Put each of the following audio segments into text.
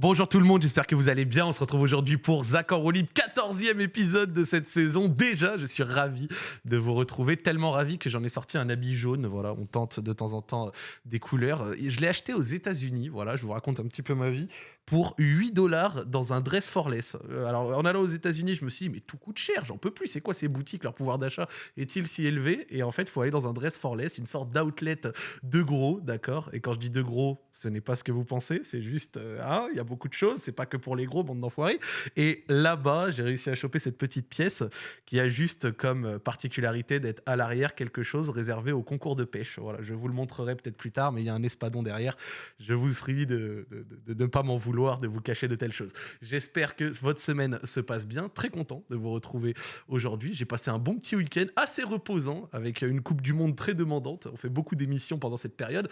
Bonjour tout le monde, j'espère que vous allez bien. On se retrouve aujourd'hui pour en roue libre, 14e épisode de cette saison. Déjà, je suis ravi de vous retrouver, tellement ravi que j'en ai sorti un habit jaune. Voilà, on tente de temps en temps des couleurs. Je l'ai acheté aux États-Unis, voilà, je vous raconte un petit peu ma vie, pour 8 dollars dans un dress for less. Euh, Alors, en allant aux États-Unis, je me suis dit, mais tout coûte cher, j'en peux plus. C'est quoi ces boutiques? Leur pouvoir d'achat est-il si élevé? Et en fait, il faut aller dans un dress for less, une sorte d'outlet de gros, d'accord? Et quand je dis de gros, ce n'est pas ce que vous pensez, c'est juste, ah, y a beaucoup de choses, c'est pas que pour les gros, bande d'enfoirés. Et là-bas, j'ai réussi à choper cette petite pièce qui a juste comme particularité d'être à l'arrière quelque chose réservé au concours de pêche. Voilà, je vous le montrerai peut-être plus tard, mais il y a un espadon derrière. Je vous prie de- de ne pas m'en vouloir, de vous cacher de telles choses. J'espère que votre semaine se passe bien. Très content de vous retrouver aujourd'hui. J'ai passé un bon petit week-end assez reposant avec une Coupe du Monde très demandante. On fait beaucoup d'émissions pendant cette période.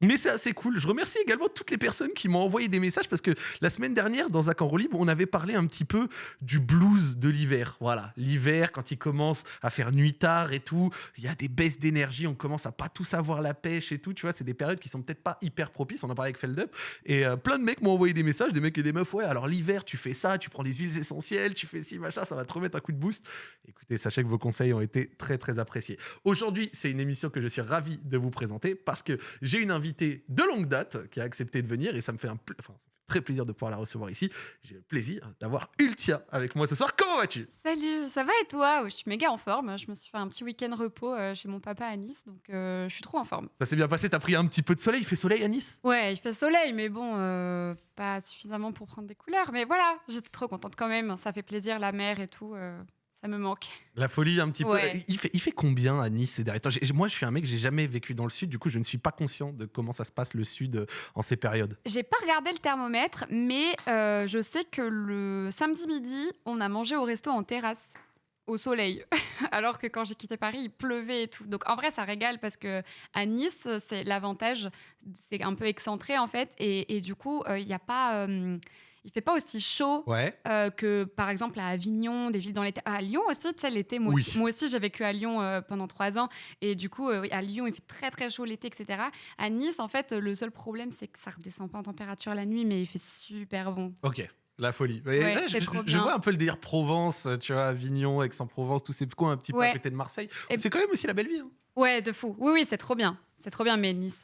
Mais c'est assez cool. Je remercie également toutes les personnes qui m'ont envoyé des messages parce que la semaine dernière, dans Zach en libre, on avait parlé un petit peu du blues de l'hiver. Voilà, l'hiver, quand il commence à faire nuit tard et tout, il y a des baisses d'énergie, on commence à pas tout savoir la pêche et tout. Tu vois, c'est des périodes qui sont peut-être pas hyper propices. On en parlait avec Feldup. Et euh, plein de mecs m'ont envoyé des messages, des mecs et des meufs. Ouais, alors l'hiver, tu fais ça, tu prends des huiles essentielles, tu fais ci, machin, ça va te remettre un coup de boost. Écoutez, sachez que vos conseils ont été très, très appréciés. Aujourd'hui, c'est une émission que je suis ravi de vous présenter parce que j'ai une invitée de longue date qui a accepté de venir et ça me fait un pl- enfin, très plaisir de pouvoir la recevoir ici. J'ai le plaisir d'avoir Ultia avec moi ce soir. Comment vas-tu? Salut, ça va et toi? Je suis méga en forme. Je me suis fait un petit week-end repos euh, chez mon papa à Nice, donc euh, je suis trop en forme. Ça s'est bien passé? T'as pris un petit peu de soleil? Il fait soleil à Nice? Ouais, il fait soleil, mais bon, euh, pas suffisamment pour prendre des couleurs. Mais voilà, j'étais trop contente quand même. Ça fait plaisir, la mer et tout. euh, ça me manque. La folie un petit Ouais. peu. Il fait, il fait combien à Nice ces derniers temps? Moi, je suis un mec, j'ai jamais vécu dans le sud. Du coup, je ne suis pas conscient de comment ça se passe le sud euh, en ces périodes. J'ai pas regardé le thermomètre, mais euh, je sais que le samedi midi, on a mangé au resto en terrasse. Au soleil, alors que quand j'ai quitté Paris, il pleuvait et tout. Donc en vrai, ça régale parce que à Nice, c'est l'avantage, c'est un peu excentré en fait, et, et du coup, euh, il y a pas, euh, il fait pas aussi chaud Ouais. euh, que par exemple à Avignon, des villes dans l'été. À Lyon aussi, tu sais, l'été, moi, Oui. aussi, moi aussi, j'ai vécu à Lyon euh, pendant trois ans. Et du coup, euh, à Lyon, il fait très très chaud l'été, etc. À Nice, en fait, le seul problème, c'est que ça redescend pas en température la nuit, mais il fait super bon. Ok. La folie. Et Ouais, là, je, vois un peu le délire Provence, tu vois, Avignon, Aix-en-Provence, tous ces coins un petit peu Ouais. à côté de Marseille. C'est quand même aussi la belle vie. hein. Ouais, de fou. Oui, oui, c'est trop bien. C'est trop bien, mais Nice,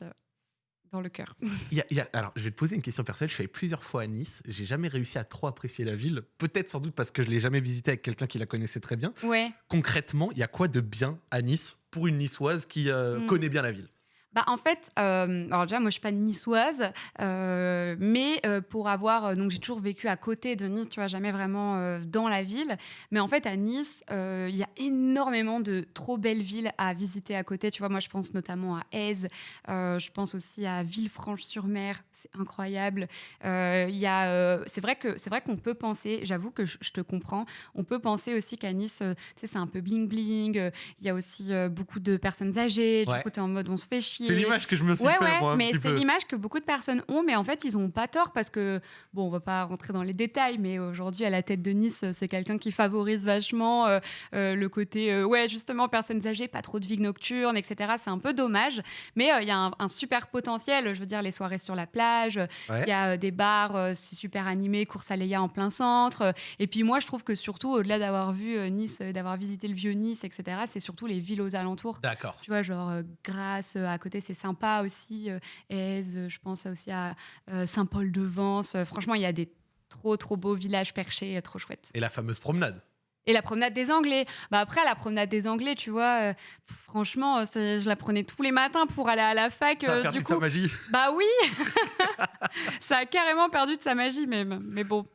dans le cœur. Il y a- il y a- alors, je vais te poser une question personnelle. Je suis allé plusieurs fois à Nice. J'ai jamais réussi à trop apprécier la ville. Peut-être sans doute parce que je l'ai jamais visité avec quelqu'un qui la connaissait très bien. Ouais. Concrètement, il y a quoi de bien à Nice pour une niçoise qui euh, Mm. connaît bien la ville? Bah, en fait, euh, alors déjà, moi, je suis pas niçoise, euh, mais euh, pour avoir, donc j'ai toujours vécu à côté de Nice, tu vois, jamais vraiment dans la ville. Mais en fait, à Nice, il y a énormément de trop belles villes à visiter à côté. Tu vois, moi, je pense notamment à Aise, je pense aussi à Villefranche-sur-Mer, c'est incroyable. Il y a, c'est vrai que c'est vrai qu'on peut penser, j'avoue que je, je te comprends, on peut penser aussi qu'à Nice, tu sais, c'est un peu bling bling. Il y a aussi beaucoup de personnes âgées. Du Ouais. coup, t'es en mode, on se fait chier. C'est l'image que je me suis Ouais, fait, ouais, moi, un mais c'est l'image que beaucoup de personnes ont, mais en fait, ils ont pas tort parce que, bon, on va pas rentrer dans les détails, mais aujourd'hui, à la tête de Nice, c'est quelqu'un qui favorise vachement euh, euh, le côté, euh, ouais, justement, personnes âgées, pas trop de vie nocturne, etc. C'est un peu dommage, mais euh, il y a un, un super potentiel. Je veux dire, les soirées sur la plage, il Ouais. y a euh, des bars, euh, super animé, course à Léa en plein centre. euh, Et puis moi, je trouve que surtout, au-delà d'avoir vu euh, Nice, euh, d'avoir visité le vieux Nice, etc., c'est surtout les villes aux alentours. D'accord. Tu vois, genre euh, Grasse, euh, à côté, c'est sympa aussi. Euh, Aise, euh, je pense aussi à euh, Saint-Paul-de-Vence. Franchement, il y a des trop, trop beaux villages perchés, trop chouettes. Et la fameuse promenade. Et la promenade des Anglais. Bah après, la promenade des Anglais, tu vois, euh, franchement, je la prenais tous les matins pour aller à la fac. Ça a perdu du de sa magie. bah oui Ça a carrément perdu de sa magie, même. Mais bon,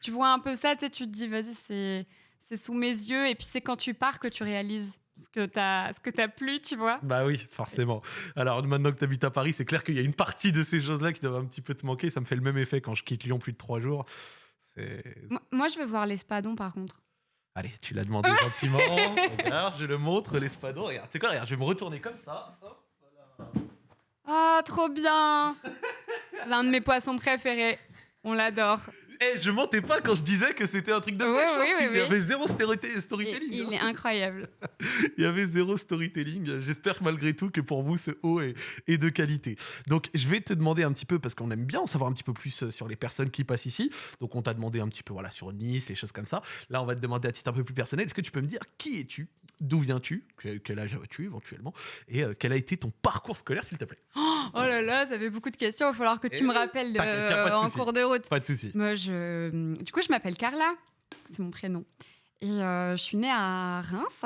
tu vois un peu ça, tu te dis, vas-y, c'est c'est sous mes yeux. Et puis c'est quand tu pars que tu réalises ce que t'as ce que t'as plu, tu vois. Bah oui, forcément. Alors maintenant que tu habites à Paris, c'est clair qu'il y a une partie de ces choses-là qui doivent un petit peu te manquer. Ça me fait le même effet quand je quitte Lyon plus de trois jours. Moi- Moi, je veux voir l'espadon, par contre. Allez, tu l'as demandé gentiment. Regarde, je le montre, l'espadon. Regarde, c'est quoi Regarde, je vais me retourner comme ça. Hop, voilà. Ah, trop bien C'est un de mes poissons préférés. On l'adore. Eh, je mentais pas quand je disais que c'était un truc de Oui, mec, oui, oui, Il y avait zéro Il, storytelling. il hein. est incroyable. Il y avait zéro storytelling. J'espère malgré tout que pour vous, ce haut est, est de qualité. Donc, je vais te demander un petit peu, parce qu'on aime bien en savoir un petit peu plus euh, sur les personnes qui passent ici. Donc, on t'a demandé un petit peu voilà, sur Nice, les choses comme ça. Là, on va te demander à titre un peu plus personnel. Est-ce que tu peux me dire qui es-tu? D'où viens-tu? Que- Quel âge as-tu éventuellement? Et euh, quel a été ton parcours scolaire, s'il te plaît? Oh là là, ça fait beaucoup de questions. Il va falloir que tu Eh, me rappelles euh, en cours de route. Pas de souci. Moi, je... Du coup, je m'appelle Carla. C'est mon prénom. Et euh, je suis née à Reims.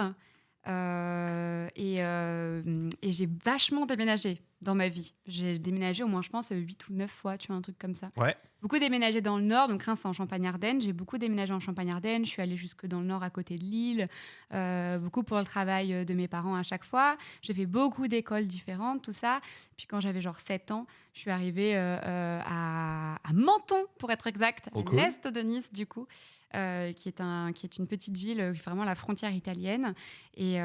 euh, euh, et j'ai vachement déménagé dans ma vie. J'ai déménagé au moins, je pense, 8 ou 9 fois, tu vois, un truc comme ça. Ouais. Beaucoup déménagé dans le nord, donc Reims, c'est en Champagne-Ardenne. J'ai beaucoup déménagé en Champagne-Ardenne. Je suis allée jusque dans le nord, à côté de Lille. euh, beaucoup pour le travail euh, de mes parents à chaque fois. J'ai fait beaucoup d'écoles différentes, tout ça. Puis quand j'avais genre 7 ans, je suis arrivée euh, euh, à, à Menton, pour être exact, Oh, à l'est de Nice, du coup, qui, est un, qui est une petite ville, vraiment la frontière italienne. Et.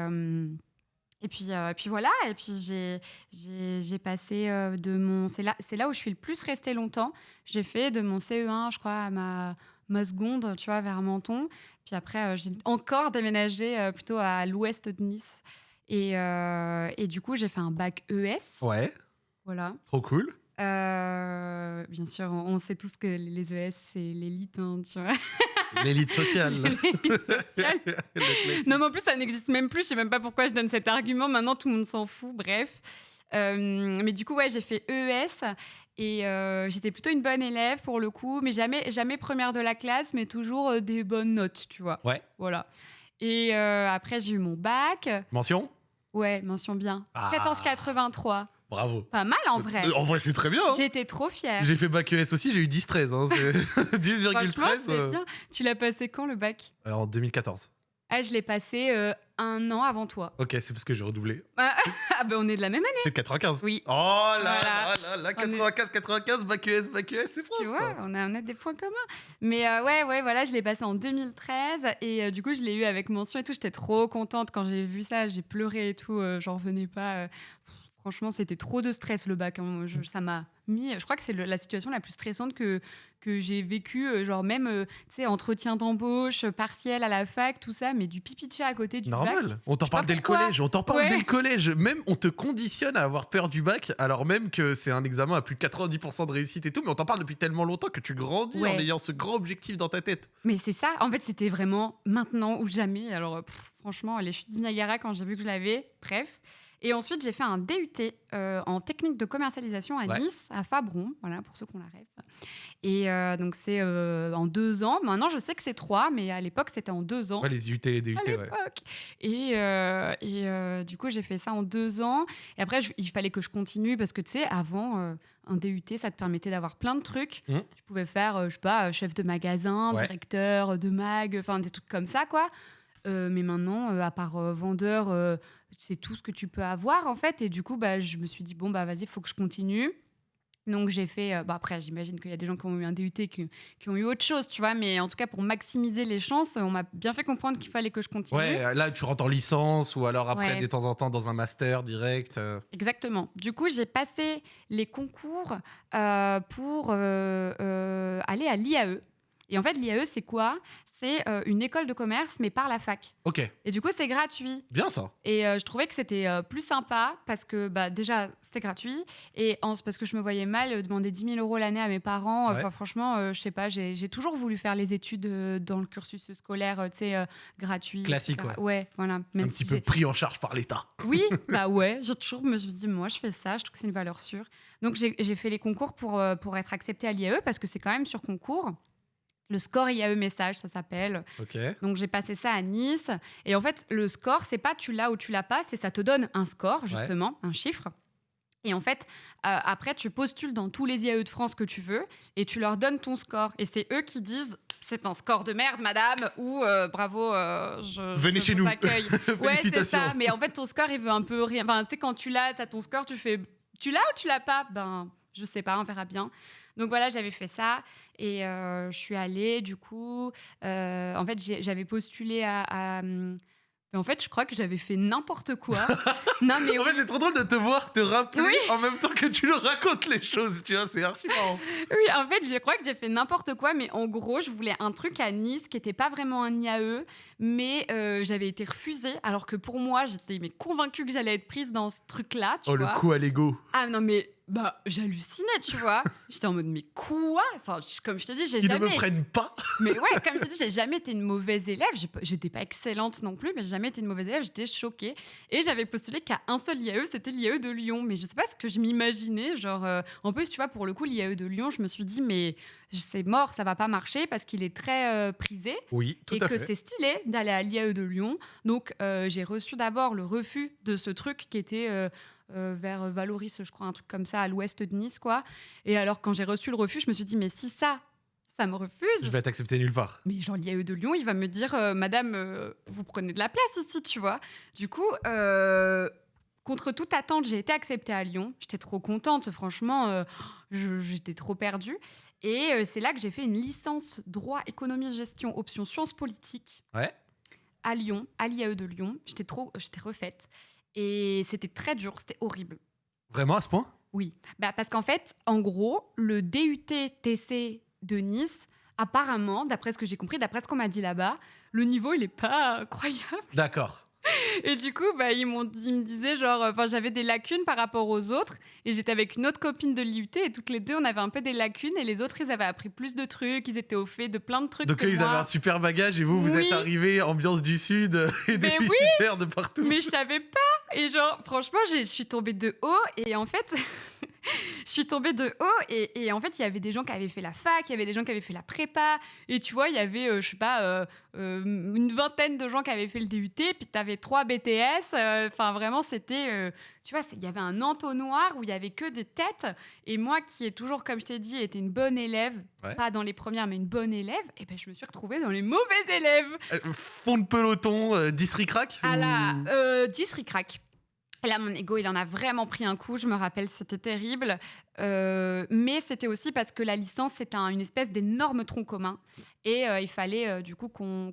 Et puis, euh, puis voilà, et puis j'ai, passé euh, de mon... C'est là, là où je suis le plus restée longtemps. J'ai fait de mon CE1, je crois, à ma, ma seconde, tu vois, vers Menton. Puis après, euh, j'ai encore déménagé euh, plutôt à l'ouest de Nice. Et, et du coup, j'ai fait un bac ES. Ouais, Voilà. trop cool. Bien sûr, on on sait tous que les ES, c'est l'élite, hein, tu vois. L'élite sociale. Sociale. Non, mais en plus, ça n'existe même plus. Je sais même pas pourquoi je donne cet argument. Maintenant, tout le monde s'en fout. Bref. Euh, mais du coup, ouais, j'ai fait EES et euh, j'étais plutôt une bonne élève pour le coup, mais jamais, jamais première de la classe, mais toujours euh, des bonnes notes, tu vois. Ouais. Voilà. Et après, j'ai eu mon bac. Mention? Ouais, mention bien. Ah. 1483. Bravo. Pas mal en vrai. Euh, En vrai, c'est très bien. hein. J'étais trop fière. J'ai fait bac ES aussi, j'ai eu 10-13. Hein, c'est 10,13 Franchement, c'est euh, bien. Tu l'as passé quand le bac euh, en 2014. Ah, je l'ai passé euh, un an avant toi. Ok, c'est parce que j'ai redoublé. Ah, ah, ben on est de la même année. C'est 95. Oui. Oh là Voilà. là là là, On est- 95, 95, bac ES, bac ES, c'est propre. Tu vois, ça. on a, on a des points communs. Mais euh, ouais, ouais, voilà, je l'ai passé en 2013 et euh, du coup, je l'ai eu avec mention et tout. J'étais trop contente quand j'ai vu ça. J'ai pleuré et tout. J'en revenais pas. Pff, Franchement, c'était trop de stress le bac. hein. Je- ça m'a mis. Je crois que c'est la situation la plus stressante que que j'ai vécue. euh, Genre même, euh, tu sais, entretien d'embauche, partiel à la fac, tout ça, mais du pipi de chat à côté du bac. Normal. On t'en parle dès le collège. On t'en parle Ouais. dès le collège. Même on te conditionne à avoir peur du bac, alors même que c'est un examen à plus de 90% de réussite et tout. Mais on t'en parle depuis tellement longtemps que tu grandis Ouais. en ayant ce grand objectif dans ta tête. Mais c'est ça, en fait, c'était vraiment maintenant ou jamais. Alors, euh, pff, franchement, les chutes du Niagara, quand j'ai vu que je l'avais, bref. Et ensuite, j'ai fait un DUT euh, en technique de commercialisation à Ouais. Nice, à Fabron, voilà, pour ceux qu'on la rêve. Et euh, donc, c'est euh, en deux ans. Maintenant, je sais que c'est trois, mais à l'époque, c'était en deux ans Ouais, les UT et les DUT, à ouais. Et, et du coup, j'ai fait ça en deux ans. Et après, je- il fallait que je continue parce que, tu sais, avant, un DUT, ça te permettait d'avoir plein de trucs. Mhm. Tu pouvais faire, je sais pas, chef de magasin, directeur de mag, enfin, des trucs comme ça, quoi. Euh, mais maintenant, euh, à part euh, vendeur, c'est tout ce que tu peux avoir, en fait. Et du coup, bah, je me suis dit, bon, bah, vas-y, il faut que je continue. Donc j'ai fait, euh, bah après j'imagine qu'il y a des gens qui ont eu un DUT qui, qui ont eu autre chose, tu vois, mais en tout cas pour maximiser les chances, on m'a bien fait comprendre qu'il fallait que je continue. Ouais, là tu rentres en licence ou alors après Ouais. de temps en temps dans un master direct. euh. Exactement. Du coup, j'ai passé les concours euh, pour euh, euh, aller à l'IAE. Et en fait, l'IAE, c'est quoi? C'est euh, une école de commerce, mais par la fac. Ok, Et du coup, c'est gratuit. bien ça. Et euh, je trouvais que c'était euh, plus sympa parce que bah, déjà, c'était gratuit. Et en- parce que je me voyais mal demander 10 000 euros l'année à mes parents. Ouais. Enfin, franchement, je sais pas, j'ai toujours voulu faire les études dans le cursus scolaire, tu sais, gratuit. Classique, etc. Ouais, voilà. Même un petit si peu pris en charge par l'État. oui, bah ouais, j'ai toujours me suis dit, moi, je fais ça, je trouve que c'est une valeur sûre. Donc, j'ai j'ai fait les concours pour, pour être acceptée à l'IAE parce que c'est quand même sur concours. Le score IAE message, ça s'appelle. Donc, j'ai passé ça à Nice. Et en fait, le score, c'est pas tu l'as ou tu l'as pas, c'est ça te donne un score, justement, un chiffre. Et en fait, euh, après, tu postules dans tous les IAE de France que tu veux et tu leur donnes ton score. Et c'est eux qui disent c'est un score de merde, madame, ou euh, bravo, euh, je, Venez je chez vous nous. accueille. Ouais, c'est ça. Mais en fait, ton score, il veut un peu rien. Enfin, tu sais, quand tu l'as, tu as ton score, tu fais tu l'as ou tu l'as pas? Ben, je sais pas, on verra bien. Donc voilà, j'avais fait ça et euh, je suis allée, du coup. euh, en fait, j'avais postulé à. à, hum, Mais en fait, je crois que j'avais fait n'importe quoi. non, mais En oui, fait, c'est trop drôle de te voir te rappeler Oui. en même temps que tu le racontes les choses, tu vois, c'est archi marrant. oui, en fait, je crois que j'ai fait n'importe quoi. Mais en gros, je voulais un truc à Nice qui n'était pas vraiment un IAE, mais euh, j'avais été refusée. Alors que pour moi, j'étais mais convaincue que j'allais être prise dans ce truc-là, tu Oh, vois. le coup à l'ego. Ah non, mais bah, j'hallucinais, tu vois. J'étais en mode, mais quoi? Enfin, je- comme je t'ai dit, j'ai Ils ne jamais. me prennent pas. Mais ouais, comme je t'ai dit, j'ai jamais été une mauvaise élève. J'étais pas excellente non plus, mais j'ai jamais été une mauvaise élève. J'étais choquée. Et j'avais postulé qu'à un seul IAE, c'était l'IAE de Lyon. Mais je sais pas ce que je m'imaginais. Genre, euh, en plus, tu vois, pour le coup, l'IAE de Lyon, je me suis dit, mais c'est mort, ça va pas marcher parce qu'il est très euh, prisé Oui, tout et à que c'est stylé d'aller à l'IAE de Lyon. Donc, euh, j'ai reçu d'abord le refus de ce truc qui était euh, euh, vers Valoris, je crois, un truc comme ça, à l'ouest de Nice, quoi. Et alors, quand j'ai reçu le refus, je me suis dit, mais si ça, ça me refuse, Je vais t'accepter nulle part. mais l'IAE de Lyon, il va me dire, euh, Madame, euh, vous prenez de la place ici, tu vois. Du coup, euh, contre toute attente, j'ai été acceptée à Lyon. J'étais trop contente, franchement, euh, j'étais trop perdue. Et euh, c'est là que j'ai fait une licence droit, économie, gestion, option sciences politiques Ouais. à Lyon, à l'IAE de Lyon. J'étais trop, j'étais refaite. Et c'était très dur, c'était horrible. Vraiment à ce point? Oui, bah parce qu'en fait, en gros, le DUT-TC de Nice, apparemment, d'après ce que j'ai compris, d'après ce qu'on m'a dit là-bas, le niveau, il est pas incroyable. D'accord. Et du coup, bah, ils, m'ont, ils me disaient, genre, enfin, j'avais des lacunes par rapport aux autres, et j'étais avec une autre copine de l'IUT, et toutes les deux, on avait un peu des lacunes, et les autres, ils avaient appris plus de trucs, ils étaient au fait de plein de trucs. Donc que eux, ils moi. avaient un super bagage et vous, vous Oui. êtes arrivés ambiance du sud et Mais oui. déficitaire de partout. Mais je savais pas. Et genre, franchement, je suis tombée de haut. Et en fait, je suis tombée de haut. Et, et en fait, il y avait des gens qui avaient fait la fac, il y avait des gens qui avaient fait la prépa. Et tu vois, il y avait, euh, je sais pas, euh, euh, une vingtaine de gens qui avaient fait le DUT. Puis tu avais trois BTS. euh, Enfin, vraiment, c'était. tu vois, il y avait un entonnoir où il y avait que des têtes. Et moi, qui ai toujours, comme je t'ai dit, été une bonne élève, Ouais. pas dans les premières, mais une bonne élève, et ben, je me suis retrouvée dans les mauvais élèves. Fond de peloton, district-crack À la ou- euh, 10 ric-rac. Et Là, mon ego, il en a vraiment pris un coup. Je me rappelle, c'était terrible. Euh, mais c'était aussi parce que la licence, c'était un- une espèce d'énorme tronc commun. Et euh, il fallait, euh, du coup, qu'on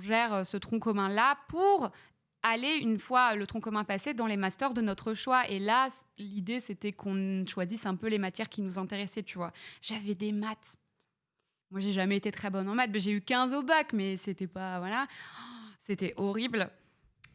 gère ce tronc commun-là pour aller, une fois le tronc commun passé, dans les masters de notre choix. Et là, l'idée, c'était qu'on choisisse un peu les matières qui nous intéressaient, tu vois. J'avais des maths. Moi, j'ai jamais été très bonne en maths. J'ai eu 15 au bac, mais c'était pas... Voilà. C'était horrible.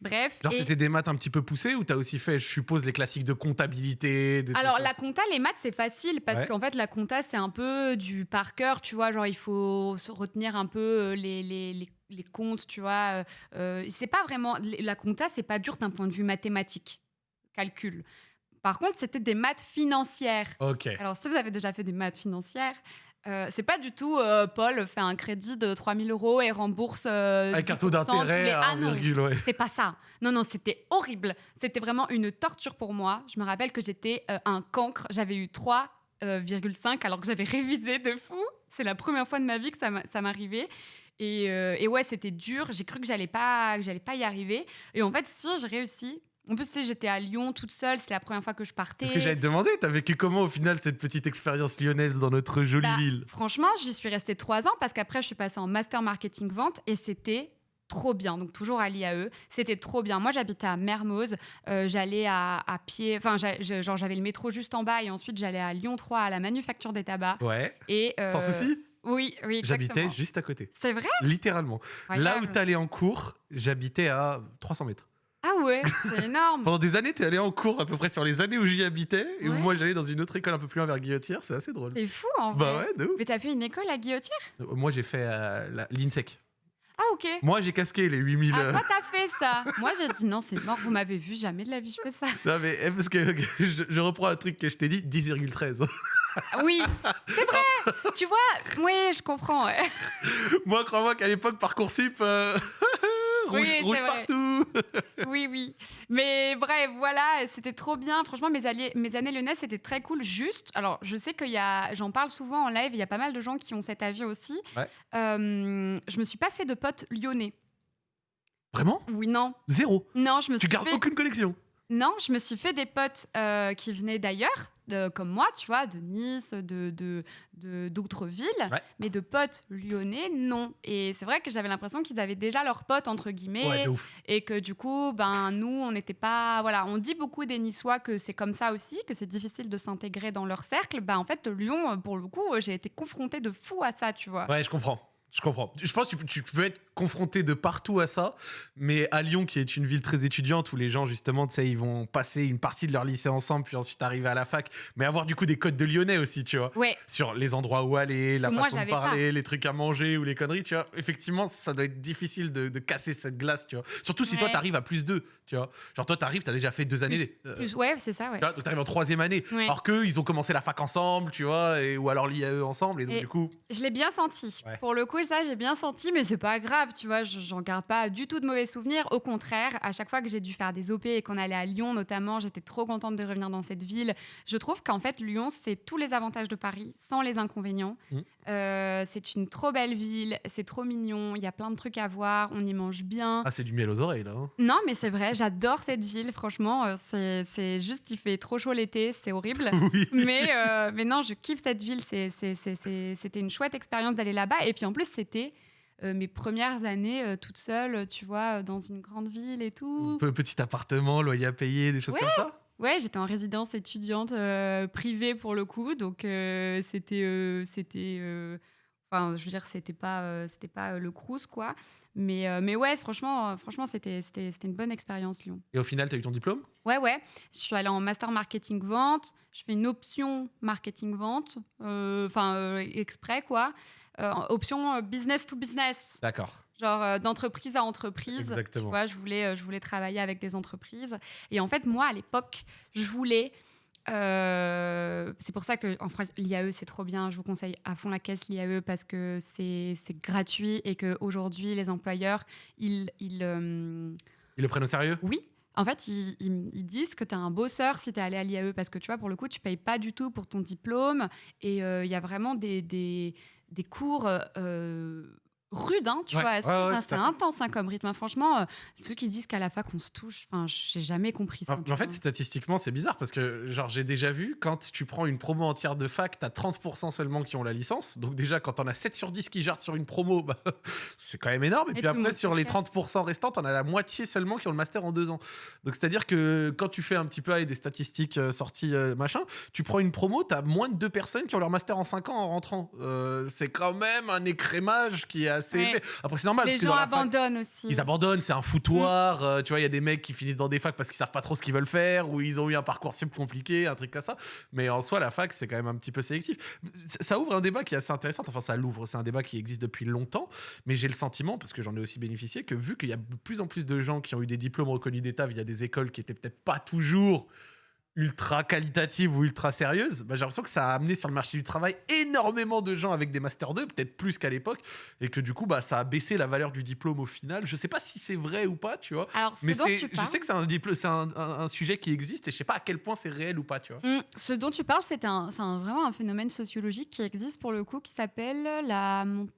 Bref. Genre, et- c'était des maths un petit peu poussées ou t'as aussi fait, je suppose, les classiques de comptabilité de Alors la compta, les maths, c'est facile parce Ouais. qu'en fait la compta, c'est un peu du par cœur, tu vois, genre il faut se retenir un peu euh, les, les, les, les comptes, tu vois. euh, euh, c'est pas vraiment la compta, c'est pas dur d'un point de vue mathématique, calcul. Par contre, c'était des maths financières. Ok. Alors si vous avez déjà fait des maths financières, euh, c'est pas du tout euh, Paul fait un crédit de 3000 euros et rembourse euh, un taux 10% tous les- d'intérêt à Ah non, 1, ouais. c'est pas ça. Non, non, c'était horrible. C'était vraiment une torture pour moi. Je me rappelle que j'étais un cancre. J'avais eu 3,5 alors que j'avais révisé de fou. C'est la première fois de ma vie que ça m'a- ça m'arrivait. Et, et ouais, c'était dur. J'ai cru que j'allais pas, que j'allais pas y arriver. Et en fait, si j'ai réussi. En plus, tu sais, j'étais à Lyon toute seule. C'est la première fois que je partais. C'est ce que j'allais te demander. T'as vécu comment au final cette petite expérience lyonnaise dans notre jolie Bah, ville? Franchement, j'y suis restée trois ans parce qu'après, je suis passée en master marketing vente et c'était trop bien. Donc, toujours à l'IAE. C'était trop bien. Moi, j'habitais à Mermoz. Euh, j'allais à, à pied. Enfin, genre, j'avais le métro juste en bas et ensuite, j'allais à Lyon 3 à la manufacture des tabacs. Ouais. Et, euh, Sans souci. Oui, oui, J'habitais juste à côté. C'est vrai? Littéralement. Là où t'allais en cours, j'habitais à 300 mètres. Ah ouais, c'est énorme. Pendant des années, t'es allé en cours à peu près sur les années où j'y habitais. Et où Ouais. moi, j'allais dans une autre école un peu plus loin vers Guillotière. C'est assez drôle. C'est fou, en vrai. Bah ouais, de ouf. Mais t'as fait une école à Guillotière? Euh, Moi, j'ai fait euh, la- l'INSEC. Ah, ok. Moi, j'ai casqué les 8000. Ah, euh, toi, t'as fait ça. Moi, j'ai dit non, c'est mort, vous m'avez vu, jamais de la vie, je fais ça. Non, mais eh, parce que je, je reprends un truc que je t'ai dit 10,13. Ah Oui, c'est vrai. tu vois, oui, je comprends. ouais. moi, crois-moi qu'à l'époque, Parcoursup, euh, rouge, Oui, rouge partout. Oui, oui. Mais bref, voilà, c'était trop bien. Franchement, mes, alliés, mes années lyonnaises, c'était très cool. Juste, alors, je sais qu'il y a, j'en parle souvent en live, il y a pas mal de gens qui ont cet avis aussi. Ouais. Euh, je me suis pas fait de potes lyonnais. Vraiment? Oui, non. Zéro. Non, je me Tu suis gardes fait... aucune connexion. Non, je me suis fait des potes euh, qui venaient d'ailleurs, de- comme moi, tu vois, de Nice, de de- de- d'autres villes, Ouais. mais de potes lyonnais, non. Et c'est vrai que j'avais l'impression qu'ils avaient déjà leurs potes, entre guillemets, Ouais, et que du coup, ben, nous, on n'était pas. Voilà, on dit beaucoup des Niçois que c'est comme ça aussi, que c'est difficile de s'intégrer dans leur cercle. Ben, en fait, Lyon, pour le coup, j'ai été confrontée de fou à ça, tu vois. Ouais, je comprends. Je comprends. Je pense que tu, peux- être confronté de partout à ça, mais à Lyon, qui est une ville très étudiante, où les gens, justement, tu sais, ils vont passer une partie de leur lycée ensemble, puis ensuite arriver à la fac, mais avoir du coup des codes de lyonnais aussi, tu vois. Ouais, Sur les endroits où aller, la moi, façon de parler, les trucs à manger ou les conneries, tu vois. Effectivement, ça doit être difficile de, de casser cette glace, tu vois. Surtout si toi, Ouais. t'arrives à plus deux, tu vois. Genre, toi, t'arrives, t'as déjà fait deux années. euh, plus- ouais, c'est ça, ouais. tu vois, donc t'arrives en troisième année. Ouais. Alors qu'eux, ils ont commencé la fac ensemble, tu vois, et, ou alors l'IAE ensemble, et donc Et- du coup. Je l'ai bien senti. Pour le coup, ça, j'ai bien senti, mais c'est pas grave, tu vois. je- J'en garde pas du tout de mauvais souvenirs. Au contraire, à chaque fois que j'ai dû faire des OP et qu'on allait à Lyon, notamment, j'étais trop contente de revenir dans cette ville. Je trouve qu'en fait, Lyon, c'est tous les avantages de Paris, sans les inconvénients. Mhm. Euh, c'est une trop belle ville, c'est trop mignon, il y a plein de trucs à voir, on y mange bien. Ah, c'est du miel aux oreilles, là. hein. Non, mais c'est vrai, j'adore cette ville, franchement. euh, c'est- juste, il fait trop chaud l'été, c'est horrible. oui. mais, euh, mais non, je kiffe cette ville. C'était une chouette expérience d'aller là-bas. Et puis en plus, c'était euh, mes premières années euh, toute seule, tu vois, euh, dans une grande ville et tout. Pe- Petit appartement, loyer à payer, des choses Ouais. comme ça. Ouais, j'étais en résidence étudiante euh, privée pour le coup. Donc euh, c'était. euh, c'était euh, Enfin, je veux dire, c'était pas, euh, c'était pas euh, le Crous, quoi. Mais, euh, mais ouais, franchement, euh, franchement c'était c'était- c'était une bonne expérience, Lyon. Et au final, t'as eu ton diplôme? Ouais, ouais. Je suis allée en master marketing vente. Je fais une option marketing vente, euh, enfin euh, exprès quoi. Euh, option euh, business to business, D'accord. genre euh, d'entreprise à entreprise. Tu Exactement. vois, je voulais, euh, je voulais travailler avec des entreprises. Et en fait, moi, à l'époque, je voulais. euh, c'est pour ça que en l'IAE c'est trop bien. Je vous conseille à fond la caisse l'IAE parce que c'est c'est gratuit et que aujourd'hui les employeurs ils, ils Ils le prennent au sérieux? Oui. En fait, ils, ils- ils disent que tu as un bosseur si tu es allé à l'IAE parce que tu vois, pour le coup, tu payes pas du tout pour ton diplôme et euh, il y a vraiment des, des, des cours euh, rudes, hein, tu Ouais, vois. ouais, ouais, c'est à intense hein, comme rythme. hein. Franchement, euh, ceux qui disent qu'à la fac on se touche, enfin, j'ai jamais compris ça. En, en fait, statistiquement, c'est bizarre parce que, genre, j'ai déjà vu, quand tu prends une promo entière de fac, t'as 30% seulement qui ont la licence. Donc, déjà, quand on a 7 sur 10 qui jartent sur une promo, bah, c'est quand même énorme. Et, Et puis après, sur les casse. 30% restants, on a la moitié seulement qui ont le master en deux ans. Donc, c'est-à-dire que quand tu fais un petit peu avec des statistiques euh, sorties, euh, machin, tu prends une promo, t'as moins de deux personnes qui ont leur master en 5 ans en rentrant. C'est quand même un écrémage qui est assez Ouais. élevé. Après, c'est normal. Les parce que gens dans la fac, abandonnent aussi. ils abandonnent, c'est un foutoir. euh, tu vois, il y a des mecs qui finissent dans des facs parce qu'ils savent pas trop ce qu'ils veulent faire ou ils ont eu un parcours super compliqué, un truc comme ça. Mais en soi, la fac, c'est quand même un petit peu sélectif. Ça ça ouvre un débat qui est assez intéressant. Enfin, ça l'ouvre. C'est un débat qui existe depuis longtemps. Mais j'ai le sentiment, parce que j'en ai aussi bénéficié, que vu qu'il y a de plus en plus de gens qui ont eu des diplômes reconnus d'État via des écoles qui étaient peut-être pas toujours ultra qualitatives ou ultra sérieuses, bah, j'ai l'impression que ça a amené sur le marché du travail énormément de gens avec des Master 2, peut-être plus qu'à l'époque, et que du coup, bah, ça a baissé la valeur du diplôme au final. Je sais pas si c'est vrai ou pas, tu vois. Alors, Mais tu je sais que c'est un, diplôme- c'est un, un- un sujet qui existe et je sais pas à quel point c'est réel ou pas, tu vois. Hum, ce dont tu parles, c'est un, c'est un- vraiment un phénomène sociologique qui existe pour le coup, qui s'appelle la montée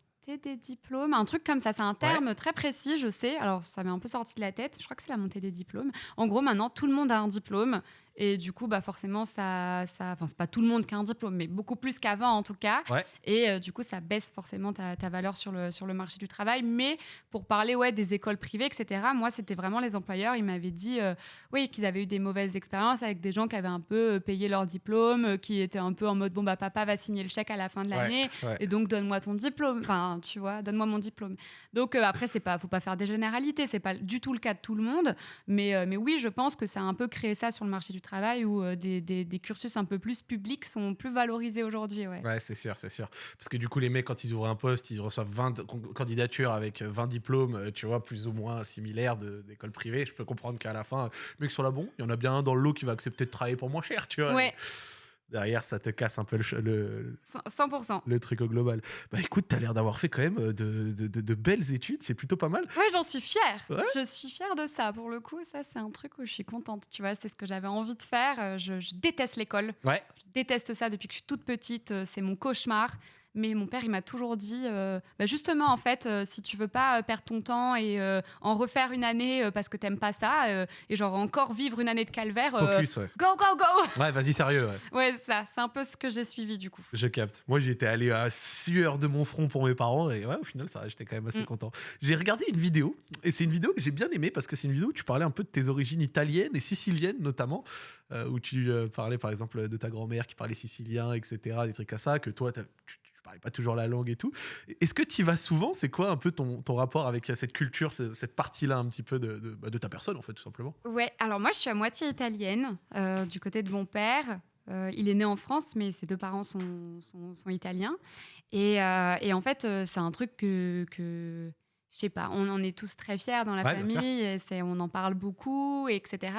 des diplômes, un truc comme ça. C'est un terme très précis, je sais. Alors, ça m'est un peu sorti de la tête. Je crois que c'est la montée des diplômes. En gros, maintenant, tout le monde a un diplôme. Et du coup, bah forcément, ça, ça, enfin, c'est pas tout le monde qui a un diplôme, mais beaucoup plus qu'avant en tout cas. Ouais. Et euh, du coup, ça baisse forcément ta, ta valeur sur le, sur le marché du travail. Mais pour parler ouais, des écoles privées, etc., moi, c'était vraiment les employeurs. Ils m'avaient dit euh, oui, qu'ils avaient eu des mauvaises expériences avec des gens qui avaient un peu euh, payé leur diplôme, qui étaient un peu en mode bon, bah papa va signer le chèque à la fin de l'année. Ouais. Et donc, donne-moi ton diplôme. Enfin, tu vois, donne-moi mon diplôme. Donc, euh, après, c'est pas, faut pas faire des généralités. C'est pas du tout le cas de tout le monde. Mais, mais oui, je pense que ça a un peu créé ça sur le marché du travail où euh, des, des- des cursus un peu plus publics sont plus valorisés aujourd'hui. Ouais. Ouais, c'est sûr, c'est sûr. Parce que du coup, les mecs, quand ils ouvrent un poste, ils reçoivent 20 con- candidatures avec 20 diplômes, euh, tu vois, plus ou moins similaires d'écoles privées. Je peux comprendre qu'à la fin, euh, les mecs sont là, bon, il y en a bien un dans le lot qui va accepter de travailler pour moins cher, tu vois. Ouais, Derrière, ça te casse un peu le, le, 100%. le truc au global. Bah écoute, t'as l'air d'avoir fait quand même euh, de, de- de- de belles études, c'est plutôt pas mal. Ouais, j'en suis fière. Ouais. Je suis fière de ça. Pour le coup, ça, c'est un truc où je suis contente. Tu vois, c'est ce que j'avais envie de faire. Euh, Je, je déteste l'école. Ouais. Je déteste ça depuis que je suis toute petite. Euh, C'est mon cauchemar. Mais mon père, il m'a toujours dit, euh, bah, justement, en fait, euh, si tu veux pas euh, perdre ton temps et euh, en refaire une année parce que t'aimes pas ça, et genre encore vivre une année de calvaire, Focus, ouais. go, go, go Ouais, vas-y, sérieux, ouais. Ouais, ça, c'est un peu ce que j'ai suivi du coup. Je capte. Moi, j'étais allé à sueur de mon front pour mes parents et ouais, au final, ça, j'étais quand même assez Mm. content. J'ai regardé une vidéo et c'est une vidéo que j'ai bien aimée parce que c'est une vidéo où tu parlais un peu de tes origines italiennes et siciliennes notamment, où tu parlais par exemple de ta grand-mère qui parlait sicilien, etc., des trucs à ça, que toi, tu pas toujours la langue et tout. Est-ce que tu y vas souvent? C'est quoi un peu ton, ton rapport avec euh, cette culture, ce- cette partie-là un petit peu de, de- bah, ta personne en fait, tout simplement? Ouais, alors moi, je suis à moitié italienne euh, du côté de mon père. Euh, il est né en France, mais ses deux parents sont, sont, italiens. Et, et en fait, c'est un truc que, que je sais pas, on en est tous très fiers dans la Ouais, famille. et c'est- on en parle beaucoup, etc.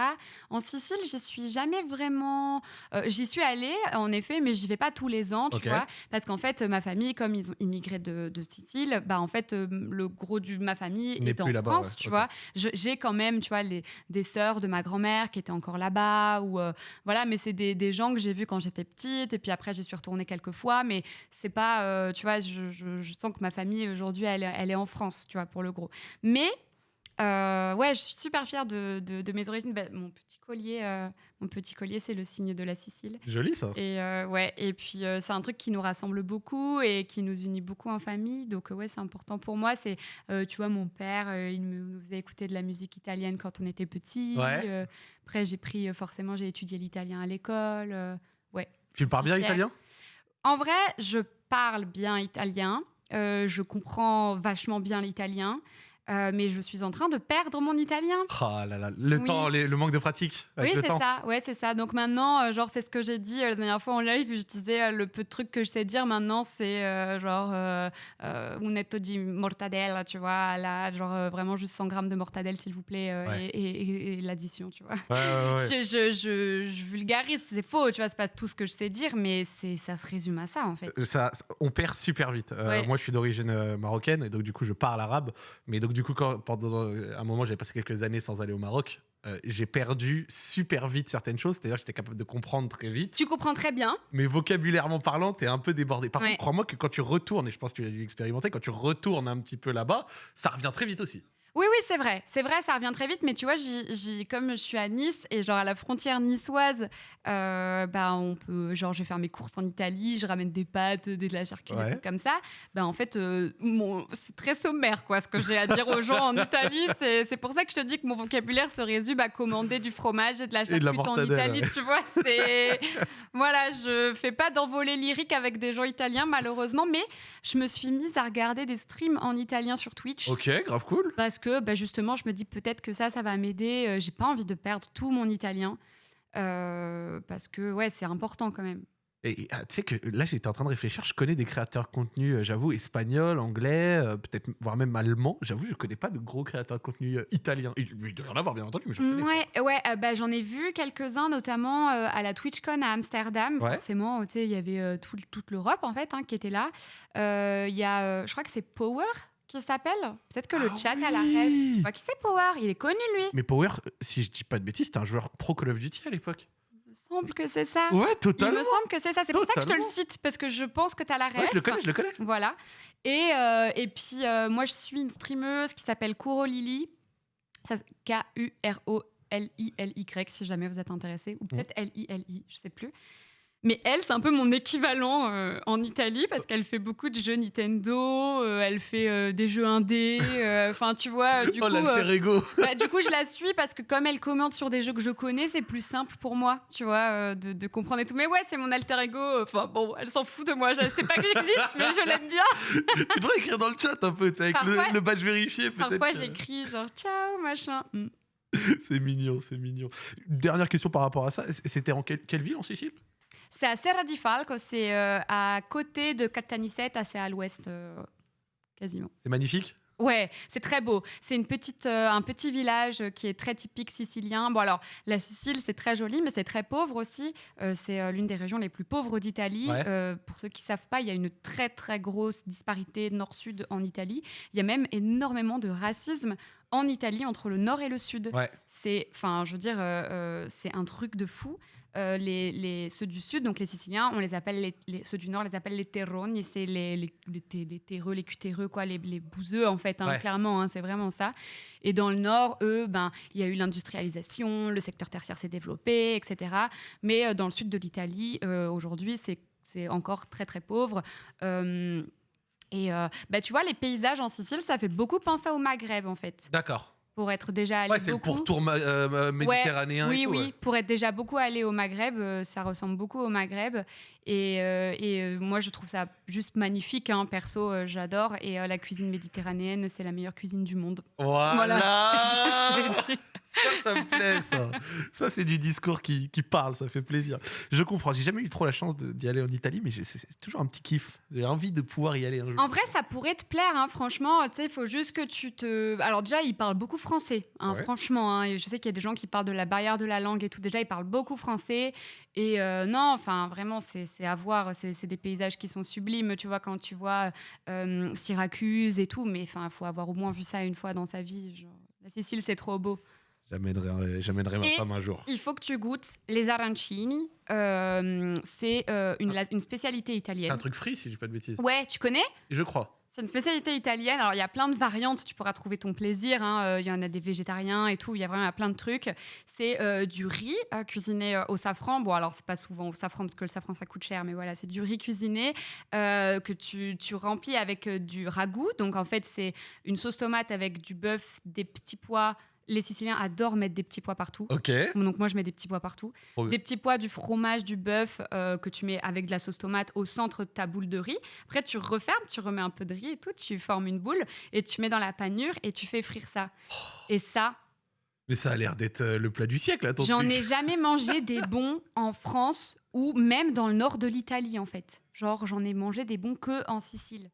En Sicile, j'y suis jamais vraiment. euh, j'y suis allée, en effet, mais j'y vais pas tous les ans, tu vois. Parce qu'en fait, ma famille, comme ils ont immigré de, de Sicile, bah en fait, euh, le gros de ma famille est en France, ouais, tu vois. Je- J'ai quand même, tu vois, les, des sœurs de ma grand-mère qui étaient encore là-bas ou euh, voilà mais c'est des, des gens que j'ai vus quand j'étais petite et puis après j'y suis retournée quelques fois mais c'est pas euh, tu vois je, je- je sens que ma famille aujourd'hui elle, elle est en France tu vois pour le gros mais euh, ouais je suis super fière de, de- de mes origines Bah, mon petit collier euh, mon petit collier c'est le signe de la Sicile Joli ça. et euh, ouais, et puis c'est un truc qui nous rassemble beaucoup et qui nous unit beaucoup en famille. Donc ouais, c'est important pour moi. C'est, tu vois, mon père, il me- nous faisait écouter de la musique italienne quand on était petit. Ouais. Après, j'ai pris forcément, j'ai étudié l'italien à l'école. ouais. Tu parles bien italien? En vrai, je parle bien italien. Euh, je comprends vachement bien l'italien. Euh, mais je suis en train de perdre mon italien. Ah là là, le Oui. temps, les- le manque de pratique avec Oui, c'est ça. Ouais, c'est ça. Donc maintenant, euh, genre, c'est ce que j'ai dit euh, la dernière fois en live. Je disais le peu de trucs que je sais dire maintenant, c'est genre euh, euh, un netto di mortadella, tu vois, là, genre vraiment juste 100 grammes de mortadelle, s'il vous plaît, Ouais. et, et- et- et l'addition, tu vois. Ouais, ouais, ouais. Je, je, je, je vulgarise, c'est faux, tu vois, c'est pas tout ce que je sais dire, mais c'est ça se résume à ça en fait. Ça, on perd super vite. Moi, je suis d'origine marocaine et donc du coup, je parle arabe. Mais donc du coup, quand, pendant un moment, j'avais passé quelques années sans aller au Maroc, euh, j'ai perdu super vite certaines choses. C'est-à-dire, j'étais capable de comprendre très vite. Tu comprends très bien. Mais vocabulairement parlant, t'es un peu débordé. Par Ouais. contre, crois-moi que quand tu retournes, et je pense que tu l'as dû expérimenter, quand tu retournes un petit peu là-bas, ça revient très vite aussi. Oui, oui, c'est vrai. C'est vrai, ça revient très vite. Mais tu vois, comme je suis à Nice et genre à la frontière niçoise, euh, bah, on peut, genre, je vais faire mes courses en Italie, je ramène des pâtes, des, de la charcuterie, Ouais. comme ça. Bah, en fait, euh, c'est très sommaire, quoi, ce que j'ai à dire aux gens en Italie. C'est pour ça que je te dis que mon vocabulaire se résume à commander du fromage et de la charcuterie en Italie. ouais. Tu vois, c'est. voilà, je fais pas d'envolée lyrique avec des gens italiens, malheureusement. Mais je me suis mise à regarder des streams en italien sur Twitch Ok, grave cool. parce que bah, justement, je me dis peut-être que ça, ça va m'aider. Euh, J'ai pas envie de perdre tout mon italien euh, parce que ouais, c'est important quand même. Et et, ah, tu sais que là, j'étais en train de réfléchir. Je connais des créateurs de contenu, euh, j'avoue, espagnols, anglais, euh, peut-être voire même allemand. J'avoue, je connais pas de gros créateurs de contenu euh, italiens. Il il doit y en avoir, bien entendu, mais je connais. Ouais, ouais, bah, j'en ai vu quelques-uns, notamment à la TwitchCon à Amsterdam. Ouais. Forcément, tu sais, il y avait tout- toute l'Europe en fait hein, qui était là. Il y a, je crois que c'est Power qui s'appelle. Peut-être que le Ah chat a la oui rêve. Crois qui c'est Power. Il est connu lui. Mais Power, si je dis pas de bêtises, c'était un joueur pro Call of Duty à l'époque. Il me semble que c'est ça. Ouais, Il totalement. me semble que c'est ça. C'est pour ça que je te le cite parce que je pense que tu as la rêve. Ouais, je le connais, je le connais. Voilà. Et, euh, et puis, euh, moi, je suis une streameuse qui s'appelle Kuro Lily. Ça, K-U-R-O-L-I-L-Y, si jamais vous êtes intéressé. Ou peut-être L-I-L-I, je sais plus. Mais elle, c'est un peu mon équivalent euh, en Italie parce qu'elle fait beaucoup de jeux Nintendo, euh, elle fait euh, des jeux indés. Enfin, tu vois, du oh, coup, l'alter ego. bah, du coup, je la suis parce que comme elle commente sur des jeux que je connais, c'est plus simple pour moi, tu vois, de, de comprendre et tout. Mais ouais, c'est mon alter ego. Enfin bon, elle s'en fout de moi. Je sais pas que j'existe, mais je l'aime bien. tu devrais écrire dans le chat un peu, avec le, Parfois- le badge vérifié peut-être. Parfois, j'écris genre ciao, machin. Mm. C'est mignon, c'est mignon. Dernière question par rapport à ça. C'était en quelle, quelle ville en Sicile? C'est à Serra di Falco, c'est euh, à côté de Caltanissette, assez à l'ouest, euh, quasiment. C'est magnifique? Ouais, c'est très beau. C'est une petite, euh, un petit village qui est très typique sicilien. Bon alors, la Sicile, c'est très joli, mais c'est très pauvre aussi. Euh, c'est euh, l'une des régions les plus pauvres d'Italie. Ouais. Pour ceux qui savent pas, il y a une très très grosse disparité nord-sud en Italie. Il y a même énormément de racisme en Italie entre le nord et le sud. Ouais. C'est, enfin, je veux dire, c'est un truc de fou. Euh, les, les- ceux du sud, donc les Siciliens, on les appelle les, les- ceux du nord, les appelle les terroni, c'est les, les, les, terreux, les cutéreux, quoi, les, les bouseux en fait, hein, Ouais. clairement, hein, c'est vraiment ça. Et dans le nord, eux, ben, il y a eu l'industrialisation, le secteur tertiaire s'est développé, etc. Mais euh, dans le sud de l'Italie, euh, aujourd'hui, c'est c'est encore très très pauvre. Et bah, tu vois, les paysages en Sicile, ça fait beaucoup penser au Maghreb en fait. D'accord. Pour être déjà allé Ouais, c'est le pourtour euh, méditerranéen. Oui, et tout, oui, ouais. pour être déjà beaucoup allé au Maghreb, euh, ça ressemble beaucoup au Maghreb. Et, euh, et, euh, moi, je trouve ça juste magnifique, hein, perso, euh, j'adore. Et la cuisine méditerranéenne, c'est la meilleure cuisine du monde. Voilà. Ça, ça me plaît, ça. Ça, c'est du discours qui, qui parle, ça fait plaisir. Je comprends. J'ai jamais eu trop la chance d'y aller en Italie, mais c'est toujours un petit kiff. J'ai envie de pouvoir y aller un jour. En vrai, ça pourrait te plaire, hein, franchement. Tu sais, il faut juste que tu te. Alors, déjà, ils parlent beaucoup français, hein, Ouais. franchement. hein, je sais qu'il y a des gens qui parlent de la barrière de la langue et tout. Déjà, ils parlent beaucoup français. Et euh, non, enfin, vraiment, c'est c'est à voir. C'est c'est des paysages qui sont sublimes, tu vois, quand tu vois euh, Syracuse et tout. Mais enfin, il faut avoir au moins vu ça une fois dans sa vie. genre. La Sicile, c'est trop beau. J'amènerai ma femme un jour. Il faut que tu goûtes les arancini. Euh, c'est euh, une, spécialité C'est italienne. un truc free, si je dis pas de bêtises. Ouais, tu connais? Je crois. C'est une spécialité italienne. Alors, il y a plein de variantes. Tu pourras trouver ton plaisir. hein. Euh, Il y en a des végétariens et tout. Il y a vraiment plein de trucs. C'est euh, du riz euh, cuisiné au safran. Bon, alors, c'est pas souvent au safran parce que le safran, ça coûte cher. Mais voilà, c'est du riz cuisiné que tu, tu remplis avec du ragoût. Donc, en fait, c'est une sauce tomate avec du bœuf, des petits pois. Les Siciliens adorent mettre des petits pois partout. Ok. Donc moi, je mets des petits pois partout. Des petits pois, du fromage, du bœuf euh, que tu mets avec de la sauce tomate au centre de ta boule de riz. Après, tu refermes, tu remets un peu de riz et tout, tu formes une boule et tu mets dans la panure et tu fais frire ça. Et ça, Mais ça a l'air d'être euh, le plat du siècle, là, ton j'en ai jamais mangé des bons en France ou même dans le nord de l'Italie en fait. Genre, j'en ai mangé des bons que en Sicile.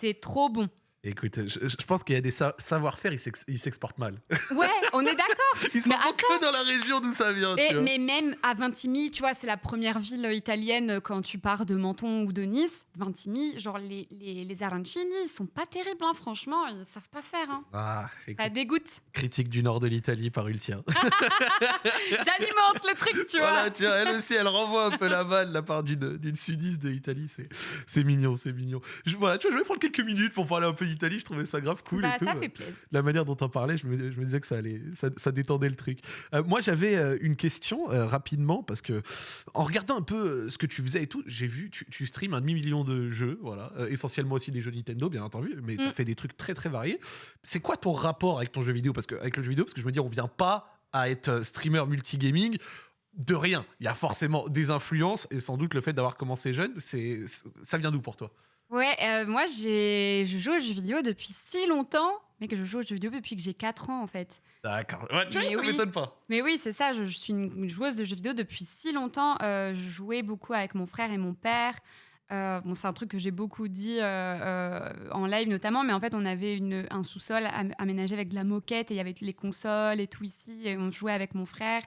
C'est trop bon. Écoute, je, je pense qu'il y a des sa- savoir-faire, ils s'ex- ils s'exportent mal. Ouais, on est d'accord. Ils sont que dans la région d'où ça vient. Et- tu vois. mais même à Vintimille, tu vois, c'est la première ville italienne quand tu pars de Menton ou de Nice. Vintimille, genre les, les, les arancini, ils sont pas terribles, hein, franchement, ils savent pas faire. Hein. Ah, écoute, Ça dégoûte. critique du nord de l'Italie par Ultia. J'alimente le truc, tu vois. Voilà, tiens, elle aussi, elle renvoie un peu la balle de la part d'une sudiste de l'Italie. C'est c'est mignon, c'est mignon. Je, voilà, tu vois, je vais prendre quelques minutes pour parler un peu d'Italie. Je trouvais ça grave cool. Bah, et tout. ça fait plaisir. La manière dont on parlait, je me, je me disais que ça, allait, ça, ça détendait le truc. Euh, moi, j'avais euh, une question euh, rapidement parce que en regardant un peu ce que tu faisais et tout, j'ai vu, tu, tu streams un demi-million de jeux, voilà, euh, essentiellement aussi des jeux Nintendo, bien entendu, mais Mm. fait des trucs très très variés. C'est quoi ton rapport avec ton jeu vidéo? Parce que avec le jeu vidéo, parce que je me dis, on vient pas à être streamer multigaming de rien. Il y a forcément des influences et sans doute le fait d'avoir commencé jeune, c'est ça vient d'où pour toi? Ouais, euh, moi, j'ai, je joue aux jeux vidéo depuis si longtemps, mais que je joue aux jeux vidéo depuis que j'ai 4 ans, en fait. D'accord. Ouais, tu vois, Mais ça oui. m'étonne pas. Mais oui, c'est ça, je, je suis une une joueuse de jeux vidéo depuis si longtemps. Euh, je jouais beaucoup avec mon frère et mon père. Euh, bon, c'est un truc que j'ai beaucoup dit en live notamment, mais en fait, on avait une, un sous-sol am- aménagé avec de la moquette et il y avait les consoles et tout ici, et on jouait avec mon frère.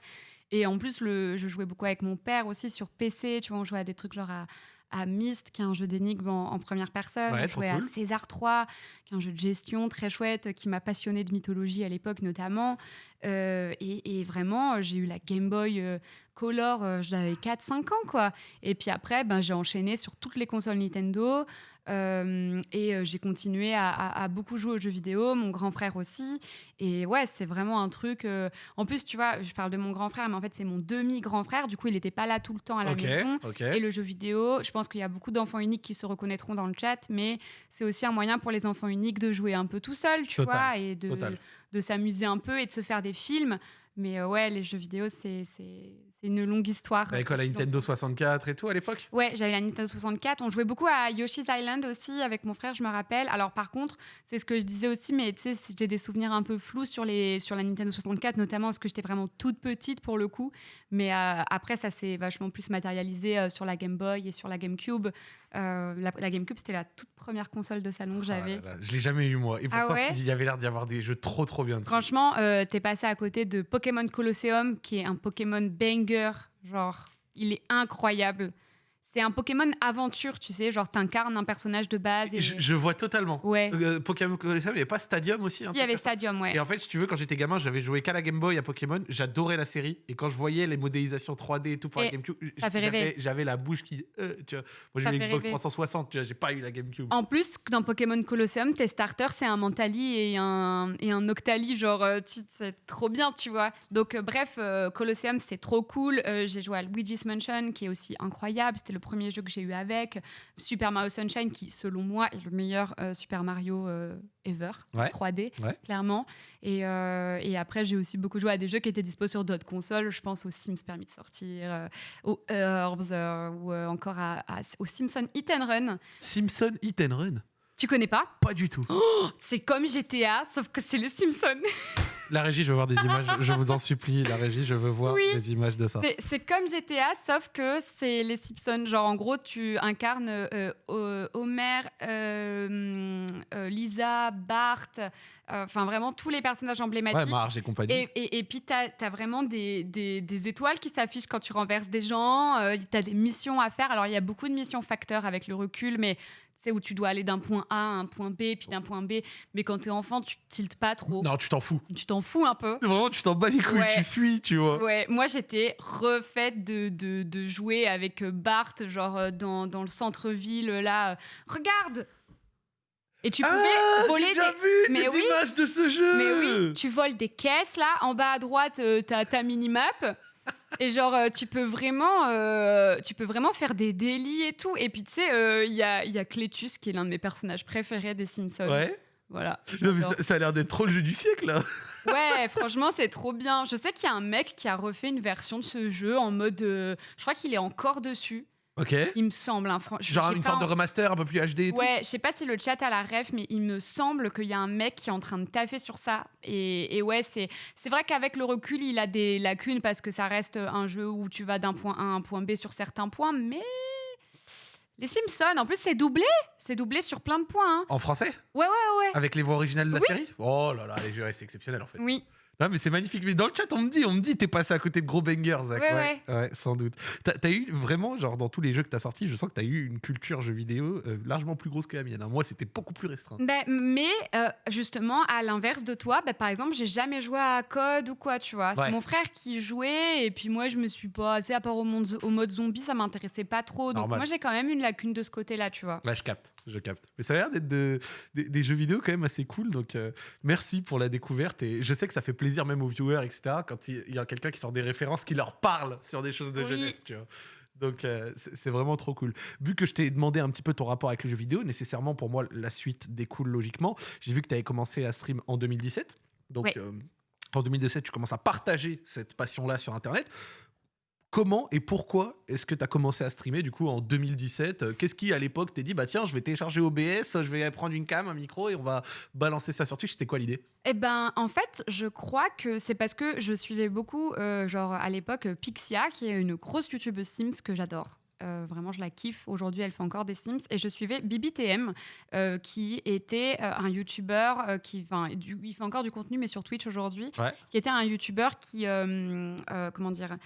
Et en plus, le, je jouais beaucoup avec mon père aussi sur PC, tu vois, on jouait à des trucs genre à, à Myst, qui est un jeu d'énigmes en, en première personne. Ouais, cool. à César 3, qui est un jeu de gestion très chouette, qui m'a passionné de mythologie à l'époque notamment. Euh, et, et vraiment, euh, j'ai eu la Game Boy euh, Color, euh, j'avais 4-5 ans, quoi. Et puis après, ben, j'ai enchaîné sur toutes les consoles Nintendo. Euh, et euh, j'ai continué à, à- à beaucoup jouer aux jeux vidéo, mon grand frère aussi. Et ouais, c'est vraiment un truc. euh, En plus, tu vois, je parle de mon grand frère, mais en fait, c'est mon demi-grand frère. Du coup, il n'était pas là tout le temps à la Ok, maison. ok. Et le jeu vidéo, je pense qu'il y a beaucoup d'enfants uniques qui se reconnaîtront dans le chat, mais c'est aussi un moyen pour les enfants uniques de jouer un peu tout seul, tu Total, vois, et de s'amuser un peu et de se faire des films. Mais euh, ouais, les jeux vidéo, c'est une longue histoire. Avec quoi, la Nintendo 64 et tout à l'époque? Ouais, j'avais la Nintendo 64. On jouait beaucoup à Yoshi's Island aussi avec mon frère, je me rappelle. Alors par contre, c'est ce que je disais aussi, mais tu sais, j'ai des souvenirs un peu flous sur, les, sur la Nintendo 64, notamment parce que j'étais vraiment toute petite pour le coup. Mais euh, après, ça s'est vachement plus matérialisé euh, sur la Game Boy et sur la GameCube. Euh, la, la GameCube, c'était la toute première console de salon que Ah j'avais. là, je l'ai jamais eu moi. Et Ah pourtant, ouais? il y avait l'air d'y avoir des jeux trop trop bien. dessus. Franchement, euh, t'es passé à côté de Pokémon Colosseum, qui est un Pokémon banger. Genre, il est incroyable. C'est un Pokémon aventure, tu sais, genre t'incarnes un personnage de base. Et... Je, je vois totalement. Ouais. Euh, Pokémon Colosseum, il n'y avait pas Stadium aussi Il y avait Stadium, ouais. Et en fait, si tu veux, quand j'étais gamin, j'avais joué qu'à la Game Boy à Pokémon. J'adorais la série. Et quand je voyais les modélisations 3D et tout pour la GameCube, j'avais- la bouche qui. euh, tu vois. Moi, j'ai eu une fait Xbox rêver. 360, tu vois, j'ai pas eu la GameCube. En plus, dans Pokémon Colosseum, tes starters, c'est un Mentali et un, et un Octali. Genre, euh, c'est trop bien, tu vois. Donc, euh, bref, Colosseum, c'est trop cool. J'ai joué à Luigi's Mansion, qui est aussi incroyable. C'était le premier jeu que j'ai eu avec. Super Mario Sunshine, qui, selon moi, est le meilleur euh, Super Mario euh, ever. Ouais. 3D, Ouais. clairement. Et, euh, et après, j'ai aussi beaucoup joué à des jeux qui étaient dispo sur d'autres consoles. Je pense aux Sims Permis de sortir, aux Herbs, ou encore à, à- aux Simpson Hit and Run. Simpson Hit and Run? Tu connais pas? Pas du tout. c'est comme GTA, sauf que c'est les Simpsons. La régie, je veux voir des images. Je vous en supplie, la régie, je veux voir Oui. des images de ça. C'est- C'est comme GTA, sauf que c'est les Simpsons. Genre, en gros, tu incarnes euh, Homer, euh, euh, Lisa, Bart, euh, enfin vraiment tous les personnages Ouais, emblématiques. Marge et compagnie. Et, et, et puis, tu as, vraiment des, des- des étoiles qui s'affichent quand tu renverses des gens. tu as des missions à faire. Alors, il y a beaucoup de missions facteurs avec le recul, mais c'est où tu dois aller d'un point A à un point B, puis d'un point B. Mais quand tu es enfant, tu tiltes pas trop. Non, tu t'en fous. Tu t'en fous un peu. Vraiment, tu t'en bats les couilles, Ouais. tu suis, tu vois. Ouais, moi j'étais refaite de, de, de jouer avec euh, Bart, genre euh, dans, dans le centre-ville, là. euh, Regarde Et tu pouvais Ah, voler j'ai déjà des. vu Mais des oui. images de ce jeu. Mais oui, tu voles des caisses là. En bas à droite, t'as ta minimap. Et genre, euh, tu peux vraiment, euh, tu peux vraiment faire des délits et tout. Et puis tu sais, euh, il y, a, y a Cletus qui est l'un de mes personnages préférés des Simpsons. Ouais. Voilà. Non, mais ça, ça a l'air d'être trop le jeu du siècle, là. Ouais, franchement, c'est trop bien. Je sais qu'il y a un mec qui a refait une version de ce jeu en mode. euh, je crois qu'il est encore dessus, Ok. il me semble. hein, Genre une sorte de remaster un peu plus HD et. Ouais, je sais pas si le chat a la ref, mais il me semble qu'il y a un mec qui est en train de taffer sur ça. Et, et ouais, c'est c'est vrai qu'avec le recul, il a des lacunes parce que ça reste un jeu où tu vas d'un point A à un point B sur certains points, mais. Les Simpsons, en plus, c'est doublé. C'est doublé sur plein de points. hein. En français? Ouais, ouais, ouais. Avec les voix originales de la Oui. série? Oh là là, les jeux, c'est exceptionnel en fait. Oui. Non, mais c'est magnifique. Mais dans le chat, on me dit, on me dit, t'es passé à côté de gros bangers, Zach. Ouais, ouais. sans doute. T'as as eu vraiment, genre, dans tous les jeux que t'as sortis, je sens que t'as eu une culture jeu vidéo euh, largement plus grosse que la mienne. hein. Moi, c'était beaucoup plus restreint. Ben, mais euh, justement, à l'inverse de toi, ben, par exemple, j'ai jamais joué à Code ou quoi, tu vois. Ouais. C'est mon frère qui jouait, et puis moi, je me suis pas, tu sais, à part au, monde- au mode zombie, ça m'intéressait pas trop. Donc, Normal. moi, j'ai quand même une lacune de ce côté-là, tu vois. Là, je capte, je capte. Mais ça a l'air d'être de- des, des jeux vidéo quand même assez cool. Donc, euh, merci pour la découverte. Et je sais que ça fait plaisir même aux viewers, etc. Quand il il y a quelqu'un qui sort des références qui leur parle sur des choses de Oui. jeunesse, tu vois. Donc, euh, c'est vraiment trop cool. Vu que je t'ai demandé un petit peu ton rapport avec les jeux vidéo, nécessairement pour moi, la suite découle logiquement. J'ai vu que tu avais commencé à stream en 2017. Donc, euh, en 2017, tu commences à partager cette passion-là sur Internet. Comment et pourquoi est-ce que tu as commencé à streamer du coup en 2017 Euh, Qu'est-ce qui à l'époque t'es dit bah tiens je vais télécharger OBS, je vais prendre une cam, un micro et on va balancer ça sur Twitch C'était quoi l'idée? Eh ben, en fait, je crois que c'est parce que je suivais beaucoup, euh, genre à l'époque, euh, Pixia, qui est une grosse youtubeuse Sims que j'adore. Euh, vraiment, je la kiffe. Aujourd'hui, elle fait encore des Sims. Et je suivais BBTM, euh, qui était euh, un YouTuber qui, du- il fait encore du contenu, mais sur Twitch aujourd'hui, Ouais. qui était un YouTuber qui, comment dire,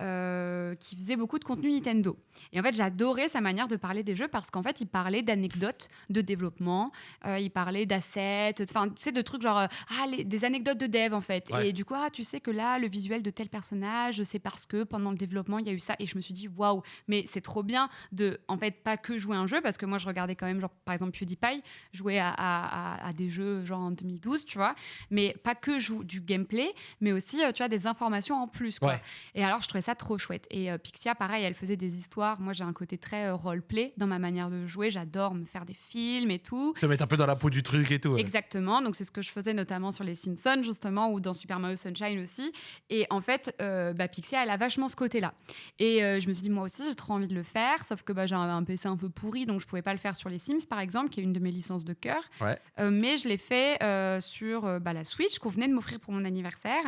euh, qui faisait beaucoup de contenu Nintendo. Et en fait, j'adorais sa manière de parler des jeux parce qu'en fait, il parlait d'anecdotes de développement, euh, il parlait d'assets, enfin, tu sais, de trucs genre, euh, ah, les- des anecdotes de dev en fait. Ouais. Et du coup, ah, tu sais que là, le visuel de tel personnage, c'est parce que pendant le développement, il y a eu ça. Et je me suis dit, waouh, mais c'est trop bien de, en fait, pas que jouer un jeu parce que moi, je regardais quand même, genre, par exemple, PewDiePie jouer à, à- à- à des jeux genre en 2012, tu vois, mais pas que jou- du gameplay, mais aussi, tu vois, des informations en plus, quoi. Ouais. Et alors, je trouvais ça trop chouette. Et euh, Pixia, pareil, elle faisait des histoires. Moi, j'ai un côté très euh, roleplay dans ma manière de jouer. J'adore me faire des films et tout. Te mettre un peu dans la peau du truc et tout. ouais. Exactement. Donc, c'est ce que je faisais notamment sur les Simpsons, justement, ou dans Super Mario Sunshine aussi. Et en fait, euh, bah, Pixia, elle a vachement ce côté-là. Et euh, je me suis dit, moi aussi, j'ai trop envie de le faire. Sauf que bah, j'ai un, un PC un peu pourri, donc je pouvais pas le faire sur les Sims, par exemple, qui est une de mes licences de cœur. Ouais. Mais je l'ai fait sur bah, la Switch qu'on venait de m'offrir pour mon anniversaire.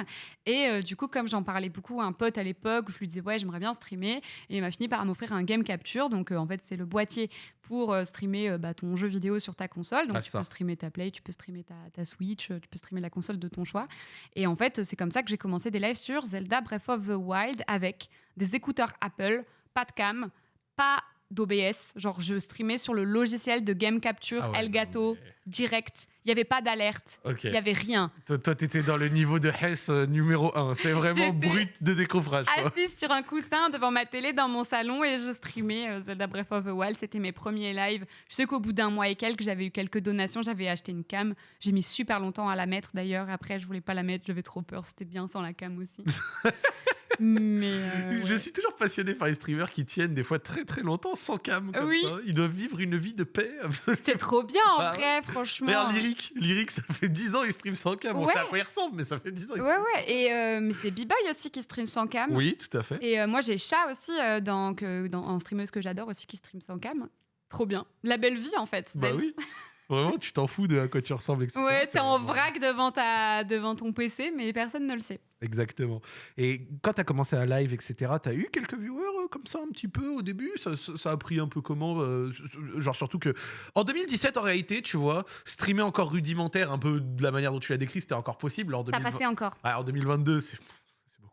Et du coup, comme j'en parlais beaucoup à un pote à l'époque, je lui disais, ouais, j'aimerais bien streamer. Et il m'a fini par m'offrir un Game Capture. Donc, euh, en fait, c'est le boîtier pour euh, streamer euh, bah, ton jeu vidéo sur ta console. Donc, Ouais, tu peux streamer ta Play, tu peux streamer ta, ta Switch, tu peux streamer la console de ton choix. Et en fait, c'est comme ça que j'ai commencé des lives sur Zelda Breath of the Wild avec des écouteurs Apple, pas de cam, pas d'OBS. Genre, je streamais sur le logiciel de Game Capture Ah ouais, Elgato non, mais- direct. Il n'y avait pas d'alerte. Il n'y avait rien. Toi, toi, t'étais dans le niveau de Hess euh, numéro 1. C'est vraiment brut de décoffrage. Assise sur un coussin devant ma télé dans mon salon et je streamais euh, Zelda Breath of the Wild. C'était mes premiers lives. Je sais qu'au bout d'un mois et quelques, j'avais eu quelques donations. J'avais acheté une cam. J'ai mis super longtemps à la mettre d'ailleurs. Après, je voulais pas la mettre. J'avais trop peur. C'était bien sans la cam aussi. Mais euh, Je suis toujours passionné par les streamers qui tiennent des fois très très longtemps sans cam. Comme Oui. ça. Ils doivent vivre une vie de paix. c'est trop bien en Bah vrai, franchement. Regarde Lyric. Lyric, ça fait 10 ans il stream sans cam. On Ouais. sait à quoi il ressemble, mais ça fait 10 ans. Ouais, ouais. Et euh, mais c'est B-Boy aussi qui stream sans cam. Oui, tout à fait. Et euh, moi, j'ai Chat aussi, euh, dans, que, dans, en streameuse que j'adore aussi, qui stream sans cam. Trop bien. La belle vie, en fait. Bah oui. Vraiment, tu t'en fous de à quoi tu ressembles, etc. Ouais, C'est t'es en vraiment- vrac devant, ta, devant ton PC, mais personne ne le sait. Exactement. Et quand tu as commencé à live, etc., tu as eu quelques viewers euh, comme ça un petit peu au début? Ça, ça- ça a pris un peu comment euh, Genre surtout que en 2017, en réalité, tu vois, streamer encore rudimentaire, un peu de la manière dont tu l'as décrit, c'était encore possible. En, Ça 2020 passait encore. Ouais, en 2022, c'est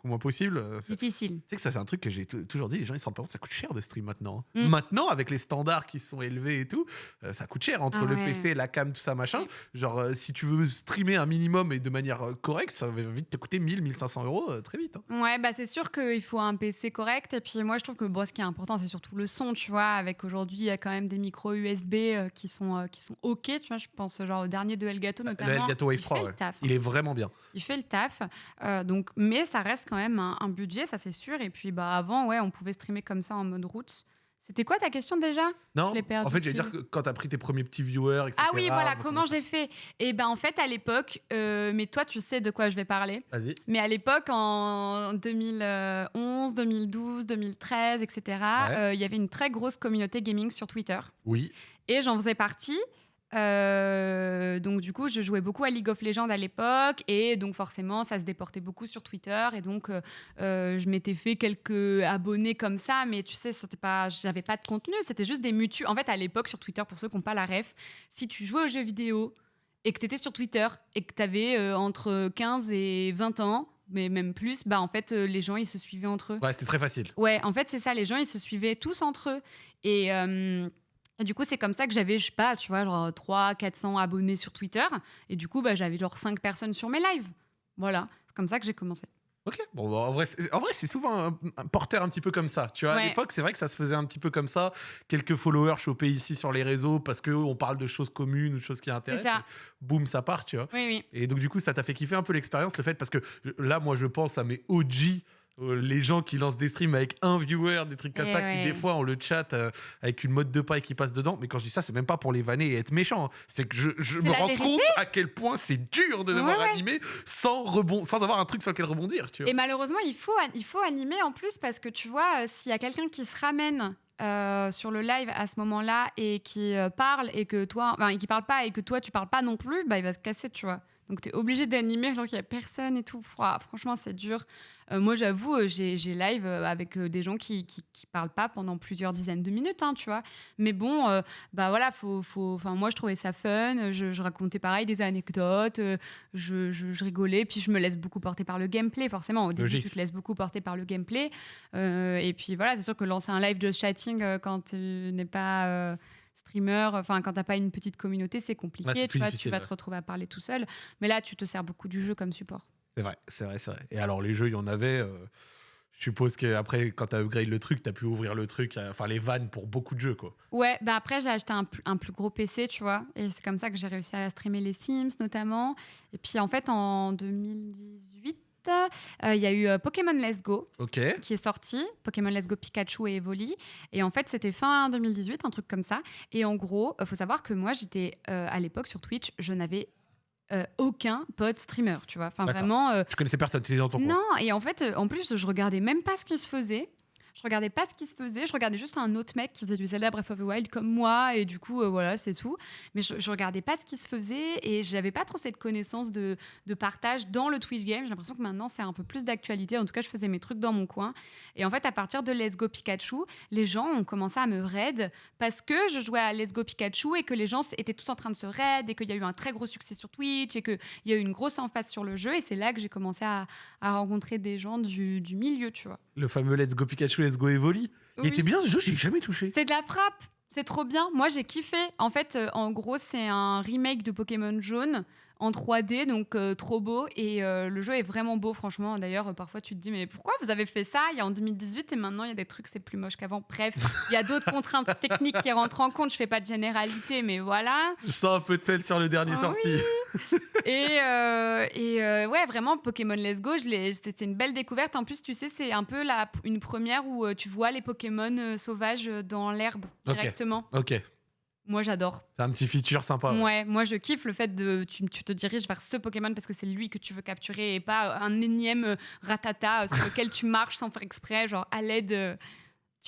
moins possible. Euh, Difficile. Tu sais que ça, c'est un truc que j'ai tou- toujours dit, les gens ils se rendent pas compte, ça coûte cher de stream maintenant. hein. Mm. Maintenant, avec les standards qui sont élevés et tout, euh, ça coûte cher entre Ah le ouais. PC, la cam, tout ça, machin. Genre, euh, si tu veux streamer un minimum et de manière correcte, ça va vite te coûter 1000, 1500 euros euh, très vite. hein. Ouais, bah c'est sûr qu'il faut un PC correct. Et puis moi, je trouve que bon, ce qui est important, c'est surtout le son, tu vois. Avec aujourd'hui, il y a quand même des micros USB qui, sont, qui sont OK, tu vois. Je pense genre au dernier de Elgato notamment. Le Elgato Wave il 3, fait ouais. le taf. il est vraiment bien. Il fait le taf. Donc, mais ça reste quand même un, un budget, ça c'est sûr. Et puis bah avant, ouais, on pouvait streamer comme ça en mode route. C'était quoi ta question déjà? Non, en fait, j'allais dire que quand t'as pris tes premiers petits viewers, etc. Ah oui, voilà, comment j'ai fait? Et ben en fait, à l'époque, euh, mais toi, tu sais de quoi je vais parler. Vas-y. Mais à l'époque, en 2011, 2012, 2013, etc., euh, il y avait une très grosse communauté gaming sur Twitter. Oui. Et j'en faisais partie. Euh, donc du coup, je jouais beaucoup à League of Legends à l'époque, et donc forcément, ça se déportait beaucoup sur Twitter, et donc euh, euh, je m'étais fait quelques abonnés comme ça, mais tu sais, c'était pas, j'avais pas de contenu, c'était juste des mutus. En fait, à l'époque sur Twitter, pour ceux qui n'ont pas la ref, si tu jouais aux jeux vidéo et que tu étais sur Twitter et que tu avais entre 15 et 20 ans, mais même plus, bah en fait, les gens ils se suivaient entre eux. Ouais, c'était très facile. Ouais, en fait, c'est ça. Les gens, ils se suivaient tous entre eux. Et, et du coup, c'est comme ça que j'avais, je sais pas, tu vois, genre 300, 400 abonnés sur Twitter. Et du coup, bah, j'avais genre 5 personnes sur mes lives. Voilà, c'est comme ça que j'ai commencé. Ok. Bon, bah, en vrai, c'est- souvent un, un porteur un petit peu comme ça. Tu vois, à l'époque, c'est vrai que ça se faisait un petit peu comme ça. Quelques followers chopés ici sur les réseaux parce qu'on parle de choses communes ou de choses qui intéressent. Boum, ça part, tu vois. Oui, oui. Et donc, du coup, ça t'a fait kiffer un peu l'expérience, le fait, parce que là, moi, je pense à mes OG, les gens qui lancent des streams avec un viewer, des trucs comme Eh ça, ouais. qui des fois ont le chat euh, avec une mode de paille qui passe dedans. Mais quand je dis ça, c'est même pas pour les vanner et être méchant. hein. C'est que je, me rends vérité. compte à quel point c'est dur de devoir Ouais, ouais. animer sans, rebond, sans avoir un truc sur lequel rebondir, tu vois. Et malheureusement, il faut, il faut animer en plus parce que tu vois, euh, s'il y a quelqu'un qui se ramène euh, sur le live à ce moment-là et qui euh, parle et que toi, enfin, et qui parle pas et que toi tu parles pas non plus, bah il va se casser, tu vois. Donc tu es obligé d'animer alors qu'il y a personne et tout. Franchement, c'est dur. Euh, moi, j'avoue, euh, j'ai live euh, avec des gens qui, qui, qui parlent pas pendant plusieurs dizaines de minutes, hein, tu vois. Mais bon, euh, bah voilà, faut, faut. Enfin, moi, je trouvais ça fun. Je, je racontais pareil des anecdotes. je, je- je rigolais, puis je me laisse beaucoup porter par le gameplay, forcément. Au début, Logique. tu te laisses beaucoup porter par le gameplay. Euh, et puis voilà, c'est sûr que lancer un live just chatting quand tu n'es pas streamer, enfin quand t'as pas une petite communauté, c'est compliqué. Ouais, tu, vois, vas ouais. te retrouver à parler tout seul. Mais là, tu te sers beaucoup du jeu comme support. C'est vrai, c'est vrai, c'est vrai. Et alors, les jeux, il y en avait. euh, je suppose qu'après, quand tu as upgrade le truc, tu as pu ouvrir le truc, euh, enfin les vannes pour beaucoup de jeux, quoi. Ouais, bah après j'ai acheté un plus gros PC, tu vois, et c'est comme ça que j'ai réussi à streamer les Sims notamment. Et puis en fait en 2018, euh, il y a eu euh, Pokémon Let's Go qui est sorti, Pokémon Let's Go Pikachu et Evoli. Et en fait c'était fin 2018, un truc comme ça. Et en gros, il faut savoir que moi j'étais euh, à l'époque sur Twitch, je n'avais euh, aucun pote streamer, tu vois. Enfin vraiment. euh, Je connaissais personne, tu étais dans ton coin. non, et en fait, euh, en plus, je regardais même pas ce qui se faisait. Je regardais pas ce qui se faisait, je regardais juste un autre mec qui faisait du Zelda Breath of the Wild comme moi, et du coup, euh, voilà, c'est tout. Mais je, je regardais pas ce qui se faisait, et j'avais pas trop cette connaissance de, de partage dans le Twitch game. J'ai l'impression que maintenant, c'est un peu plus d'actualité. En tout cas, je faisais mes trucs dans mon coin. Et en fait, à partir de Let's Go Pikachu, les gens ont commencé à me raid parce que je jouais à Let's Go Pikachu et que les gens étaient tous en train de se raid et qu'il y a eu un très gros succès sur Twitch et qu'il y a eu une grosse emphase sur le jeu. Et c'est là que j'ai commencé à, à rencontrer des gens du, du milieu, tu vois. Le fameux Let's Go Pikachu, Let's Go Evoli. Il était bien ce jeu, j'ai jamais touché. C'est de la frappe. C'est trop bien. Moi, j'ai kiffé. En fait, euh, en gros, c'est un remake de Pokémon Jaune en 3D, donc euh, trop beau. Et euh, le jeu est vraiment beau, franchement. D'ailleurs, euh, parfois, tu te dis, mais pourquoi vous avez fait ça? Il y a en 2018 et maintenant, il y a des trucs, c'est plus moche qu'avant. Bref, il y a d'autres contraintes techniques qui rentrent en compte. Je fais pas de généralité, mais voilà. Je sens un peu de sel sur le dernier Ah sorti. Et, euh, et ouais, vraiment, Pokémon Let's Go, c'était une belle découverte. En plus, tu sais, c'est un peu la, une première où tu vois les Pokémon sauvages dans l'herbe directement. Ok, Moi, j'adore. un petit feature sympa. ouais. Ouais, moi je kiffe le fait de tu, tu te diriges vers ce Pokémon parce que c'est lui que tu veux capturer et pas un énième euh, ratata euh, sur lequel tu marches sans faire exprès, genre à l'aide.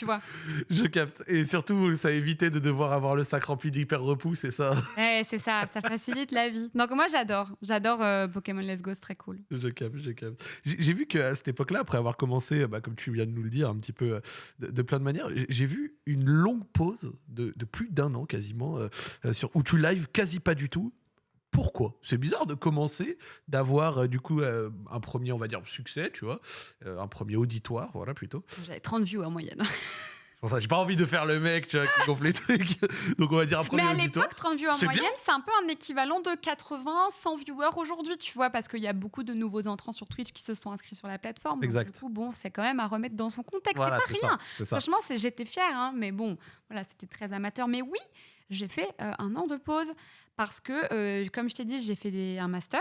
Euh, tu vois Je capte. Et surtout, ça évitait de devoir avoir le sac rempli d'hyper repous, c'est ça. Ouais, c'est ça, ça facilite la vie. Donc moi j'adore, j'adore euh, Pokémon Let's Go, c'est très cool. Je capte, je capte. J'ai vu qu'à cette époque-là, après avoir commencé, bah, comme tu viens de nous le dire, un petit peu euh, de, de plein de manières, j'ai- vu une longue pause de, de plus d'un an quasiment, euh, euh, sur, où tu live quasi pas du tout. Pourquoi? C'est bizarre de commencer, d'avoir euh, du coup euh, un premier, on va dire, succès, tu vois, euh, un premier auditoire, voilà plutôt. J'avais 30 views en moyenne. C'est pour ça j'ai pas envie de faire le mec, tu vois, qui gonfle les trucs. Donc on va dire un premier Mais à l'époque, 30 views en moyenne, c'est un peu un équivalent de 80, 100 viewers aujourd'hui, tu vois, parce qu'il y a beaucoup de nouveaux entrants sur Twitch qui se sont inscrits sur la plateforme. Donc, Exact. du coup, bon, c'est quand même à remettre dans son contexte, Voilà, c'est pas rien. ça. C'est ça. Franchement, j'étais fière, hein, mais bon, voilà, c'était très amateur. Mais oui, j'ai fait euh, un an de pause parce que, euh, comme je t'ai dit, j'ai fait des- un master.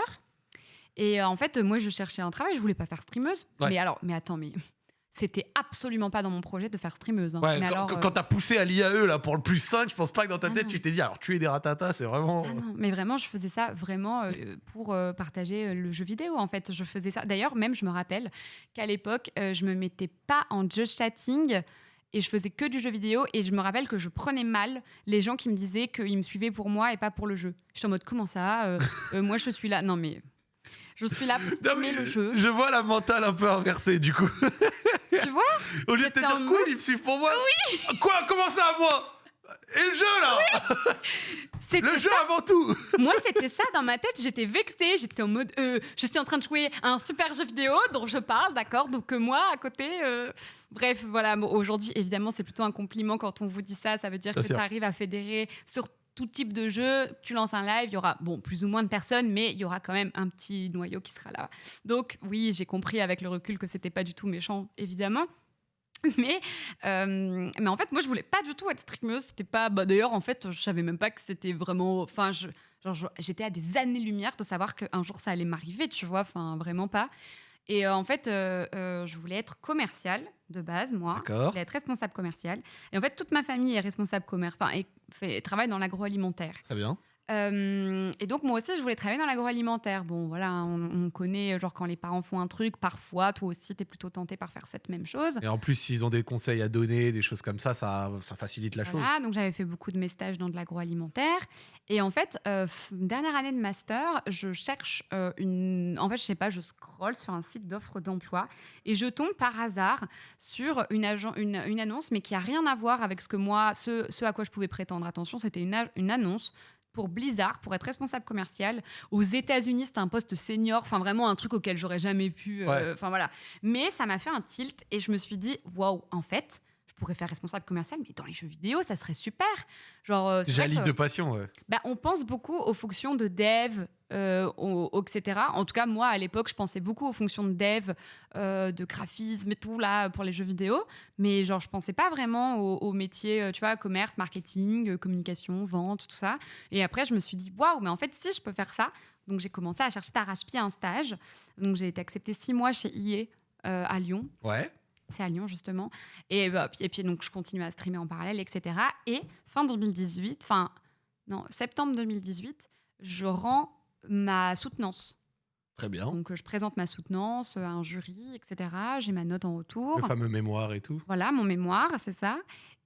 Et euh, en fait, moi, je cherchais un travail, je voulais pas faire streameuse. Ouais. Mais alors, mais attends, mais c'était absolument pas dans mon projet de faire streameuse. hein. Ouais, mais quand, alors, quand- euh, quand t'as poussé à l'IAE là pour le plus 5, je pense pas que dans ta Ah tête non. tu t'es dit alors tuer des ratatas, c'est vraiment. Ah non, mais vraiment, je faisais ça vraiment euh, pour euh, partager le jeu vidéo. En fait, je faisais ça. D'ailleurs, même, je me rappelle qu'à l'époque, euh, je me mettais pas en just chatting et je faisais que du jeu vidéo. Et je me rappelle que je prenais mal les gens qui me disaient qu'ils me suivaient pour moi et pas pour le jeu. J'étais en mode comment ça euh, euh, Moi, je suis là. Non, mais je suis là pour Non, mais le jeu. Je vois la mentale un peu inversée du coup. Tu vois Au lieu de te dire quoi, ils me suivent pour moi Quoi? Comment ça moi? Et le jeu là Le jeu ça. avant tout Moi, c'était ça dans ma tête. J'étais vexée. J'étais en mode, euh, je suis en train de jouer à un super jeu vidéo dont je parle, d'accord Donc euh, moi, à côté, euh, bref, voilà. Bon, Aujourd'hui, évidemment, c'est plutôt un compliment quand on vous dit ça. Ça veut dire Bien que tu arrives à fédérer sur tout type de jeu. Tu lances un live, il y aura bon plus ou moins de personnes, mais il y aura quand même un petit noyau qui sera là. Donc oui, j'ai compris avec le recul que c'était pas du tout méchant, évidemment. Mais, euh, mais en fait, moi, je voulais pas du tout être streameuse. C'était pas. Bah, D'ailleurs, en fait, je savais même pas que c'était vraiment. Enfin, j'étais à des années-lumière de savoir qu'un jour ça allait m'arriver, tu vois. Enfin, vraiment pas. Et euh, en fait, euh, euh, je voulais être commerciale de base, moi. Je voulais être responsable commercial. Et en fait, toute ma famille est responsable commerce, enfin, et fait, travaille dans l'agroalimentaire. Très bien. Euh, et donc, moi aussi, je voulais travailler dans l'agroalimentaire. Bon, voilà, on, on connaît, genre, quand les parents font un truc, parfois, toi aussi, tu es plutôt tenté par faire cette même chose. Et en plus, s'ils ont des conseils à donner, des choses comme ça, ça, ça facilite la chose. Voilà, donc j'avais fait beaucoup de mes stages dans de l'agroalimentaire. Et en fait, euh, dernière année de master, je cherche euh, une. En fait, je sais pas, je scrolle sur un site d'offres d'emploi et je tombe par hasard sur une, agent- une, une annonce, mais qui a rien à voir avec ce que moi, ce, ce à quoi je pouvais prétendre. Attention, c'était une, une annonce pour Blizzard, pour être responsable commercial. Aux États-Unis, c'était un poste senior, enfin vraiment un truc auquel j'aurais jamais pu. euh, Ouais. Enfin voilà. Mais ça m'a fait un tilt et je me suis dit, waouh, en fait, je pourrais faire responsable commercial, mais dans les jeux vidéo, ça serait super. Genre, euh, que- de passion, ouais. bah, on pense beaucoup aux fonctions de dev, euh, au- au- etc. En tout cas, moi, à l'époque, je pensais beaucoup aux fonctions de dev, euh, de graphisme et tout, là, pour les jeux vidéo. Mais genre, je pensais pas vraiment aux, aux métiers, tu vois, commerce, marketing, communication, vente, tout ça. Et après, je me suis dit, waouh, mais en fait, si je peux faire ça. Donc, j'ai commencé à chercher d'arrache-pied un stage. Donc, j'ai été acceptée six mois chez IE euh, à Lyon. Ouais. C'est à Lyon, justement. Et, bah, puis, et puis, donc, je continue à streamer en parallèle, etc. Et fin 2018, enfin, non, septembre 2018, je rends ma soutenance. Très bien. Donc, je présente ma soutenance à un jury, etc. J'ai ma note en retour. Le fameux mémoire et tout. Voilà, mon mémoire, c'est ça.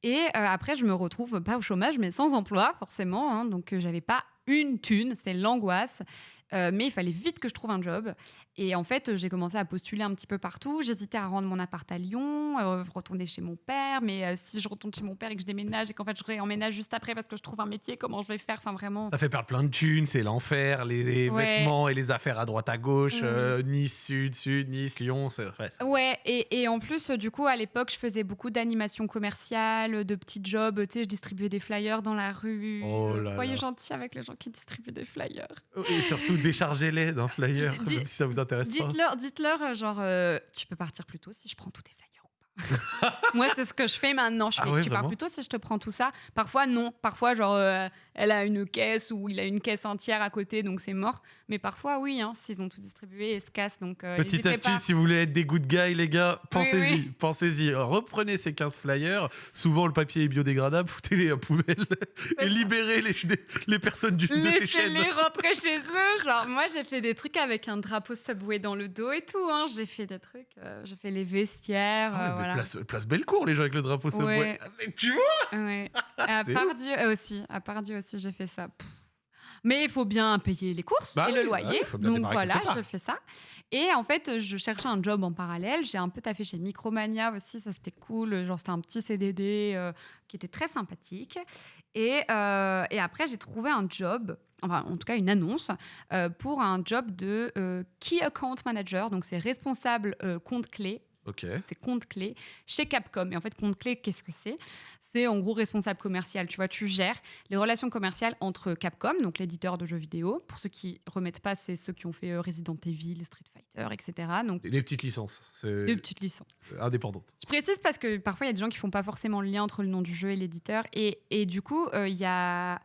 Et euh, après, je me retrouve pas au chômage, mais sans emploi, forcément. hein. donc, euh, j'avais pas une thune, c'était l'angoisse. Euh, mais il fallait vite que je trouve un job. Et en fait, j'ai commencé à postuler un petit peu partout. J'hésitais à rendre mon appart à Lyon, euh, retourner chez mon père. Mais euh, si je retourne chez mon père et que je déménage et qu'en fait je réemménage juste après parce que je trouve un métier, comment je vais faire? Enfin, vraiment. Ça fait perdre plein de thunes, c'est l'enfer, les Ouais. vêtements et les affaires à droite à gauche, Mhm. euh, Nice Sud, Sud, Nice, Lyon, c'est ouais, c'est- Ouais, et, et en plus, du coup, à l'époque, je faisais beaucoup d'animations commerciales, de petits jobs. Tu sais, je distribuais des flyers dans la rue. Oh là Soyez là. gentils avec les gens qui distribuent des flyers. Et surtout déchargez-les d'un flyer, si ça vous Dites-leur, dites-leur, euh, genre, euh, tu peux partir plus tôt si je prends tous tes flyers. Moi, c'est ce que je fais maintenant. Je Ah fais, ouais, tu pars vraiment plus tôt si je te prends tout ça. Parfois, non. Parfois, genre, euh, elle a une caisse ou il a une caisse entière à côté, donc c'est mort. Mais parfois, oui, hein, s'ils ont tout distribué, ils se cassent. Donc, euh, Petite astuce, pas. si vous voulez être des good guys, les gars, pensez-y, oui. pensez-y. Reprenez ces 15 flyers. Souvent, le papier est biodégradable, foutez-les à poubelle et libérez les, les personnes du, de ces chaînes. Laissez-les rentrer chez eux. Genre, moi, j'ai fait des trucs avec un drapeau Subway dans le dos et tout. Hein. J'ai fait des trucs. euh, j'ai fait les vestiaires. Ah ouais, voilà. place, place Bellecour, les gens avec le drapeau. Ouais. Mais tu vois Ouais. À part Dieu aussi. À part Dieu aussi, j'ai fait ça. Pff. Mais il faut bien payer les courses Bah et oui, le bah loyer. oui, Donc voilà, j'ai fait ça. Et en fait, je cherchais un job en parallèle. J'ai un peu taffé chez Micromania aussi. Ça, c'était cool. Genre, c'était un petit CDD euh, qui était très sympathique. Et, euh, et après, j'ai trouvé un job, enfin, en tout cas, une annonce euh, pour un job de euh, Key Account Manager. Donc, c'est responsable euh, compte clé Ok. c'est compte clé chez Capcom. Et en fait, compte clé, qu'est-ce que c'est? C'est en gros responsable commercial. Tu vois, tu gères les relations commerciales entre Capcom, donc l'éditeur de jeux vidéo. Pour ceux qui remettent pas, c'est ceux qui ont fait euh, Resident Evil, Street Fighter, etc. Donc Des, des petites licences, deux petites licences. indépendante. Je précise parce que parfois il y a des gens qui font pas forcément le lien entre le nom du jeu et l'éditeur. Et, et du coup, euh, il y a.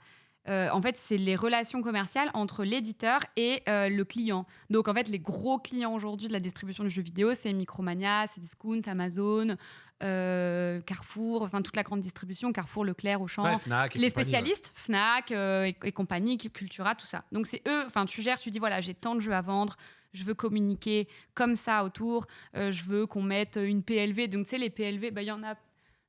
euh, en fait, c'est les relations commerciales entre l'éditeur et euh, le client. Donc, en fait, les gros clients aujourd'hui de la distribution de jeux vidéo, c'est Micromania, c'est Discount, Amazon, euh, Carrefour, enfin toute la grande distribution, Carrefour, Leclerc, Auchan. Ouais, Fnac les spécialistes, Fnac et, et compagnie, Cultura, tout ça. Donc c'est eux, enfin tu gères, tu dis voilà, j'ai tant de jeux à vendre, je veux communiquer comme ça autour, je veux qu'on mette une PLV. Donc tu sais, les PLV, bah, il y en a.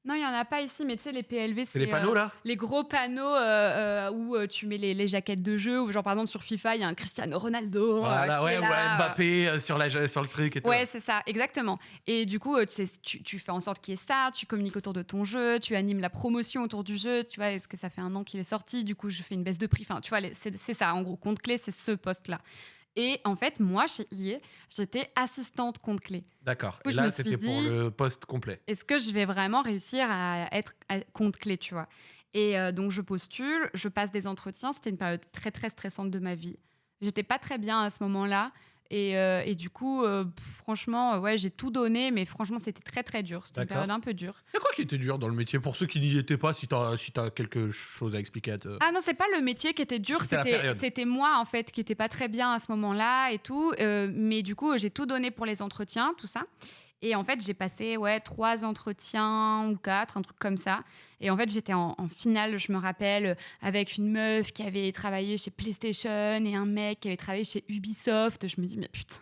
Non, il y en a pas ici, mais tu sais, les PLV, C'est les panneaux euh, là les gros panneaux euh, euh, où tu mets les, les jaquettes de jeu, ou genre par exemple sur FIFA, il y a un Cristiano Ronaldo. Voilà, ouais, là, euh, Mbappé sur, la, sur le truc et tout. Ouais, c'est ça, exactement. Et du coup, tu, tu, fais en sorte qu'il y ait ça, tu communiques autour de ton jeu, tu animes la promotion autour du jeu. Tu vois, est-ce que ça fait un an qu'il est sorti Du coup, je fais une baisse de prix. Enfin, tu vois, c'est c'est ça, en gros, compte clé, c'est ce poste-là. Et en fait, moi, chez IE, j'étais assistante compte clé. D'accord. Et là, c'était pour le poste complet. Est-ce que je vais vraiment réussir à être compte clé, tu vois? Et euh, donc, je postule, je passe des entretiens. C'était une période très, très stressante de ma vie. J'étais pas très bien à ce moment-là. Et, euh, et du coup, euh, franchement, euh, ouais, j'ai tout donné, mais franchement, c'était très, très dur. C'était une période un peu dure. Il y a quoi qui était dur dans le métier? Pour ceux qui n'y étaient pas, si tu as, si as quelque chose à expliquer à te... Ah non, c'est pas le métier qui était dur, C'était moi en fait qui était pas très bien à ce moment-là et tout. Euh, mais du coup, j'ai tout donné pour les entretiens, tout ça. Et en fait, j'ai passé ouais trois entretiens ou quatre, un truc comme ça. Et en fait, j'étais en, en finale, je me rappelle, avec une meuf qui avait travaillé chez PlayStation et un mec qui avait travaillé chez Ubisoft. Je me dis mais putain.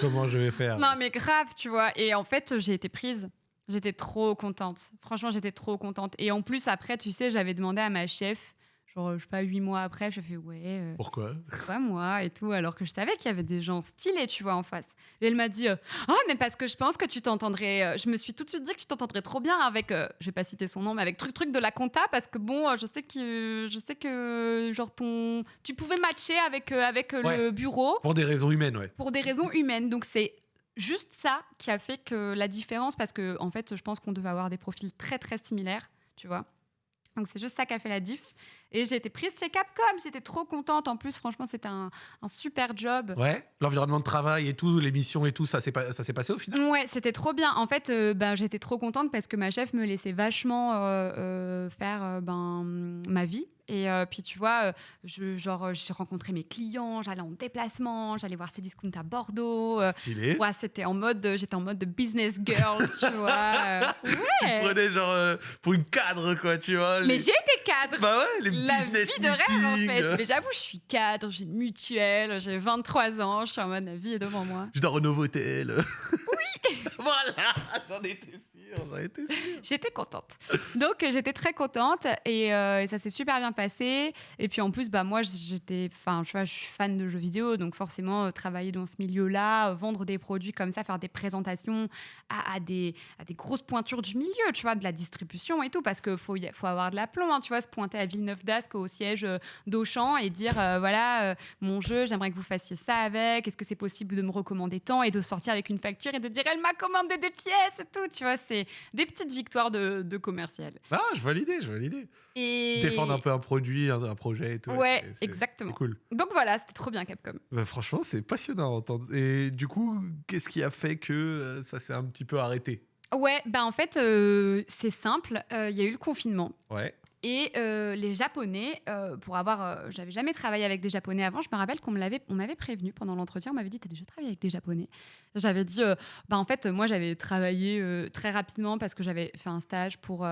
Comment je vais faire? Non, mais grave, tu vois. Et en fait, j'ai été prise. J'étais trop contente. Franchement, j'étais trop contente. Et en plus, après, tu sais, j'avais demandé à ma chef, genre, je sais pas, huit mois après, j'ai fait, ouais, euh, Pourquoi pourquoi moi et tout, alors que je savais qu'il y avait des gens stylés, tu vois, en face. Et elle m'a dit, euh, ah, mais parce que je pense que tu t'entendrais. euh, je me suis tout de suite dit que tu t'entendrais trop bien avec, euh, je vais pas citer son nom, mais avec truc truc de la compta, parce que bon, euh, je sais que, je sais que, genre, ton. Tu pouvais matcher avec, avec Ouais. le bureau Pour des raisons humaines, ouais. pour des raisons humaines. Donc c'est juste ça qui a fait que la différence, parce que en fait, je pense qu'on devait avoir des profils très très similaires, tu vois. Donc c'est juste ça qui a fait la diff. Et j'ai été prise chez Capcom, j'étais trop contente. En plus, franchement, c'était un, un super job. Ouais, l'environnement de travail et tout, les missions et tout, ça s'est pas- ça s'est passé au final? Ouais, c'était trop bien. En fait, euh, ben, j'étais trop contente parce que ma chef me laissait vachement euh, euh, faire ben, ma vie. Et euh, puis, tu vois, euh, je, genre, euh, j'ai rencontré mes clients, j'allais en déplacement, j'allais voir ces discounts à Bordeaux. Stylé. Ouais, c'était en mode, j'étais en mode de business girl, tu vois. euh, Tu ouais. prenais genre pour une cadre, quoi, tu vois. Mais j'ai été cadre. Bah ouais, les La business vie de rêve, en fait. Mais j'avoue, je suis cadre, j'ai une mutuelle, j'ai 23 ans, je suis en mode, la vie est devant moi. Je dors au Novotel. voilà, j'en étais J'étais contente. Donc euh, j'étais très contente et, euh, et ça s'est super bien passé. Et puis en plus, bah moi j'étais, enfin je suis fan de jeux vidéo, donc forcément euh, travailler dans ce milieu-là, vendre des produits comme ça, faire des présentations à, des à des grosses pointures du milieu, tu vois, de la distribution et tout, parce que faut faut avoir de l'aplomb, hein, tu vois, se pointer à Villeneuve d'Ascq au siège d'Auchan et dire voilà mon jeu, j'aimerais que vous fassiez ça avec. Est-ce que c'est possible de me recommander tant et de sortir avec une facture et de dire elle m'a commandé des pièces et tout, tu vois, c'est des petites victoires de, de commercial. Ah, je vois l'idée, je vois l'idée. Et Défendre un peu un produit, un, un projet et tout. Ouais, c'est- exactement. C'est cool. Donc voilà, c'était trop bien Capcom. Bah, franchement, c'est passionnant à entendre. Et du coup, qu'est-ce qui a fait que euh, ça s'est un petit peu arrêté? Ouais, bah en fait, euh, c'est simple. euh, Il y a eu le confinement. Ouais. Et euh, les Japonais, euh, pour avoir, euh, j'avais jamais travaillé avec des Japonais avant. Je me rappelle qu'on me l'avait, on m'avait prévenu pendant l'entretien. On m'avait dit, t'as déjà travaillé avec des Japonais? J'avais dit, euh, bah en fait, moi j'avais travaillé très rapidement parce que j'avais fait un stage pour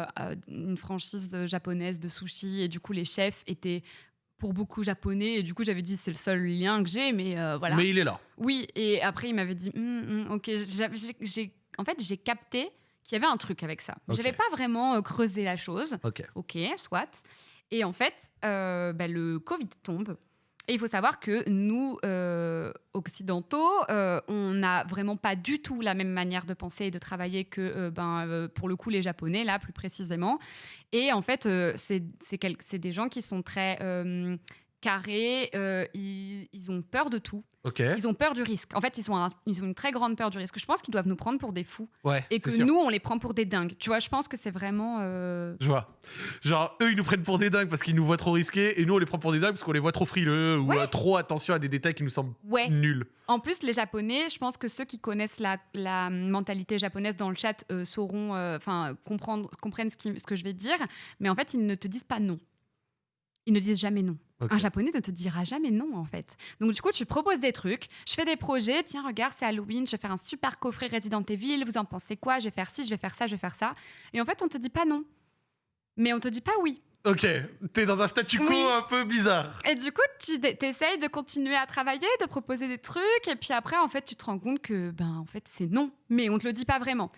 une franchise japonaise de sushi et du coup les chefs étaient pour beaucoup japonais et du coup j'avais dit c'est le seul lien que j'ai mais euh, voilà Mais il est là. oui, et après, il m'avait dit, Hum, hum, ok, j'ai- en fait, j'ai capté qu'il y avait un truc avec ça. Ok. J'avais pas vraiment euh, creusé la chose. Ok. Ok, soit. Et en fait, euh, bah, le Covid tombe. Et il faut savoir que nous, euh, occidentaux, euh, on n'a vraiment pas du tout la même manière de penser et de travailler que, euh, ben, pour le coup, les Japonais, là, plus précisément. Et en fait, c'est des gens qui sont très carrés, ils, ils ont peur de tout. Ils ont peur du risque. En fait, ils, sont un- ils ont une très grande peur du risque. Je pense qu'ils doivent nous prendre pour des fous Ouais. et que sûr. nous, on les prend pour des dingues. Tu vois, je pense que c'est vraiment. euh, Je vois. Genre, eux, ils nous prennent pour des dingues parce qu'ils nous voient trop risqués et nous, on les prend pour des dingues parce qu'on les voit trop frileux ou Ouais. euh, trop attention à des détails qui nous semblent Ouais. nuls. En plus, les Japonais, je pense que ceux qui connaissent la, la mentalité japonaise dans le chat euh, sauront, euh, enfin, comprendre, comprennent ce, qui- ce que je vais dire. Mais en fait, ils ne te disent pas non. Ils ne disent jamais non. Un japonais ne te dira jamais non, en fait. Donc, du coup, tu proposes des trucs. Je fais des projets. Tiens, regarde, c'est Halloween. Je vais faire un super coffret Resident Evil. Vous en pensez quoi Je vais faire ci, je vais faire ça, je vais faire ça. Et en fait, on te dit pas non. Mais on te dit pas oui. Ok. T'es dans un statu quo Oui. un peu bizarre. Et du coup, tu essayes de continuer à travailler, de proposer des trucs, et puis après, en fait, tu te rends compte que, ben, en fait, c'est non, mais on te le dit pas vraiment.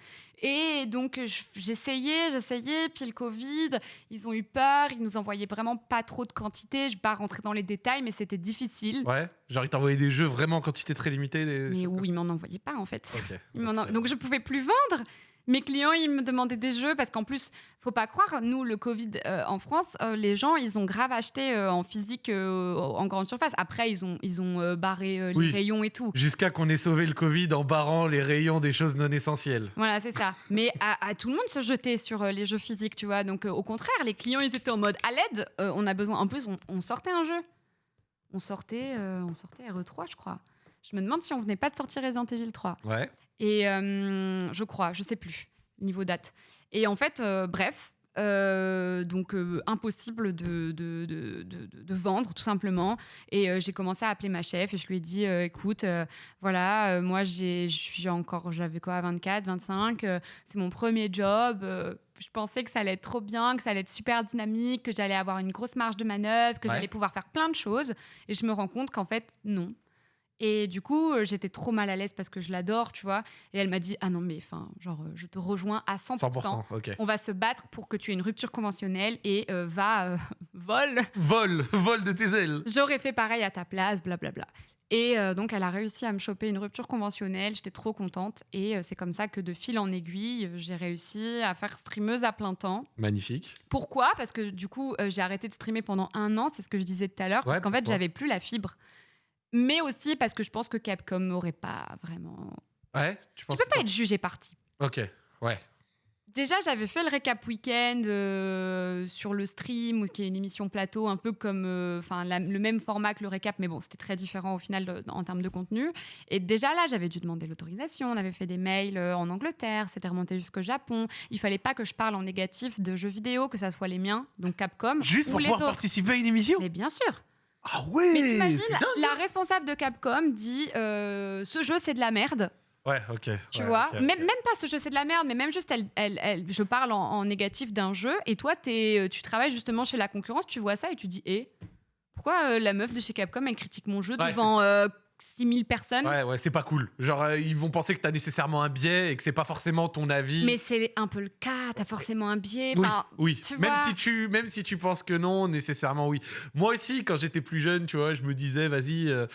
Et donc, je- j'essayais, j'essayais, puis le Covid, ils ont eu peur, ils nous envoyaient vraiment pas trop de quantité. Je vais pas rentrer dans les détails, mais c'était difficile. Ouais. Genre, ils t'envoyaient des jeux vraiment en quantité très limitée. Des Mais où ils m'en envoyaient pas, en fait. en- Donc, je pouvais plus vendre. Mes clients, ils me demandaient des jeux parce qu'en plus, faut pas croire, nous, le Covid euh, en France, euh, les gens, ils ont grave acheté euh, en physique en grande surface. Après, ils ont, ils ont barré les Oui. rayons et tout. Jusqu'à qu'on ait sauvé le Covid en barrant les rayons des choses non essentielles. Voilà, c'est ça. Mais à, à tout le monde se jeter sur les jeux physiques, tu vois. Donc, au contraire, les clients, ils étaient en mode à l'aide, on a besoin. En plus, on, on sortait un jeu. On sortait, on sortait RE3, je crois. Je me demande si on venait pas de sortir Resident Evil 3. Ouais. Et euh, je crois, je sais plus, niveau date. Et en fait, euh, bref, euh, donc euh, impossible de, de, de, vendre, tout simplement. Et euh, j'ai commencé à appeler ma chef et je lui ai dit, écoute, voilà, moi, j'ai- suis encore, j'avais quoi, 24, 25, euh, c'est mon premier job. je pensais que ça allait être trop bien, que ça allait être super dynamique, que j'allais avoir une grosse marge de manœuvre, que Ouais. j'allais pouvoir faire plein de choses. Et je me rends compte qu'en fait, non. Et du coup, euh, j'étais trop mal à l'aise parce que je l'adore, tu vois. Et elle m'a dit Ah non, mais enfin, genre, euh, je te rejoins à 100%. 100%. Ok. On va se battre pour que tu aies une rupture conventionnelle et euh, va, euh, vol. Vol, vol de tes ailes. J'aurais fait pareil à ta place, blablabla. Et euh, donc, elle a réussi à me choper une rupture conventionnelle. J'étais trop contente. Et euh, c'est comme ça que de fil en aiguille, j'ai réussi à faire streameuse à plein temps. Magnifique. Pourquoi? Parce que du coup, euh, j'ai arrêté de streamer pendant un an, c'est ce que je disais tout à l'heure, Ouais, parce qu'en fait, j'avais plus la fibre. Mais aussi parce que je pense que Capcom n'aurait pas vraiment. Ouais. Tu Tu penses peux que pas être jugé parti. Ok. Ouais. Déjà, j'avais fait le récap week-end euh, sur le stream, qui est une émission plateau, un peu comme, euh, enfin, le même format que le récap, mais bon, c'était très différent au final de- en termes de contenu. Et déjà là, j'avais dû demander l'autorisation. On avait fait des mails euh, en Angleterre, c'était remonté jusqu'au Japon. Il fallait pas que je parle en négatif de jeux vidéo, que ça soit les miens, donc Capcom, Juste ou pour les pouvoir autres. participer à une émission? Mais bien sûr. Ah ouais Mais t'imagines, c'est dingue. la responsable de Capcom dit euh, ce jeu c'est de la merde. Ouais, ok. Tu ouais, vois. Même, même pas ce jeu c'est de la merde, mais même juste elle, elle, elle- je parle en, en négatif d'un jeu et toi t'es, euh, tu travailles justement chez la concurrence, tu vois ça et tu dis eh pourquoi euh, la meuf de chez Capcom elle critique mon jeu Ouais, devant euh, 6000 personnes. Ouais, ouais, c'est pas cool. Genre, euh, ils vont penser que t'as nécessairement un biais et que c'est pas forcément ton avis. Mais c'est un peu le cas, t'as forcément un biais. Oui, Enfin, oui. tu Même vois. si tu, même si tu penses que non, nécessairement oui. Moi aussi, quand j'étais plus jeune, tu vois, je me disais, vas-y. euh,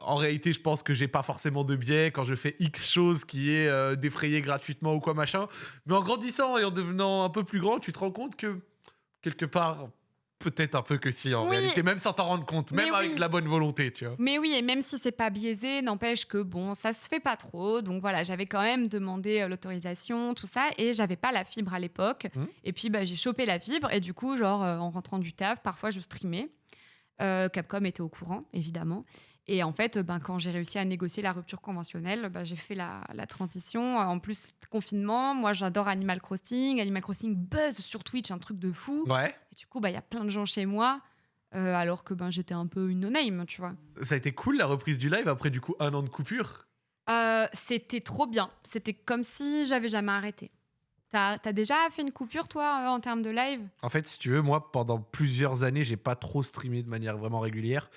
en réalité, je pense que j'ai pas forcément de biais quand je fais X chose qui est euh, défrayé gratuitement ou quoi machin. Mais en grandissant et en devenant un peu plus grand, tu te rends compte que quelque part, peut-être un peu que si en Oui. réalité, même sans t'en rendre compte, Mais même avec oui. de la bonne volonté, tu vois. Mais oui, et même si c'est pas biaisé, n'empêche que bon, ça se fait pas trop. Donc voilà, j'avais quand même demandé euh, l'autorisation, tout ça, et j'avais pas la fibre à l'époque. Mhm. Et puis bah, j'ai chopé la fibre, et du coup, genre euh, en rentrant du taf, parfois je streamais. Euh, Capcom était au courant, évidemment. Et en fait, ben, quand j'ai réussi à négocier la rupture conventionnelle, ben, j'ai fait la, la transition. En plus, confinement, moi j'adore Animal Crossing. Animal Crossing buzz sur Twitch, un truc de fou. Ouais. Et du coup, bah, il y a plein de gens chez moi, euh, alors que ben, j'étais un peu une no-name, tu vois. Ça a été cool la reprise du live après du coup un an de coupure? Euh, c'était trop bien. C'était comme si j'avais jamais arrêté. T'as as déjà fait une coupure, toi, euh, en termes de live? En fait, si tu veux, moi, pendant plusieurs années, j'ai pas trop streamé de manière vraiment régulière.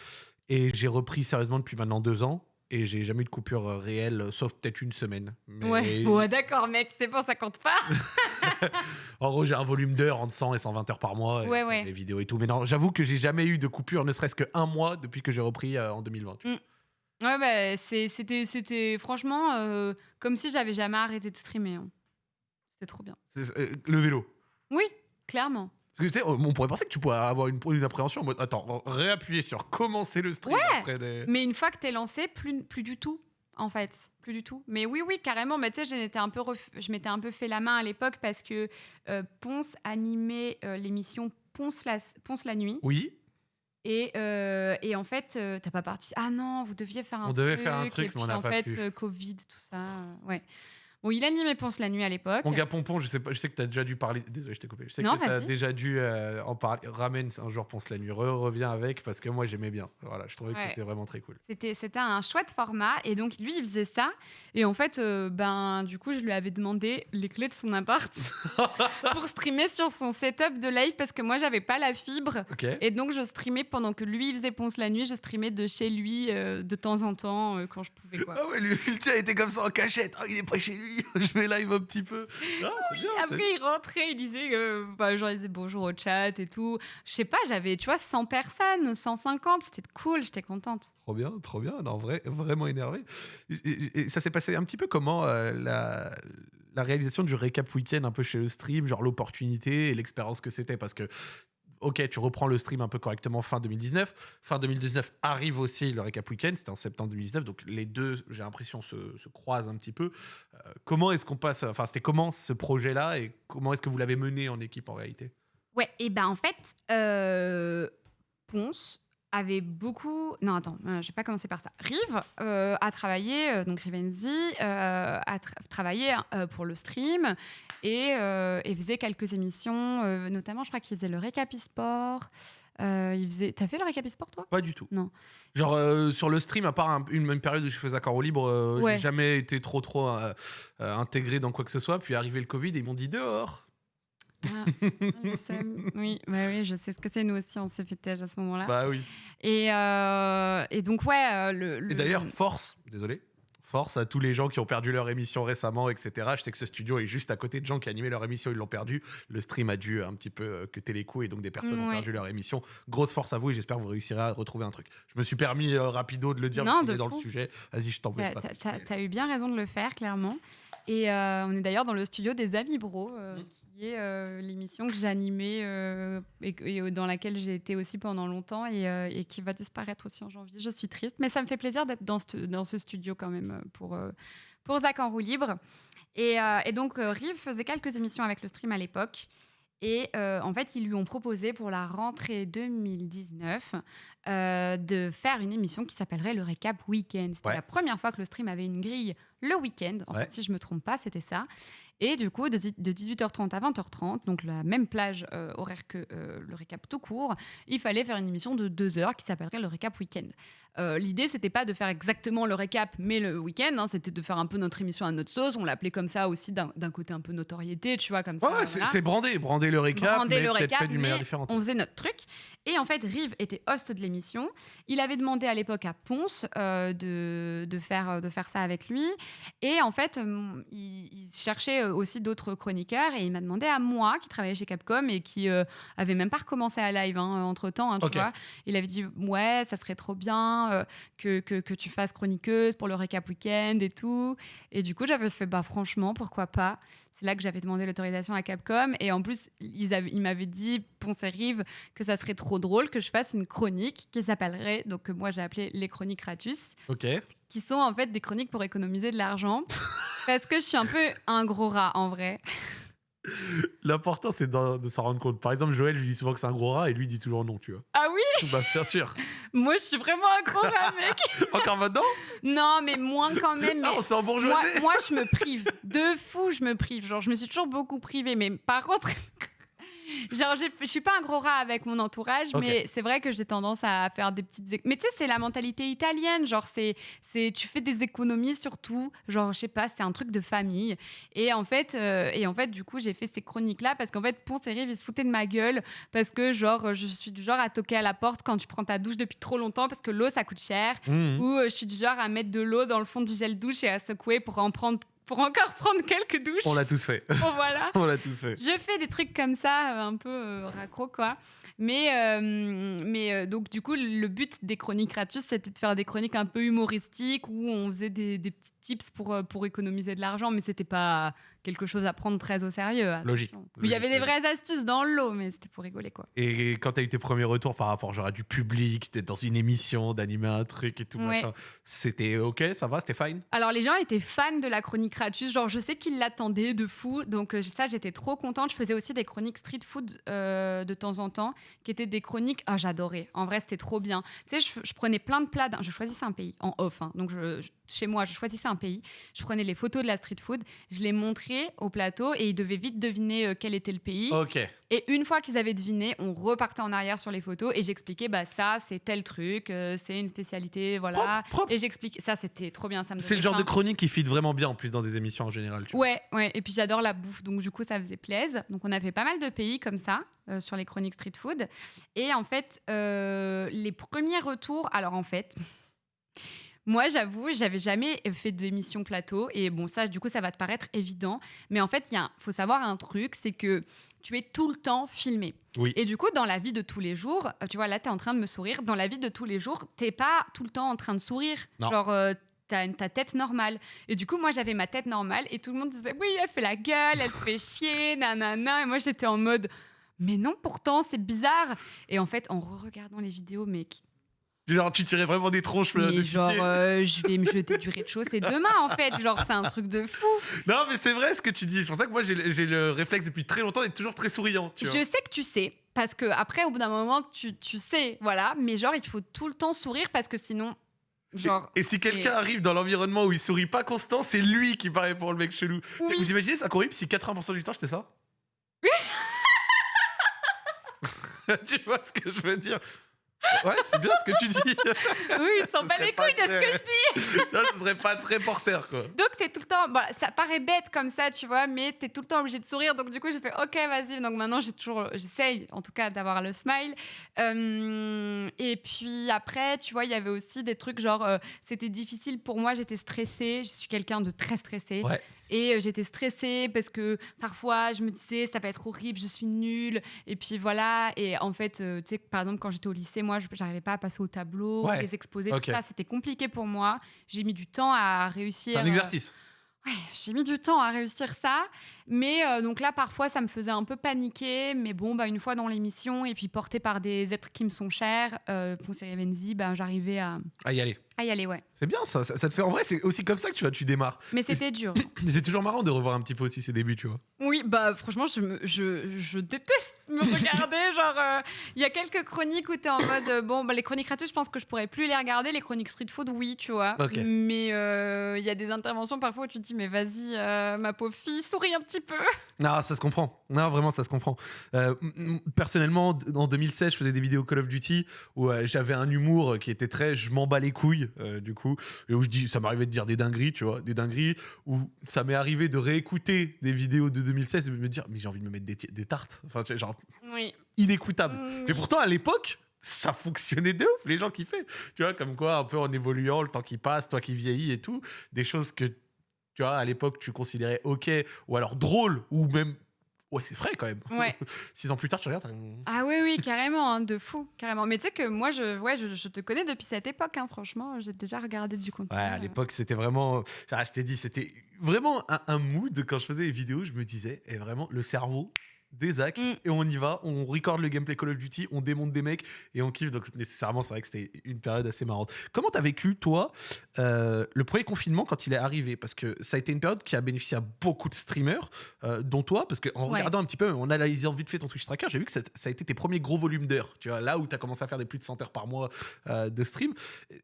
Et j'ai repris sérieusement depuis maintenant deux ans. Et j'ai jamais eu de coupure euh, réelle, euh, sauf peut-être une semaine. Mais Ouais, ouais d'accord, mec, c'est bon, ça compte pas. En gros, j'ai un volume d'heures entre 100 et 120 heures par mois. Ouais, ouais. Les vidéos et tout. Mais non, j'avoue que j'ai jamais eu de coupure, ne serait-ce qu'un mois depuis que j'ai repris euh, en 2020. tu vois. Ouais, bah, c'était c'était franchement euh, comme si j'avais jamais arrêté de streamer. hein. C'était trop bien. Euh, le vélo. Oui, clairement. Parce que tu sais, on pourrait penser que tu pourrais avoir une, une appréhension en mode attends, réappuyer sur commencer le stream après des. Mais une fois que t'es lancé, plus, plus du tout, en fait. Plus du tout. Mais oui, oui, carrément. Mais tu sais, ref- je m'étais un peu fait la main à l'époque parce que euh, Ponce animait euh, l'émission Ponce la, Ponce la nuit. Oui, Et, euh, et en fait, euh, t'as pas parti. Ah non, vous deviez faire un On truc. devait faire un truc, mais on n'a pas fait, pu. euh, Covid, tout ça. ouais. Bon, il animait Ponce la nuit à l'époque. Mon gars Pompon, je sais pas, je sais que tu as déjà dû parler. Désolé, je t'ai coupé. Je sais Non, que tu as déjà dû euh, en parler. Ramène un jour Ponce la nuit. Re, reviens avec parce que moi j'aimais bien. Voilà, je trouvais que c'était vraiment très cool. C'était, c'était un chouette format. Et donc, lui, il faisait ça. Et en fait, euh, ben, du coup, je lui avais demandé les clés de son appart pour streamer sur son setup de live parce que moi, j'avais pas la fibre. Et donc, je streamais pendant que lui, il faisait Ponce la nuit. Je streamais de chez lui euh, de temps en temps quand je pouvais, quoi. Ah ouais, lui, le tien était comme ça en cachette. Ah, il est pas chez lui. je vais live un petit peu. Ah, bien. Après, il rentrait, il disait, euh, bah, genre, il disait bonjour au chat et tout. Je sais pas, j'avais, tu vois, 100 personnes, 150, c'était cool, j'étais contente. Trop bien, trop bien. Non, vrai, vraiment énervé. Et, et- et ça s'est passé un petit peu comment euh, la, la réalisation du récap week-end un peu chez le stream, genre l'opportunité et l'expérience que c'était? Parce que. Ok, tu reprends le stream un peu correctement fin 2019. Fin 2019 arrive aussi le récap week-end, c'était en septembre 2019, donc les deux, j'ai l'impression, se, se croisent un petit peu. Euh, comment est-ce qu'on passe, enfin, c'était comment ce projet-là et comment est-ce que vous l'avez mené en équipe en réalité? Ouais, et ben en fait, euh, Ponce avait beaucoup. Non, attends, euh, je vais pas commencer par ça. Rive euh, a travaillé, euh, donc Rivenzi euh, a tra- travaillé euh, pour le stream et, et faisait quelques émissions, notamment, je crois qu'il faisait le récap e-sport. Euh, il faisait. T'as fait le récap e-sport toi? Pas du tout. Non. Genre euh, sur le stream, à part un- une même période où je faisais accord au libre, euh, Ouais. j'ai jamais été trop trop intégré dans quoi que ce soit. Puis arrivé le Covid, et ils m'ont dit dehors. Ah, je sais. Oui, bah oui, je sais ce que c'est. Nous aussi, on s'est fait tège à ce moment-là. Bah oui. Et, euh, et donc, ouais, euh, le. le- Et d'ailleurs, force, désolé, force à tous les gens qui ont perdu leur émission récemment, etc. Je sais que ce studio est juste à côté de gens qui animaient leur émission, ils l'ont perdu. Le stream a dû un petit peu euh, que les coups et donc des personnes ont perdu leur émission. Grosse force à vous et j'espère que vous réussirez à retrouver un truc. Je me suis permis euh, rapido de le dire, Non, on de est dans le sujet. Vas-y, je t'en veux T'as pas. eu bien raison de le faire, clairement. Et euh, on est d'ailleurs dans le studio des Amis Bro, euh. Euh, l'émission que j'animais euh, et, euh, dans laquelle j'ai été aussi pendant longtemps et, euh, et qui va disparaître aussi en janvier. Je suis triste, mais ça me fait plaisir d'être dans ce, studio quand même pour, pour Zach en roue libre. Et, donc, Rive faisait quelques émissions avec le stream à l'époque. Et en fait, ils lui ont proposé pour la rentrée 2019 euh, de faire une émission qui s'appellerait le Récap Weekend. C'était Ouais. la première fois que le stream avait une grille le week-end. En Ouais. fait, si je me trompe pas, c'était ça. Et du coup, de, de 18h30 à 20h30, donc la même plage euh, horaire que euh, le récap tout court, il fallait faire une émission de deux heures qui s'appellerait le récap week-end. Euh, L'idée, c'était pas de faire exactement le récap, mais le week-end, hein, c'était de faire un peu notre émission à notre sauce. On l'appelait comme ça aussi d'un côté un peu notoriété, tu vois, comme ça. Ouais, c'est voilà. c'est brandé, brandé le récap, Brander mais le récap, fait d'une manière mais différente. on faisait notre truc. Et en fait, Rive était host de l'émission. Il avait demandé à l'époque à Ponce euh, de, de, faire, de faire ça avec lui. Et en fait, euh, il, il cherchait euh, aussi d'autres chroniqueurs et il m'a demandé à moi, qui travaillais chez Capcom et qui euh, avait même pas recommencé à live entre temps, tu Ok. vois. Il avait dit Ouais, ça serait trop bien euh, que, que, que tu fasses chroniqueuse pour le récap week-end et tout. Et du coup, j'avais fait Bah, franchement, pourquoi pas c'est là que j'avais demandé l'autorisation à Capcom. Et en plus, ils, avaient- ils m'avaient dit, Ponce et Rive, que ça serait trop drôle que je fasse une chronique qui s'appellerait, donc que moi j'ai appelé les chroniques Ratus, Ok. qui sont en fait des chroniques pour économiser de l'argent. parce que je suis un peu un gros rat en vrai. L'important, c'est de, de s'en rendre compte. Par exemple, Joël, je lui dis souvent que c'est un gros rat et lui il dit toujours non, tu vois. Ah oui bah, bien sûr. Moi je suis vraiment un gros rat, mec Encore maintenant? Non, mais moins quand même. Ah, Mais on s'est en moi, moi, je me prive. De fou, je me prive. Genre, je me suis toujours beaucoup privée. Mais par contre, genre, je suis pas un gros rat avec mon entourage, mais c'est vrai que j'ai tendance à faire des petites. Mais tu sais, c'est la mentalité italienne. Genre, c'est, c'est, tu fais des économies sur tout. Genre, je sais pas, c'est un truc de famille. Et en fait, euh, et en fait, du coup, j'ai fait ces chroniques-là parce qu'en fait, Ponce et Rive, ils se foutaient de ma gueule parce que, genre, je suis du genre à toquer à la porte quand tu prends ta douche depuis trop longtemps parce que l'eau, ça coûte cher Mhm. ou euh, je suis du genre à mettre de l'eau dans le fond du gel douche et à secouer pour en prendre pour encore prendre quelques douches. On l'a tous fait. Bon, voilà. on l'a tous fait. Je fais des trucs comme ça, euh, un peu euh, raccro, quoi. Mais, euh, mais euh, donc, du coup, le but des chroniques gratuites, c'était de faire des chroniques un peu humoristiques où on faisait des, des petits tips pour, pour économiser de l'argent, mais c'était pas quelque chose à prendre très au sérieux. attention. Logique, Il y avait des vraies astuces dans l'eau, mais c'était pour rigoler, quoi. Et quand t'as eu tes premiers retours par rapport genre, à du public, t'es dans une émission, d'animer un truc et tout, Ouais. machin, c'était ok, ça va, c'était fine? Alors les gens étaient fans de la chronique Ratus, genre je sais qu'ils l'attendaient de fou, donc euh, ça j'étais trop contente. Je faisais aussi des chroniques street food euh, de temps en temps, qui étaient des chroniques, ah j'adorais, en vrai c'était trop bien. Tu sais, je, je prenais plein de plats, je choisissais un pays en off, hein. donc je- je- chez moi je choisissais un pays, je prenais les photos de la street food, je les montrais au plateau et ils devaient vite deviner euh, quel était le pays. Ok. Et une fois qu'ils avaient deviné, on repartait en arrière sur les photos et j'expliquais, bah ça c'est tel truc, euh, c'est une spécialité, voilà. Propre, propre. Et j'expliquais, ça c'était trop bien, ça me C'est le genre faim. de chronique qui fit vraiment bien en plus dans des émissions en général. Tu vois. Ouais, ouais. Et puis j'adore la bouffe, donc du coup ça faisait plaisir. Donc on a fait pas mal de pays comme ça euh, sur les chroniques street food. Et en fait, les premiers retours. Alors en fait. Moi, j'avoue, j'avais jamais fait d'émission plateau. Et bon, ça, du coup, ça va te paraître évident. Mais en fait, il faut savoir un truc, c'est que tu es tout le temps filmé. Oui. Et du coup, dans la vie de tous les jours, euh, tu vois, là, tu es en train de me sourire. Dans la vie de tous les jours, t'es pas tout le temps en train de sourire. Non. Genre, euh, t'as ta tête normale. Et du coup, moi, j'avais ma tête normale et tout le monde disait Oui, elle fait la gueule, elle se fait chier, nanana. Et moi, j'étais en mode Mais non, pourtant, c'est bizarre. Et en fait, en re-regardant les vidéos, mec, Genre, tu tirais vraiment des tronches euh, de mais genre, euh, je vais me jeter du rez-de-chaussée demain, en fait. Genre, c'est un truc de fou. Non, mais c'est vrai ce que tu dis. C'est pour ça que moi, j'ai le réflexe depuis très longtemps d'être toujours très souriant. Tu Je vois. sais que tu sais, parce que après, au bout d'un moment, tu, tu sais, voilà. Mais genre, il faut tout le temps sourire parce que sinon, genre, Et si quelqu'un arrive dans l'environnement où il sourit pas constant, c'est lui qui paraît pour le mec chelou. oui. Vous imaginez ça horrible si 80% du temps c'était ça Tu vois ce que je veux dire? Ouais, c'est bien ce que tu dis. oui, il s'en bat les couilles de ce que je dis. Là, ce serait pas très porteur, quoi. Donc, t'es tout le temps. Bon, ça paraît bête comme ça, tu vois, mais t'es tout le temps obligé de sourire. Donc, du coup, j'ai fait OK, vas-y. Donc, maintenant, j'ai toujours. J'essaye, en tout cas, d'avoir le smile. Euh, et puis, après, tu vois, il y avait aussi des trucs genre. euh, C'était difficile pour moi, j'étais stressée. Je suis quelqu'un de très stressé. Ouais. Et euh, j'étais stressée parce que parfois, je me disais, ça va être horrible, je suis nulle. Et puis, voilà. Et en fait, euh, tu sais, par exemple, quand j'étais au lycée, moi, je j'arrivais pas à passer au tableau, Ouais. les exposés, Ok. tout ça. C'était compliqué pour moi. J'ai mis du temps à réussir. C'est un euh, exercice. Ouais, j'ai mis du temps à réussir ça. Mais euh, donc là, parfois, ça me faisait un peu paniquer. Mais bon, bah, une fois dans l'émission, et puis portée par des êtres qui me sont chers, euh, Venzi, bah, j'arrivais à, À y aller. à y aller, ouais. C'est bien ça, ça, ça te fait en vrai, c'est aussi comme ça que tu vois, tu démarres. Mais c'était dur. C'est toujours marrant de revoir un petit peu aussi ses débuts, tu vois. Oui, bah franchement, je, me- je, je déteste me regarder. genre, euh, il y a quelques chroniques où tu es en mode, euh, bon, bah, les chroniques gratuites, je pense que je pourrais plus les regarder. Les chroniques street food, oui, tu vois. Mais il y a des interventions parfois où tu te dis, mais vas-y, ma pauvre fille, souris un petit peu. Non, ça se comprend. Non, vraiment, ça se comprend. Euh, personnellement, en 2016, je faisais des vidéos Call of Duty où euh, j'avais un humour qui était très je m'en bats les couilles, euh, du coup, et où je dis, ça m'arrivait de dire des dingueries, tu vois, des dingueries, où ça m'est arrivé de réécouter des vidéos de 2016 et de me dire, mais j'ai envie de me mettre des, tartes. Enfin, tu sais, genre, Oui. inécoutable. Mais pourtant, à l'époque, ça fonctionnait de ouf, les gens kiffaient. Tu vois, comme quoi, un peu en évoluant, le temps qui passe, toi qui vieillis et tout, des choses que, tu vois, à l'époque, tu considérais ok, ou alors drôle, ou même. Ouais, c'est frais quand même. Ouais. Six ans plus tard, tu regardes. t'as- Ah oui, oui, carrément, hein, de fou, carrément. Mais tu sais que moi, je, ouais, je, je te connais depuis cette époque, hein, franchement, j'ai déjà regardé du contenu. Ouais, à euh. l'époque, c'était vraiment. Ah, je t'ai dit, c'était vraiment un, un mood quand je faisais les vidéos. Je me disais, et vraiment, le cerveau des Zach, Mm. et on y va, on record le gameplay Call of Duty, on démonte des mecs et on kiffe. Donc, nécessairement, c'est vrai que c'était une période assez marrante. Comment t'as vécu, toi, euh, le premier confinement quand il est arrivé? Parce que ça a été une période qui a bénéficié à beaucoup de streamers, euh, dont toi, parce qu'en Ouais. regardant un petit peu, en analysant vite fait ton Twitch Tracker, j'ai vu que ça, ça a été tes premiers gros volumes d'heures. Tu vois, là où tu as commencé à faire des plus de 100 heures par mois euh, de stream.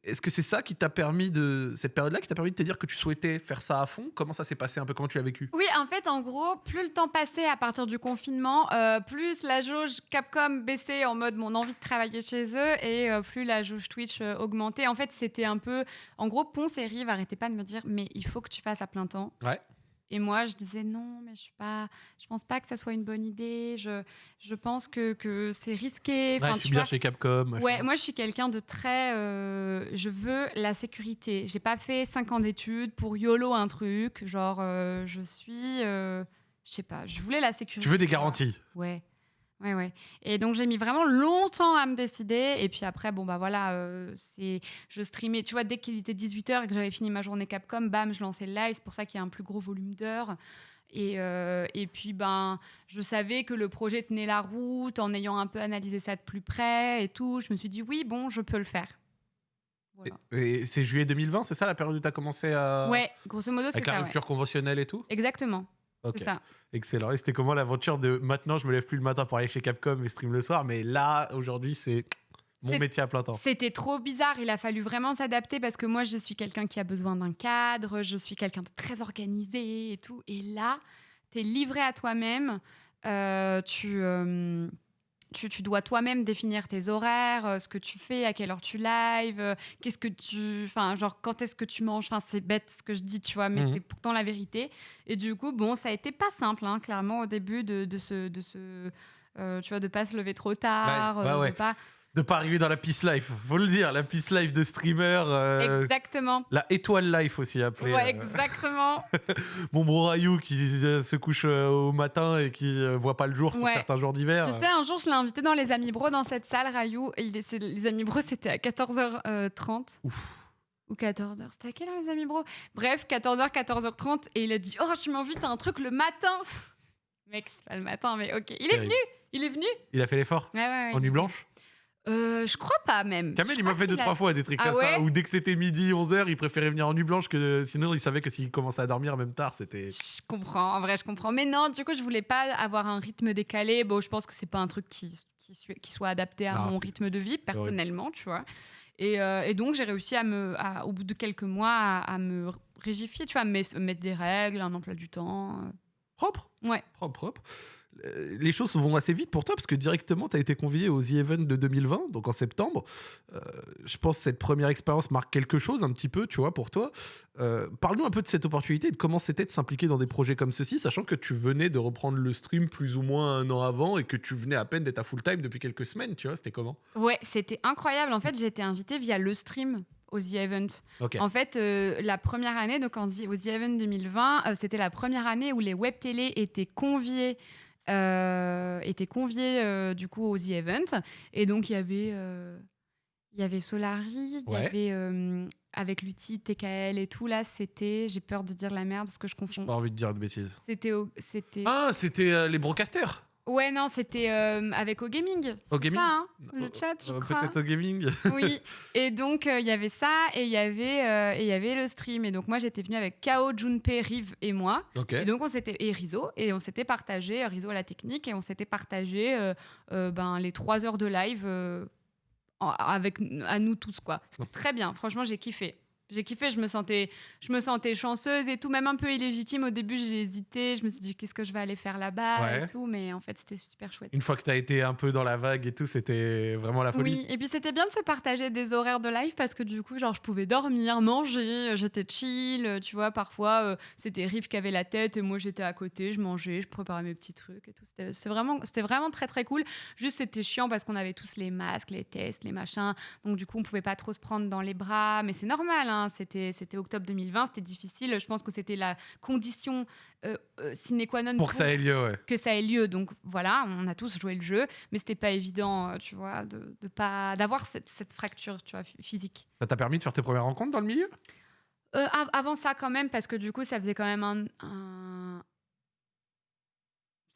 Est-ce que c'est ça qui t'a permis de. Cette période-là qui t'a permis de te dire que tu souhaitais faire ça à fond? Comment ça s'est passé un peu? Comment tu l'as vécu? Oui, en fait, en gros, plus le temps passait à partir du confinement, euh, plus la jauge Capcom baissait en mode mon envie de travailler chez eux et euh, plus la jauge Twitch euh, augmentait. En fait, c'était un peu. En gros, Ponce et Rive arrêtaient pas de me dire mais il faut que tu fasses à plein temps. Ouais. Et moi, je disais non, mais je suis pas. Je pense pas que ça soit une bonne idée. Je, je pense que, que c'est risqué. Ouais, Enfin, je suis tu bien vois. chez Capcom. machin. Ouais, moi je suis quelqu'un de très. euh, je veux la sécurité. J'ai pas fait 5 ans d'études pour YOLO un truc. Genre, euh, je suis. euh, je sais pas, je voulais la sécurité. Tu veux des garanties Ouais. Ouais, ouais. Et donc j'ai mis vraiment longtemps à me décider. Et puis après, bon, bah voilà, euh, c'est, je streamais, tu vois, dès qu'il était 18h et que j'avais fini ma journée Capcom, bam, je lançais le live. C'est pour ça qu'il y a un plus gros volume d'heures. Et, euh, et puis, ben, je savais que le projet tenait la route en ayant un peu analysé ça de plus près et tout. Je me suis dit, oui, bon, je peux le faire. Voilà. Et c'est juillet 2020, c'est ça la période où tu as commencé à. Ouais, grosso modo, c'est Avec la ça. ouais. rupture conventionnelle et tout? Exactement, Ok. ça. Excellent. Et c'était comment l'aventure de maintenant je me lève plus le matin pour aller chez Capcom et stream le soir, mais là aujourd'hui c'est mon métier à plein temps. C'était trop bizarre. Il a fallu vraiment s'adapter parce que moi, je suis quelqu'un qui a besoin d'un cadre, je suis quelqu'un de très organisé et tout. Et là, tu es livré à toi-même. Euh, tu, euh, tu, tu dois toi-même définir tes horaires, euh, ce que tu fais, à quelle heure tu live, euh, qu'est-ce que tu. Enfin, genre, quand est-ce que tu manges. Enfin, c'est bête ce que je dis, tu vois, mais Mhm. c'est pourtant la vérité. Et du coup, bon, ça a été pas simple, hein, clairement, au début de, de ce. De ce euh, tu vois, de pas se lever trop tard, ouais. de pas. De pas arriver dans la Peace Life, faut le dire, la Peace Life de streamer, euh, Exactement. la étoile life aussi appelée. Ouais, euh, exactement. mon bro Rayou qui euh, se couche au matin et qui voit pas le jour sur Ouais. certains jours d'hiver. tu sais, un jour, je l'ai invité dans les Amis Bro, dans cette salle, Rayou. et il est- les Amis Bro, c'était à 14h30. Ouf. Ou 14h. C'était à quelle heure, les Amis Bro Bref, 14h, 14h30. Et il a dit Oh, tu m'invites à un truc le matin. Mec, c'est pas le matin, mais ok. Il est Terrible. venu Il est venu Il a fait l'effort Ouais, ouais, ouais, en nuit est blanche? Euh, Je crois pas, même. Kamel, Je il m'a crois fait deux, qu'il a- trois fois des trucs Ah comme ça, ouais où dès que c'était midi, 11h, il préférait venir en nuit blanche que sinon il savait que s'il commençait à dormir même tard, c'était. Je comprends, en vrai, je comprends. Mais non, du coup, je voulais pas avoir un rythme décalé. Bon, je pense que c'est pas un truc qui, qui, soit- qui soit adapté à Non, mon c'est- rythme de vie, horrible. personnellement, tu vois. Et, euh, et donc, j'ai réussi à me, à- au bout de quelques mois, à, à me régifier, tu vois, à me mettre- mettre des règles, un emploi du temps. euh. Propre? Ouais. Propre, propre. Euh, Les choses vont assez vite pour toi parce que directement tu as été convié aux The Event de 2020, donc en septembre. Euh, je pense que cette première expérience marque quelque chose un petit peu, tu vois, pour toi. Euh, Parle-nous un peu de cette opportunité de comment c'était de s'impliquer dans des projets comme ceci, sachant que tu venais de reprendre le stream plus ou moins un an avant et que tu venais à peine d'être à full time depuis quelques semaines, tu vois, c'était comment? Ouais, c'était incroyable. En fait, j'ai été invitée via le stream aux The Event. En fait, euh, la première année, donc en, aux The Event 2020, euh, c'était la première année où les web télé étaient conviés, euh, étaient conviés euh, du coup aux The Event. Et donc il y avait, euh, il y avait Solari, il y avait, euh, avec l'outil TKL et tout, là, c'était. J'ai peur de dire la merde parce que je J'ai confonds. pas envie de dire de bêtises. C'était. au- c'était... Ah, c'était euh, les broadcasters Ouais, non, c'était euh, avec au gaming. Au C'est gaming ça, hein, le Euh, chat, je euh, crois. Peut-être au gaming. Oui. Et donc, euh, il y avait ça et il y avait le stream. Et donc, moi, j'étais venue avec Kao, Junpei, Rive et moi. Et donc, on s'était. Et Rizzo. Et on s'était partagé, Rizzo à la technique, et on s'était partagé ben, les trois heures de live avec à nous tous, quoi. C'était très bien. Franchement, j'ai kiffé. J'ai kiffé, je me, sentais, je me sentais chanceuse et tout, même un peu illégitime. Au début, j'ai hésité, je me suis dit qu'est-ce que je vais aller faire là-bas Ouais. et tout, mais en fait, c'était super chouette. Une fois que t'as été un peu dans la vague et tout, c'était vraiment la folie. Oui, et puis c'était bien de se partager des horaires de live parce que du coup, genre, je pouvais dormir, manger, euh, j'étais chill, euh, tu vois. Parfois, euh, c'était Riff qui avait la tête et moi j'étais à côté, je mangeais, je préparais mes petits trucs et tout. C'était c'était vraiment, c'était vraiment très très cool. Juste, c'était chiant parce qu'on avait tous les masques, les tests, les machins. Donc, du coup, on pouvait pas trop se prendre dans les bras, mais c'est normal, hein. C'était c'était octobre 2020, c'était difficile. Je pense que c'était la condition euh, euh, sine qua non Pour que ça ait lieu, ouais. que ça ait lieu. Donc voilà, on a tous joué le jeu, mais c'était pas évident, euh, tu vois, de, de pas d'avoir cette, cette fracture, tu vois, phy- physique. Ça t'a permis de faire tes premières rencontres dans le milieu? Euh, av- avant ça, quand même, parce que du coup, ça faisait quand même un, un-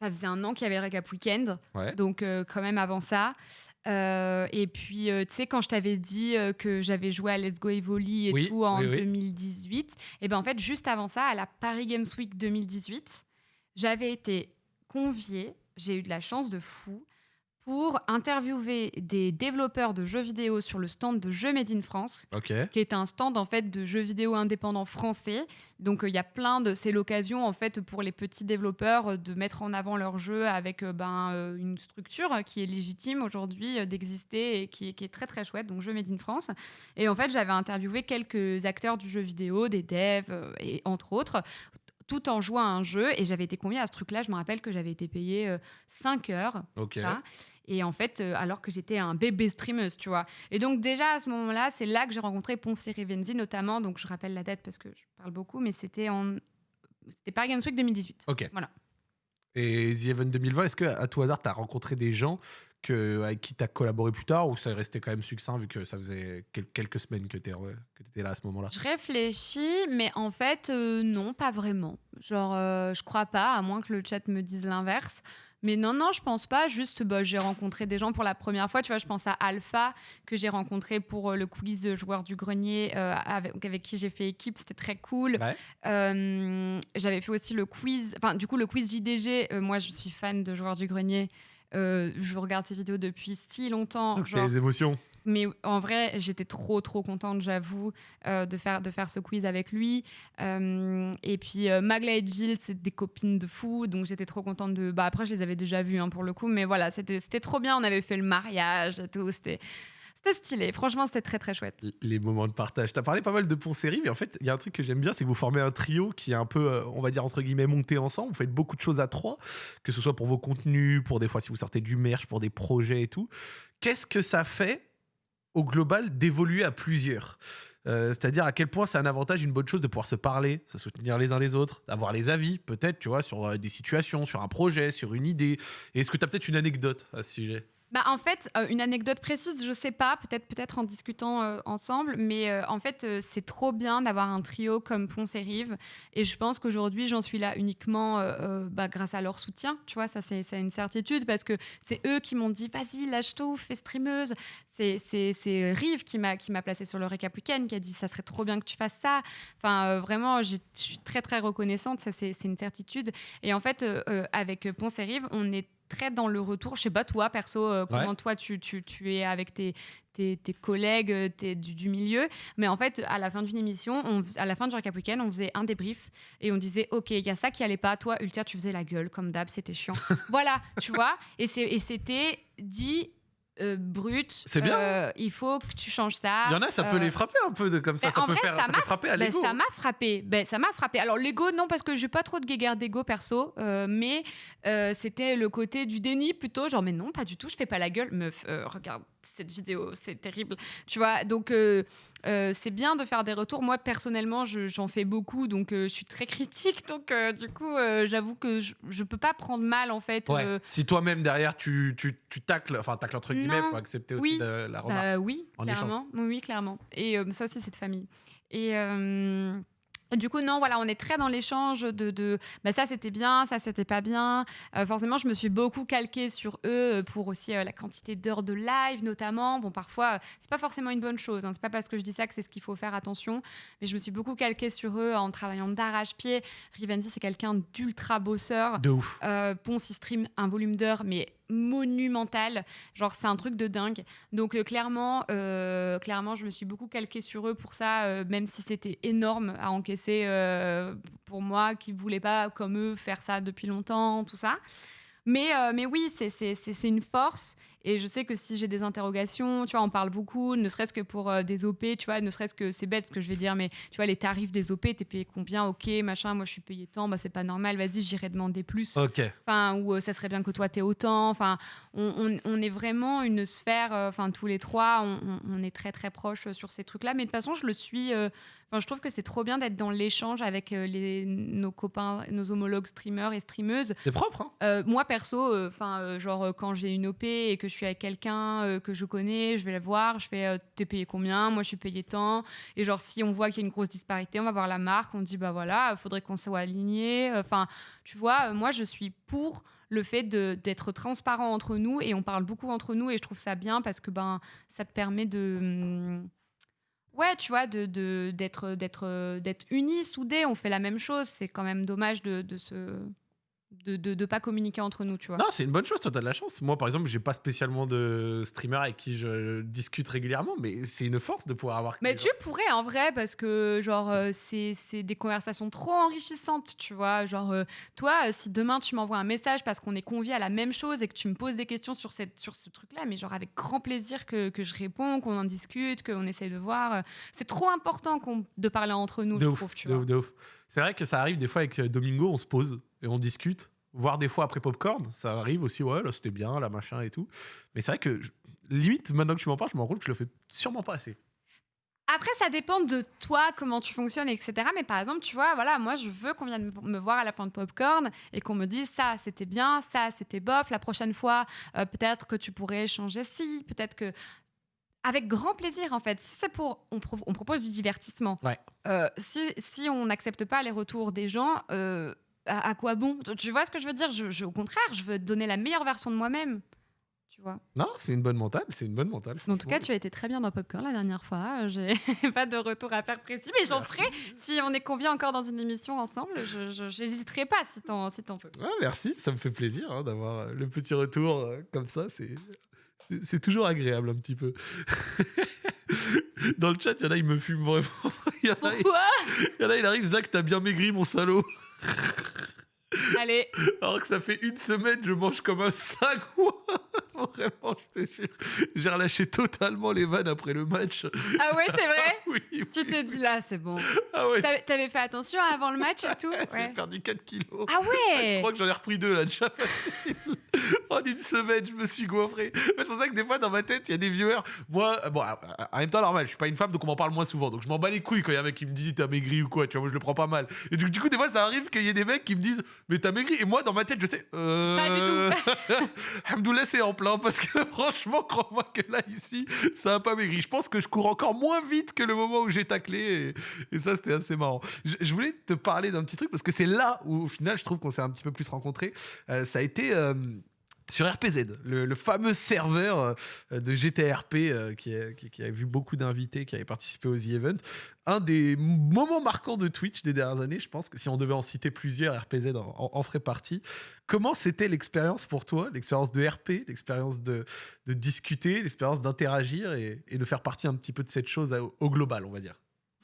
ça faisait un an qu'il y avait le Recap Weekend, Ouais. donc euh, quand même avant ça. Euh, et puis, euh, tu sais, quand je t'avais dit euh, que j'avais joué à Let's Go Evoli et Oui, tout en oui, oui. 2018, et ben en fait, juste avant ça, à la Paris Games Week 2018, j'avais été conviée, j'ai eu de la chance de fou, pour interviewer des développeurs de jeux vidéo sur le stand de Jeux Made in France qui est un stand en fait de jeux vidéo indépendants français. Donc euh, il y a plein de c'est l'occasion en fait pour les petits développeurs euh, de mettre en avant leurs jeux avec euh, ben une structure qui est légitime aujourd'hui d'exister et qui, qui est très très chouette. Donc jeux made in France. Et en fait j'avais interviewé quelques acteurs du jeu vidéo, des devs et entre autres tout en jouant à un jeu et j'avais été conviée à ce truc-là. Je me rappelle que j'avais été payée 5 heures Ok. ça. Et en fait, euh, alors que j'étais un bébé streameuse, tu vois. Et donc, déjà, à ce moment-là, c'est là que j'ai rencontré Ponce Rivenzi, notamment. Donc, je rappelle la date parce que je parle beaucoup, mais c'était en. C'était Paris Games Week 2018. Ok. Voilà. Et The Event 2020, est-ce que à tout hasard, t'as rencontré des gens que, avec qui t'as collaboré plus tard ou ça est resté quand même succinct vu que ça faisait quel- quelques semaines que t'es que t'étais là à ce moment-là? Je réfléchis, mais en fait, euh, non, pas vraiment. Genre, euh, je crois pas, à moins que le chat me dise l'inverse. Mais non, non, je pense pas. Juste, bah, j'ai rencontré des gens pour la première fois. Tu vois, je pense à Alpha, que j'ai rencontré pour euh, le quiz joueur du grenier, euh, avec, avec qui j'ai fait équipe. C'était très cool. Ouais. Euh, J'avais fait aussi le quiz. Enfin, du coup, le quiz JDG. moi, je suis fan de joueur du grenier. Euh, je regarde ses vidéos depuis si longtemps. Donc genre- les émotions. mais en vrai, j'étais trop, trop contente, j'avoue, euh, de, faire, de faire ce quiz avec lui. Euh, et puis, Magla et Jill, c'est des copines de fou, donc j'étais trop contente de... Bah, après, je les avais déjà vues, hein, pour le coup, mais voilà, c'était c'était trop bien. On avait fait le mariage et tout, c'était c'était stylé. Franchement, c'était très, très chouette. Les moments de partage. T'as parlé pas mal de Poncerie, mais en fait, il y a un truc que j'aime bien, c'est que vous formez un trio qui est un peu, euh, on va dire, entre guillemets, monté ensemble. Vous faites beaucoup de choses à trois, que ce soit pour vos contenus, pour des fois si vous sortez du merch, pour des projets et tout. Qu'est-ce que ça fait au global d'évoluer à plusieurs? Euh, C'est-à-dire à quel point c'est un avantage, une bonne chose de pouvoir se parler, se soutenir les uns les autres, avoir les avis, peut-être, tu vois, sur euh, des situations, sur un projet, sur une idée. Est-ce que tu as peut-être une anecdote à ce sujet? Bah, en fait, euh, une anecdote précise, je sais pas, peut-être peut-être en discutant euh, ensemble, mais euh, en fait, c'est trop bien d'avoir un trio comme Ponce et Rive. Et je pense qu'aujourd'hui, j'en suis là uniquement bah, grâce à leur soutien. Tu vois, ça, c'est une certitude parce que c'est eux qui m'ont dit vas-y, lâche tout, fais streameuse. C'est- c'est Rive qui m'a qui m'a placé sur le récap week-end, qui a dit ça serait trop bien que tu fasses ça. Enfin, euh, vraiment, je suis très, très reconnaissante. Ça, c'est une certitude. Et en fait, euh, euh, avec Ponce et Rive, on est très dans le retour. Je sais pas, toi, perso, euh, comment toi, tu, tu, tu es avec tes, tes, tes collègues euh, tes, du, du milieu. Mais en fait, à la fin d'une émission, on, à la fin du Recap Weekend, on faisait un débrief et on disait Ok, il y a ça qui allait pas. Toi, Ultia, tu faisais la gueule, comme d'hab, c'était chiant. voilà, tu vois. Et c'était dit. Euh, brut, C'est bien, euh, il faut que tu changes ça. Il y en a, ça peut Euh, les frapper un peu de, comme ça. ben, ça en peut vrai, faire ça ça peut m'a- frapper à ben, l'ego. ça m'a frappé. Ben, ça m'a frappé. Alors l'ego, non, parce que j'ai pas trop de guéguerre d'ego perso, euh, mais euh, c'était le côté du déni plutôt. Genre, mais non, pas du tout, je fais pas la gueule. Meuf, euh, regarde cette vidéo, c'est terrible. Tu vois, donc. euh, euh, c'est bien de faire des retours. Moi, personnellement, je- j'en fais beaucoup, donc euh, je suis très critique. Donc, du coup, j'avoue que je, je peux pas prendre mal, en fait. Ouais. Si toi-même derrière tu, tu, tu tacles, enfin tacles entre guillemets, Non. faut accepter aussi Oui. de- la remarque. Bah oui, En clairement. Oui, oui, clairement. Et ça aussi, c'est de famille. Et du coup, non, voilà, on est très dans l'échange de, de bah, ça c'était bien, ça c'était pas bien. Euh, forcément, je me suis beaucoup calquée sur eux euh, pour aussi euh, la quantité d'heures de live, notamment. Bon, parfois, euh, c'est pas forcément une bonne chose. Hein. C'est pas parce que je dis ça que c'est ce qu'il faut faire attention. Mais je me suis beaucoup calquée sur eux en travaillant d'arrache-pied. Rivenzi, c'est quelqu'un d'ultra bosseur. De ouf. Ponce, il stream un volume d'heures, mais monumental. Genre, c'est un truc de dingue. Donc, euh, clairement, euh, clairement, je me suis beaucoup calquée sur eux pour ça, euh, même si c'était énorme à encaisser pour moi, qui ne voulais pas, comme eux, faire ça depuis longtemps, tout ça. Mais, euh, mais oui, c'est- c'est c'est- c'est une force. Et je sais que si j'ai des interrogations, tu vois, on parle beaucoup, ne serait-ce que pour euh, des OP, tu vois, ne serait-ce que c'est bête ce que je vais dire, mais tu vois, les tarifs des OP, t'es payé combien Ok, machin, moi je suis payé tant, bah c'est pas normal, vas-y, j'irai demander plus. Ok. enfin ou euh, ça serait bien que toi t'aies autant. Enfin on, on- on est vraiment une sphère euh, enfin tous les trois on, est très très proches sur ces trucs là mais de toute façon je le suis enfin je trouve que c'est trop bien d'être dans l'échange avec les, nos copains nos homologues streamers et streameuses. C'est propre, hein. Moi perso, euh, enfin genre euh, quand j'ai une OP et que je suis avec quelqu'un euh, que je connais, je vais la voir, je fais euh, t'es payé combien, moi je suis payé tant, et genre si on voit qu'il y a une grosse disparité, on va voir la marque, on dit bah voilà, il faudrait qu'on soit aligné. Enfin, tu vois, euh, moi je suis pour le fait d'être transparent entre nous et on parle beaucoup entre nous et je trouve ça bien parce que ben ça te permet de hum, Ouais, tu vois, de, d'être, d'être, euh, d'être unis, soudés, on fait la même chose. C'est quand même dommage de, de se, de, de, de pas communiquer entre nous, tu vois. Non, c'est une bonne chose, toi, t'as de la chance. Moi, par exemple, j'ai pas spécialement de streamer avec qui je discute régulièrement, mais c'est une force de pouvoir avoir. Mais tu pourrais en vrai parce que genre euh, c'est des conversations trop enrichissantes, tu vois. Genre euh, toi, euh, si demain tu m'envoies un message parce qu'on est convié à la même chose et que tu me poses des questions sur cette sur ce truc-là, mais genre avec grand plaisir que, que je réponds, qu'on en discute, qu'on essaye de voir. euh, C'est trop important de parler entre nous, de je ouf, trouve, tu de vois. ouf, de ouf. C'est vrai que ça arrive des fois avec euh, Domingo, on se pose et on discute. Voire des fois après Popcorn, ça arrive aussi, ouais, là c'était bien, là machin et tout. Mais c'est vrai que, limite, maintenant que tu m'en parles, je me rends compte que je le fais sûrement pas assez. Après, ça dépend de toi, comment tu fonctionnes, etc. Mais par exemple, tu vois, voilà, moi, je veux qu'on vienne me- me voir à la fin de Popcorn et qu'on me dise ça, c'était bien, ça, c'était bof. La prochaine fois, euh, peut-être que tu pourrais changer ci, peut-être que. Avec grand plaisir, en fait. Si c'est pour. On, pro- on propose du divertissement. Ouais. Euh, si, si on n'accepte pas les retours des gens, euh, à, à quoi bon? Tu, tu vois ce que je veux dire? Je, je- Au contraire, je veux donner la meilleure version de moi-même. Tu vois? Non, c'est une bonne mentale, c'est une bonne mentale. en tout cas, tu as été très bien dans Popcorn la dernière fois. J'ai pas de retour à faire précis, mais j'en ferai si on est conviés encore dans une émission ensemble. Je n'hésiterai pas si t'en si t'en veux. Ah, merci, ça me fait plaisir hein, d'avoir euh, le petit retour euh, comme ça. C'est, c'est, toujours agréable un petit peu. Dans le chat, il y en a, ils me fument vraiment. Il y en a, il Pourquoi? y en a, il arrive, Zach, t'as bien maigri, mon salaud. Allez, Alors que ça fait une semaine, je mange comme un sac. Vraiment, je te jure. J'ai relâché totalement les vannes après le match. ah ouais, c'est vrai Oui, oui. Tu t'es dit là, c'est bon. Ah ouais, T'avais fait attention avant le match et tout j'ai perdu 4 kilos. Ah Je ouais crois que j'en ai repris deux là déjà. en une semaine, je me suis goiffré. C'est pour ça que des fois dans ma tête, il y a des viewers. Moi, euh, bon, en même temps, normal, je suis pas une femme donc on m'en parle moins souvent. Donc je m'en bats les couilles quand il y a un mec qui me dit t'as maigri ou quoi. Tu vois, moi je le prends pas mal. Et du coup, des fois, ça arrive qu'il y ait des mecs qui me disent mais t'as maigri. Et moi, dans ma tête, je sais. Euh... Pas du c'est en plein parce que franchement, crois-moi que là, ici, ça a pas maigri. Je pense que je cours encore moins vite que le moment où j'ai taclé. Et, et ça, c'était assez marrant. Je, je voulais te parler d'un petit truc parce que c'est là où, au final, je trouve qu'on s'est un petit peu plus rencontrés. Euh, ça a été. euh, sur RPZ, le, fameux serveur euh, de GTRP euh, qui, a, qui- a vu beaucoup d'invités qui avaient participé aux The Event. Un des moments marquants de Twitch des dernières années, je pense que si on devait en citer plusieurs, RPZ en, ferait partie. Comment c'était l'expérience pour toi, l'expérience de RP, l'expérience de, discuter, l'expérience d'interagir et, de faire partie un petit peu de cette chose au global, on va dire?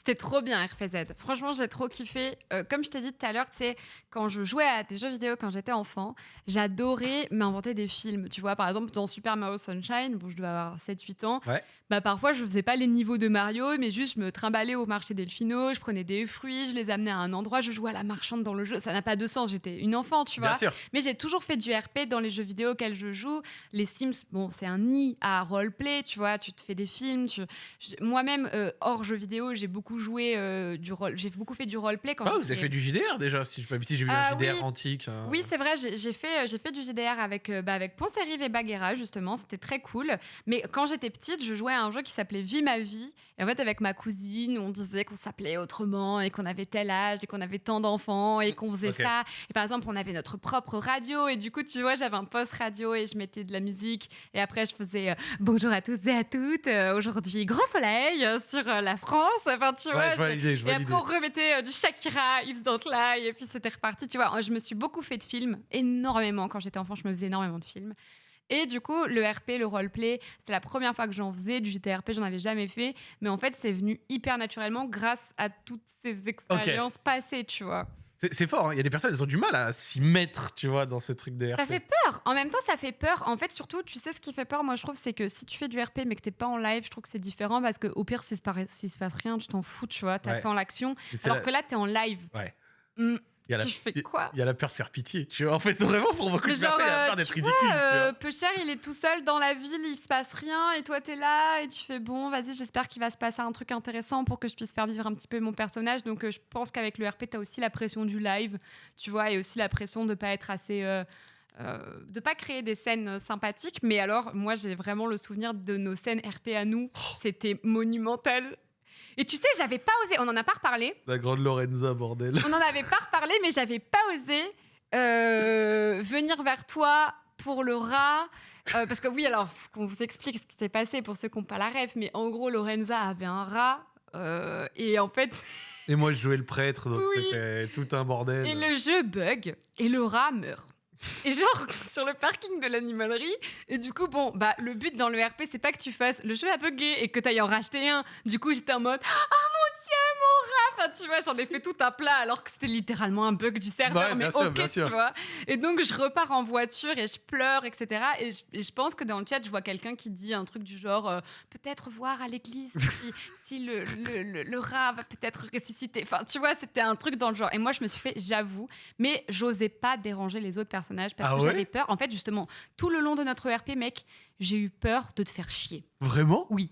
C'était trop bien RPZ. Franchement, j'ai trop kiffé. Euh, comme je t'ai dit tout à l'heure, tu sais, quand je jouais à des jeux vidéo quand j'étais enfant, j'adorais m'inventer des films. Tu vois, par exemple, dans Super Mario Sunshine, bon, je dois avoir 7-8 ans, Ouais. bah parfois je faisais pas les niveaux de Mario, mais juste je me trimballais au marché Delfino, je prenais des fruits, je les amenais à un endroit, je jouais à la marchande dans le jeu. Ça n'a pas de sens, j'étais une enfant, tu vois. Bien sûr. Mais j'ai toujours fait du RP dans les jeux vidéo auxquels je joue. Les Sims, bon, c'est un nid à roleplay, tu vois. Tu te fais des films. tu- Moi-même, euh, hors jeux vidéo, j'ai beaucoup joué euh, du rôle. J'ai beaucoup fait du roleplay quand Ah, vous avez fait du JDR déjà, si je peux j'ai vu Ah, un JDR oui. antique. euh. Oui, c'est vrai, j'ai fait, euh, j'ai fait du JDR avec, euh, bah, avec Ponce-Rive et Baguera, justement. C'était très cool. Mais quand j'étais petite, je jouais à un jeu qui s'appelait Vie ma vie. Et en fait, avec ma cousine, on disait qu'on s'appelait autrement et qu'on avait tel âge et qu'on avait tant d'enfants et qu'on faisait ça. Et par exemple, on avait notre propre radio. Et du coup, tu vois, j'avais un poste radio et je mettais de la musique. Et après, je faisais euh, bonjour à tous et à toutes. euh, Aujourd'hui, grand soleil euh, sur euh, la France. Enfin, tu vois, Ouais, je vois je- l'idée, je et après, on remettait euh, du Shakira, Yves Don't Lie, et puis c'était reparti. Tu vois, je me suis beaucoup fait de films, énormément. Quand j'étais enfant, je me faisais énormément de films. Et du coup, le RP, le roleplay, c'était la première fois que j'en faisais. Du JTRP, j'en avais jamais fait. Mais en fait, c'est venu hyper naturellement grâce à toutes ces expériences passées, tu vois. C'est fort, hein. il y a des personnes, elles ont du mal à s'y mettre, tu vois, dans ce truc de RP. Ça fait peur. En même temps, ça fait peur. En fait, surtout, tu sais ce qui fait peur, moi, je trouve, c'est que si tu fais du RP mais que t'es pas en live, je trouve que c'est différent parce qu'au pire, s'il se, passe- s'il se passe rien, tu t'en fous, tu vois. T'attends l'action. Mais c'est Alors la- que là, t'es en live. Ouais. Hmm, il y a la- tu fais quoi? Il y a la peur de faire pitié, tu vois. En fait, vraiment, pour beaucoup de personnes, il y a la euh, peur d'être ridicule, euh, vois. peu cher, il est tout seul dans la ville, il se passe rien, et toi t'es là, et tu fais bon, vas-y, j'espère qu'il va se passer un truc intéressant pour que je puisse faire vivre un petit peu mon personnage. Donc euh, je pense qu'avec le RP, t'as aussi la pression du live, tu vois, et aussi la pression de pas être assez. euh, euh, de pas créer des scènes euh, sympathiques, mais alors moi j'ai vraiment le souvenir de nos scènes RP à nous, Oh. c'était monumental. Et tu sais, j'avais pas osé, on en a pas reparlé, La grande Lorenza, bordel. on n'en avait pas reparlé, mais j'avais pas osé euh, venir vers toi pour le rat. Euh, parce que oui, alors, qu'on vous explique ce qui s'est passé pour ceux qui n'ont pas la ref, mais en gros, Lorenza avait un rat. euh, et en fait, Et moi, je jouais le prêtre, donc Oui. c'était tout un bordel. et le jeu bug et le rat meurt. Et genre sur le parking de l'animalerie. Et du coup, bon, bah le but dans le RP, c'est pas que tu fasses le jeu a bugué et que tu ailles en racheter un. Du coup, j'étais en mode Ah mon rat Enfin, tu vois, j'en ai fait tout un plat alors que c'était littéralement un bug du serveur. Ouais, mais sûr, ok, tu vois. Et donc, je repars en voiture et je pleure, etc. Et je, et je pense que dans le chat, je vois quelqu'un qui dit un truc du genre euh, peut-être voir à l'église si, si le, le, le- le rat va peut-être ressusciter. Enfin, tu vois, c'était un truc dans le genre. Et moi, je me suis fait, j'avoue, mais j'osais pas déranger les autres personnages parce Ah que ouais? j'avais peur. En fait, justement, tout le long de notre RP, mec, j'ai eu peur de te faire chier. Vraiment? Oui.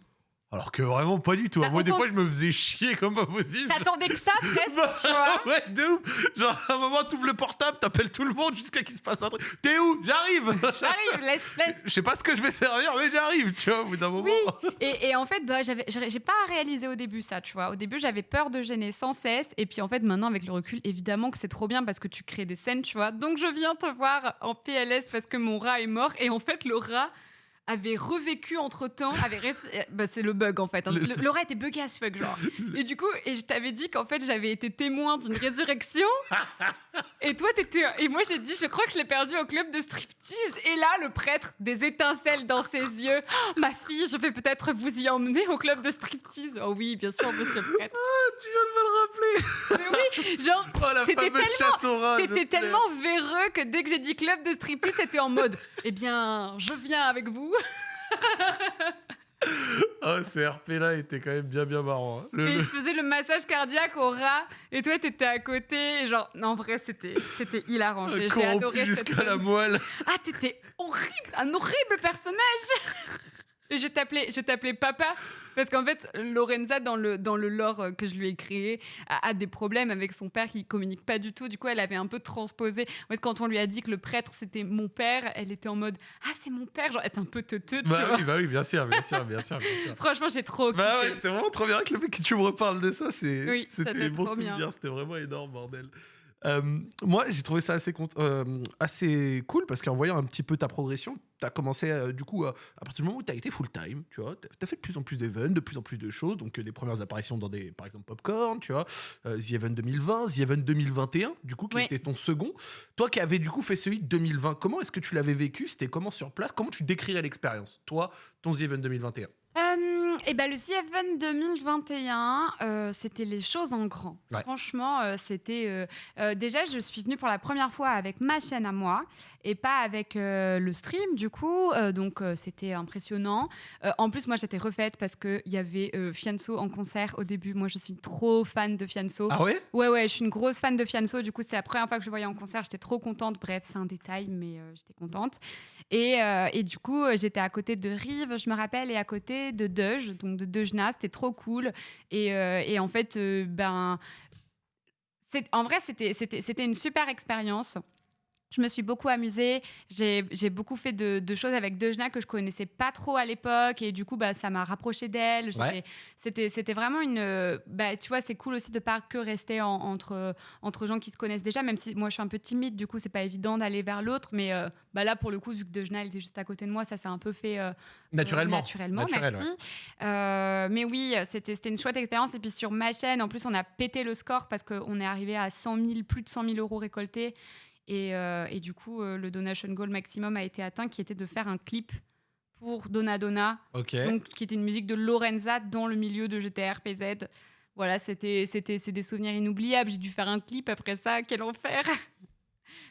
Alors que vraiment pas du tout. Bah, Moi, des compte- fois, je me faisais chier comme pas possible. T'attendais que ça, presque, Bah, tu vois. ouais, de ouf. Genre, à un moment, t'ouvres le portable, t'appelles tout le monde jusqu'à qu'il se passe un truc. T'es où? J'arrive J'arrive, laisse, laisse. Je sais pas ce que je vais servir, mais j'arrive, tu vois, au bout d'un moment. Oui, et, et en fait, bah, j'ai pas réalisé au début ça, tu vois. Au début, j'avais peur de gêner sans cesse. Et puis en fait, maintenant, avec le recul, évidemment que c'est trop bien parce que tu crées des scènes, tu vois. Donc je viens te voir en PLS parce que mon rat est mort. Et en fait, le rat avait revécu entre temps, avait euh, bah, c'est le bug en fait. hein. Le- rat était bugué as fuck, genre. Et du coup, et je t'avais dit qu'en fait, j'avais été témoin d'une résurrection. Et toi, t'étais. Et moi, j'ai dit, je crois que je l'ai perdu au club de striptease. Et là, le prêtre, des étincelles dans ses yeux. Oh, ma fille, je vais peut-être vous y emmener au club de striptease. Oh oui, bien sûr, monsieur le prêtre. Tu viens de me le rappeler. Mais oui, genre, Oh, T'étais tellement- t'étais tellement véreux que dès que j'ai dit club de striptease, t'étais en mode, eh bien, je viens avec vous. Ah, ce RP-là était quand même bien, bien marrant. hein. Le- Et le- je faisais le massage cardiaque au rat. Et toi, t'étais à côté. Et genre, non, en vrai, c'était, c'était hilarant. J'ai, j'ai corrompu adoré cette jusqu'à la scène. moelle. Ah, t'étais horrible, un horrible personnage. Je t'appelais, je t'appelais papa parce qu'en fait, Lorenza dans le dans le lore euh, que je lui ai créé a, a des problèmes avec son père qui communique pas du tout. Du coup, elle avait un peu transposé. En fait, quand on lui a dit que le prêtre c'était mon père, elle était en mode ah c'est mon père, genre être un peu teuteux, Bah oui, bah oui, bien sûr, bien sûr, bien sûr, bien sûr. Franchement, j'ai trop. Bah ouais, c'était vraiment trop bien que le mec que tu me reparles de ça, c'est Oui, c'était bon souvenir, c'était vraiment énorme bordel. Euh, moi, j'ai trouvé ça assez, euh, assez cool parce qu'en voyant un petit peu ta progression, tu as commencé euh, du coup euh, à partir du moment où tu as été full time, tu vois, tu as fait de plus en plus d'events, de plus en plus de choses, donc euh, des premières apparitions dans des par exemple Popcorn, tu vois, euh, The Event 2020, The Event 2021, du coup qui était ton second. Toi qui avais du coup fait celui de 2020, comment est-ce que tu l'avais vécu? C'était comment sur place? Comment tu décrirais l'expérience Toi, ton The Event 2021 Euh, et ben le CFN 2021, euh, c'était les choses en grand. Ouais. Franchement, euh, c'était euh, déjà je suis venue pour la première fois avec ma chaîne à moi et pas avec euh, le stream du coup, Euh, donc euh, c'était impressionnant. En plus moi j'étais refaite parce que il y avait Fianso en concert au début. Moi je suis trop fan de Fianso. Ah ouais? Ouais, ouais, je suis une grosse fan de Fianso. Du coup, c'était la première fois que je le voyais en concert. J'étais trop contente. Bref, c'est un détail, mais j'étais contente. Et, et du coup, j'étais à côté de Rive, je me rappelle, et à côté de Deuge, donc de Deujna. C'était trop cool. Et, et en fait, ben, en vrai, c'était une super expérience. Je me suis beaucoup amusée. J'ai beaucoup fait de, de choses avec Dejna que je connaissais pas trop à l'époque. Et du coup, bah, ça m'a rapproché d'elle. Ouais. C'était vraiment une. Bah, tu vois, c'est cool aussi de pas que rester en- entre, entre gens qui se connaissent déjà, même si moi je suis un peu timide. Du coup, c'est pas évident d'aller vers l'autre. Mais euh, bah, là, pour le coup, vu que Dejna elle était juste à côté de moi, ça s'est un peu fait. euh, Naturellement. euh, naturellement, Naturel, merci. Euh, mais oui, c'était une chouette expérience. Et puis sur ma chaîne, en plus, on a pété le score parce qu'on est arrivé à 100 000, plus de 100 000 euros récoltés. Et, euh, et du coup, euh, le donation goal maximum a été atteint, qui était de faire un clip pour Donna Donna, donc, qui était une musique de Lorenza dans le milieu de GTRPZ. Voilà, c'était, des souvenirs inoubliables. J'ai dû faire un clip après ça. Quel enfer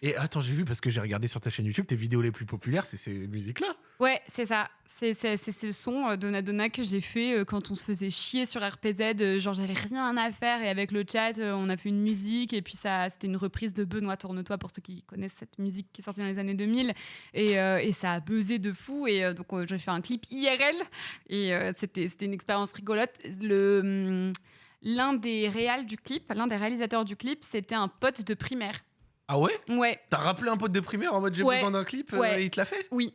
Et attends, j'ai vu parce que j'ai regardé sur ta chaîne YouTube tes vidéos les plus populaires, c'est ces musiques-là. Ouais, c'est ça. C'est, ce son euh, Donna Donna que j'ai fait euh, quand on se faisait chier sur RPZ. euh, genre, j'avais rien à faire et avec le chat, euh, on a fait une musique et puis ça, c'était une reprise de Benoît Tourne-toi pour ceux qui connaissent cette musique qui est sortie dans les années 2000 et, et ça a buzzé de fou et donc j'ai fait un clip IRL et c'était, une expérience rigolote. Le, hum, l'un des réals du clip, l'un des réalisateurs du clip, c'était un pote de primaire. Ah ouais? Ouais, T'as rappelé un pote de primaire en mode j'ai Ouais. besoin d'un clip? Euh, Ouais. et il te l'a fait? Oui.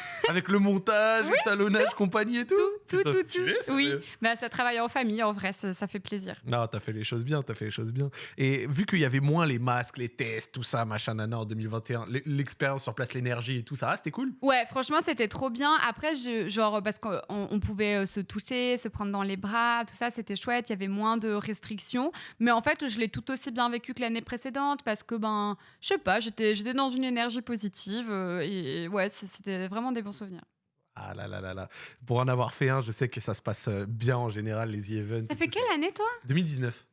Avec le montage, le talonnage, compagnie et tout Tout, tout, Putain, tout, stylé, tout. ça Oui, fait- bah, ça travaille en famille, en vrai, ça, ça fait plaisir. Non, t'as fait les choses bien, t'as fait les choses bien. Et vu qu'il y avait moins les masques, les tests, tout ça, machin, nana, en 2021, l'e- l'expérience sur place, l'énergie et tout ça, ah, c'était cool? Ouais, franchement, c'était trop bien. Après, je, genre, parce qu'on on pouvait euh, se toucher, se prendre dans les bras, tout ça, c'était chouette. Il y avait moins de restrictions. Mais en fait, je l'ai tout aussi bien vécu que l'année précédente parce que, ben, je sais pas, j'étais dans une énergie positive. euh, et, et ouais, c'était vraiment des bons Ah là là là là. Pour en avoir fait un, je sais que ça se passe euh, bien en général, les events. Ça et fait quelle année, toi? 2019.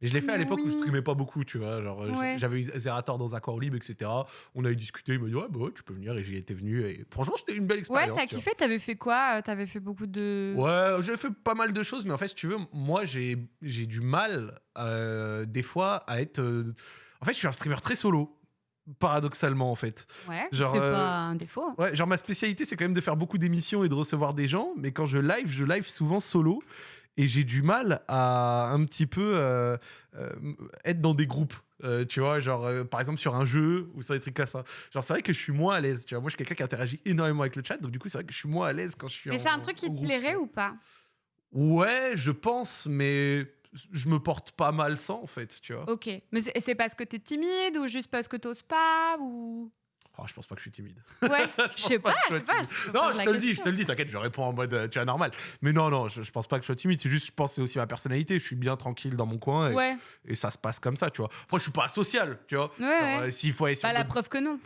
Et je l'ai fait à l'époque où je streamais pas beaucoup, tu vois. Genre, euh, Ouais. j'avais eu Zerator dans Accord Libre, etc. On a eu discuté, il m'a dit, ouais, bah ouais, tu peux venir, et j'y étais venu. Et franchement, c'était une belle Ouais, expérience. t'as tu vois. kiffé T'avais fait quoi Euh, T'avais fait beaucoup de. Ouais, j'ai fait pas mal de choses, mais en fait, si tu veux, moi, j'ai j'ai du mal, euh, des fois, à être. En fait, je suis un streamer très solo, paradoxalement, en fait. Ouais, Genre, c'est euh, pas un défaut. Ouais, genre, ma spécialité, c'est quand même de faire beaucoup d'émissions et de recevoir des gens, mais quand je live, je live souvent solo. Et j'ai du mal à un petit peu euh, euh, être dans des groupes. euh, tu vois, genre euh, par exemple sur un jeu ou sur des trucs comme ça. Genre, c'est vrai que je suis moins à l'aise. Tu vois, moi, je suis quelqu'un qui interagit énormément avec le chat, donc du coup, c'est vrai que je suis moins à l'aise quand je suis Mais c'est un truc qui te plairait ou pas? Ouais, je pense, mais je me porte pas mal sans, en fait, tu vois. Ok. Mais c'est parce que t'es timide ou juste parce que t'oses pas ou? Oh, je pense pas que je suis timide. Ouais, je sais pas, je pas. Non, je te le dis, je te le dis, t'inquiète, je réponds en mode, euh, tu vois, normal. Mais non, non, je, je pense pas que je sois timide, c'est juste, je pense que c'est aussi ma personnalité, je suis bien tranquille dans mon coin et, Ouais, et ça se passe comme ça, tu vois. Après, je suis pas social, tu vois. ouais, ouais. euh, s'il faut aller sur Bah, la preuve que non.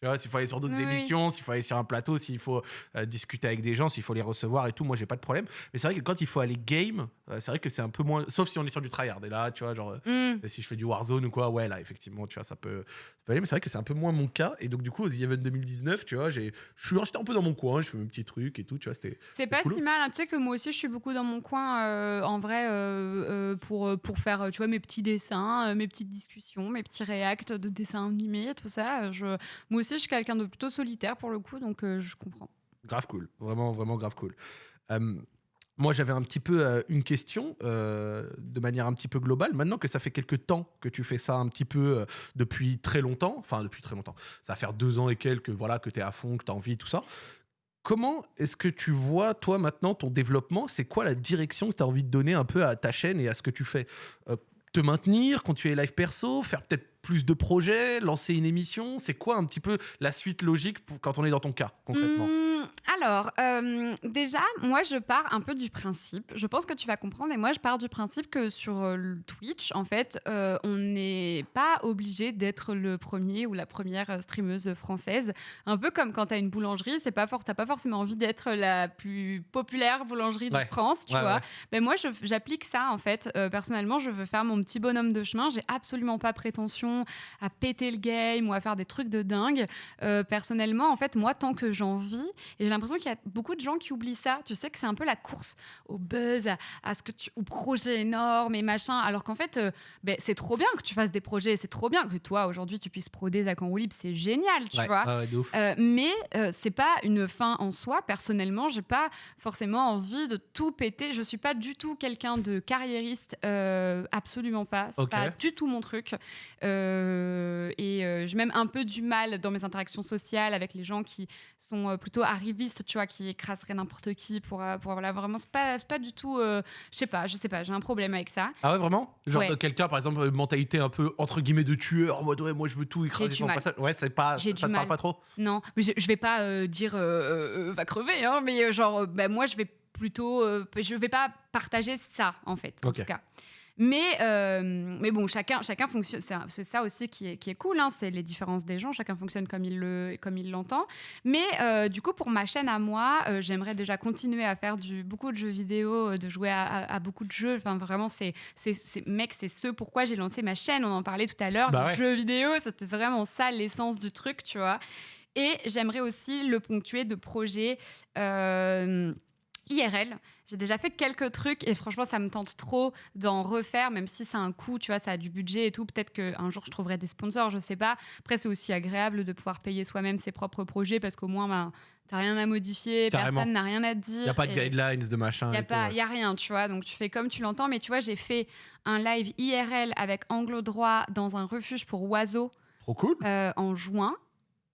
tu vois, s'il faut aller sur d'autres Oui, émissions, s'il faut aller sur un plateau, s'il faut euh, discuter avec des gens, s'il faut les recevoir et tout, moi j'ai pas de problème. Mais c'est vrai que quand il faut aller game, c'est vrai que c'est un peu moins. Sauf si on est sur du tryhard. Et là, tu vois, genre, euh, Hmm. si je fais du Warzone ou quoi, ouais, là, effectivement, tu vois, ça peut, ça peut aller. Mais c'est vrai que c'est un peu moins mon cas. Et donc, du coup, aux The Event 2019, tu vois, j'ai- je suis resté un peu dans mon coin, je fais mes petits trucs et tout, tu vois, c'était. C'est pas cool. si mal. hein. Tu sais que moi aussi, je suis beaucoup dans mon coin, euh, en vrai, euh, euh, pour, euh, pour faire, euh, tu vois, mes petits dessins, euh, mes petites discussions, mes petits réacts de dessins animés, tout ça. Euh, Je... Moi aussi, je suis quelqu'un de plutôt solitaire pour le coup, donc euh, je comprends. Grave cool, vraiment, vraiment grave cool. Euh, moi, j'avais un petit peu euh, une question euh, de manière un petit peu globale. Maintenant que ça fait quelques temps que tu fais ça un petit peu euh, depuis très longtemps, enfin depuis très longtemps, ça va faire deux ans et quelques, voilà, que tu es à fond, que tu as envie, tout ça. Comment est-ce que tu vois, toi, maintenant, ton développement? C'est quoi la direction que tu as envie de donner un peu à ta chaîne et à ce que tu fais? Te maintenir, continuer live perso, faire peut-être plus de projets, lancer une émission? C'est quoi un petit peu la suite logique quand on est dans ton cas, concrètement? Hmm, alors, euh, déjà, moi, je pars un peu du principe, je pense que tu vas comprendre, et moi, je pars du principe que sur euh, Twitch, en fait, euh, on n'est pas obligé d'être le premier ou la première streameuse française. Un peu comme quand tu as une boulangerie, c'est pas for- t'as pas forcément envie d'être la plus populaire boulangerie Ouais. de France, tu Ouais, vois. ouais. Ben moi, j'applique ça, en fait. Personnellement, je veux faire mon petit bonhomme de chemin. J'ai absolument pas prétention à péter le game ou à faire des trucs de dingue. Personnellement, en fait, moi, tant que j'en vis, et l'impression qu'il y a beaucoup de gens qui oublient ça. Tu sais que c'est un peu la course au buzz, à, à ce que tu, au projet énorme et machin. Alors qu'en fait, euh, ben, c'est trop bien que tu fasses des projets. C'est trop bien que toi, aujourd'hui, tu puisses proder Zach en roue libre. C'est génial, tu Ouais, vois. ouais. Euh, mais euh, c'est pas une fin en soi. Personnellement, j'ai pas forcément envie de tout péter. Je suis pas du tout quelqu'un de carriériste, euh, absolument pas. C'est Ok. pas du tout mon truc. Et j'ai même un peu du mal dans mes interactions sociales avec les gens qui sont plutôt tu vois, qui écraseraient n'importe qui pour, euh, pour voilà, vraiment. C'est pas, pas du tout. euh, je sais pas, je sais pas. J'ai un problème avec ça. Ah ouais, vraiment? Genre Ouais. quelqu'un, par exemple, mentalité un peu entre guillemets de tueur, en mode ouais, moi je veux tout écraser mal. passage. Ouais, c'est pas, J'ai ça, te parle mal. pas trop? Non, mais je, je vais pas euh, dire euh, va crever, hein, mais genre, bah, moi, je vais plutôt. je vais pas partager ça, en fait, en Ok. tout cas. Mais, euh, mais bon, chacun, chacun fonctionne. C'est ça aussi qui est, qui est cool, hein, c'est les différences des gens. Chacun fonctionne comme il le, comme il l'entend. Mais euh, du coup, pour ma chaîne à moi, euh, j'aimerais déjà continuer à faire du, beaucoup de jeux vidéo, de jouer à, à- à beaucoup de jeux. Enfin, vraiment, c'est, mec, c'est ce pourquoi j'ai lancé ma chaîne. On en parlait tout à l'heure. Bah ouais. jeux vidéo, c'était vraiment ça l'essence du truc, tu vois. Et j'aimerais aussi le ponctuer de projets IRL. J'ai déjà fait quelques trucs et franchement, ça me tente trop d'en refaire, même si c'est un coût, tu vois, ça a du budget et tout. Peut-être qu'un jour, je trouverai des sponsors, je sais pas. Après, c'est aussi agréable de pouvoir payer soi-même ses propres projets parce qu'au moins, ben, t'as rien à modifier, Carrément. personne n'a rien à te dire. Il a pas de guidelines de machin. n'y a, et tout, pas- ouais. y a rien, tu vois. Donc, tu fais comme tu l'entends. Mais tu vois, j'ai fait un live IRL avec Anglo Droit dans un refuge pour oiseaux Trop cool. euh, en juin.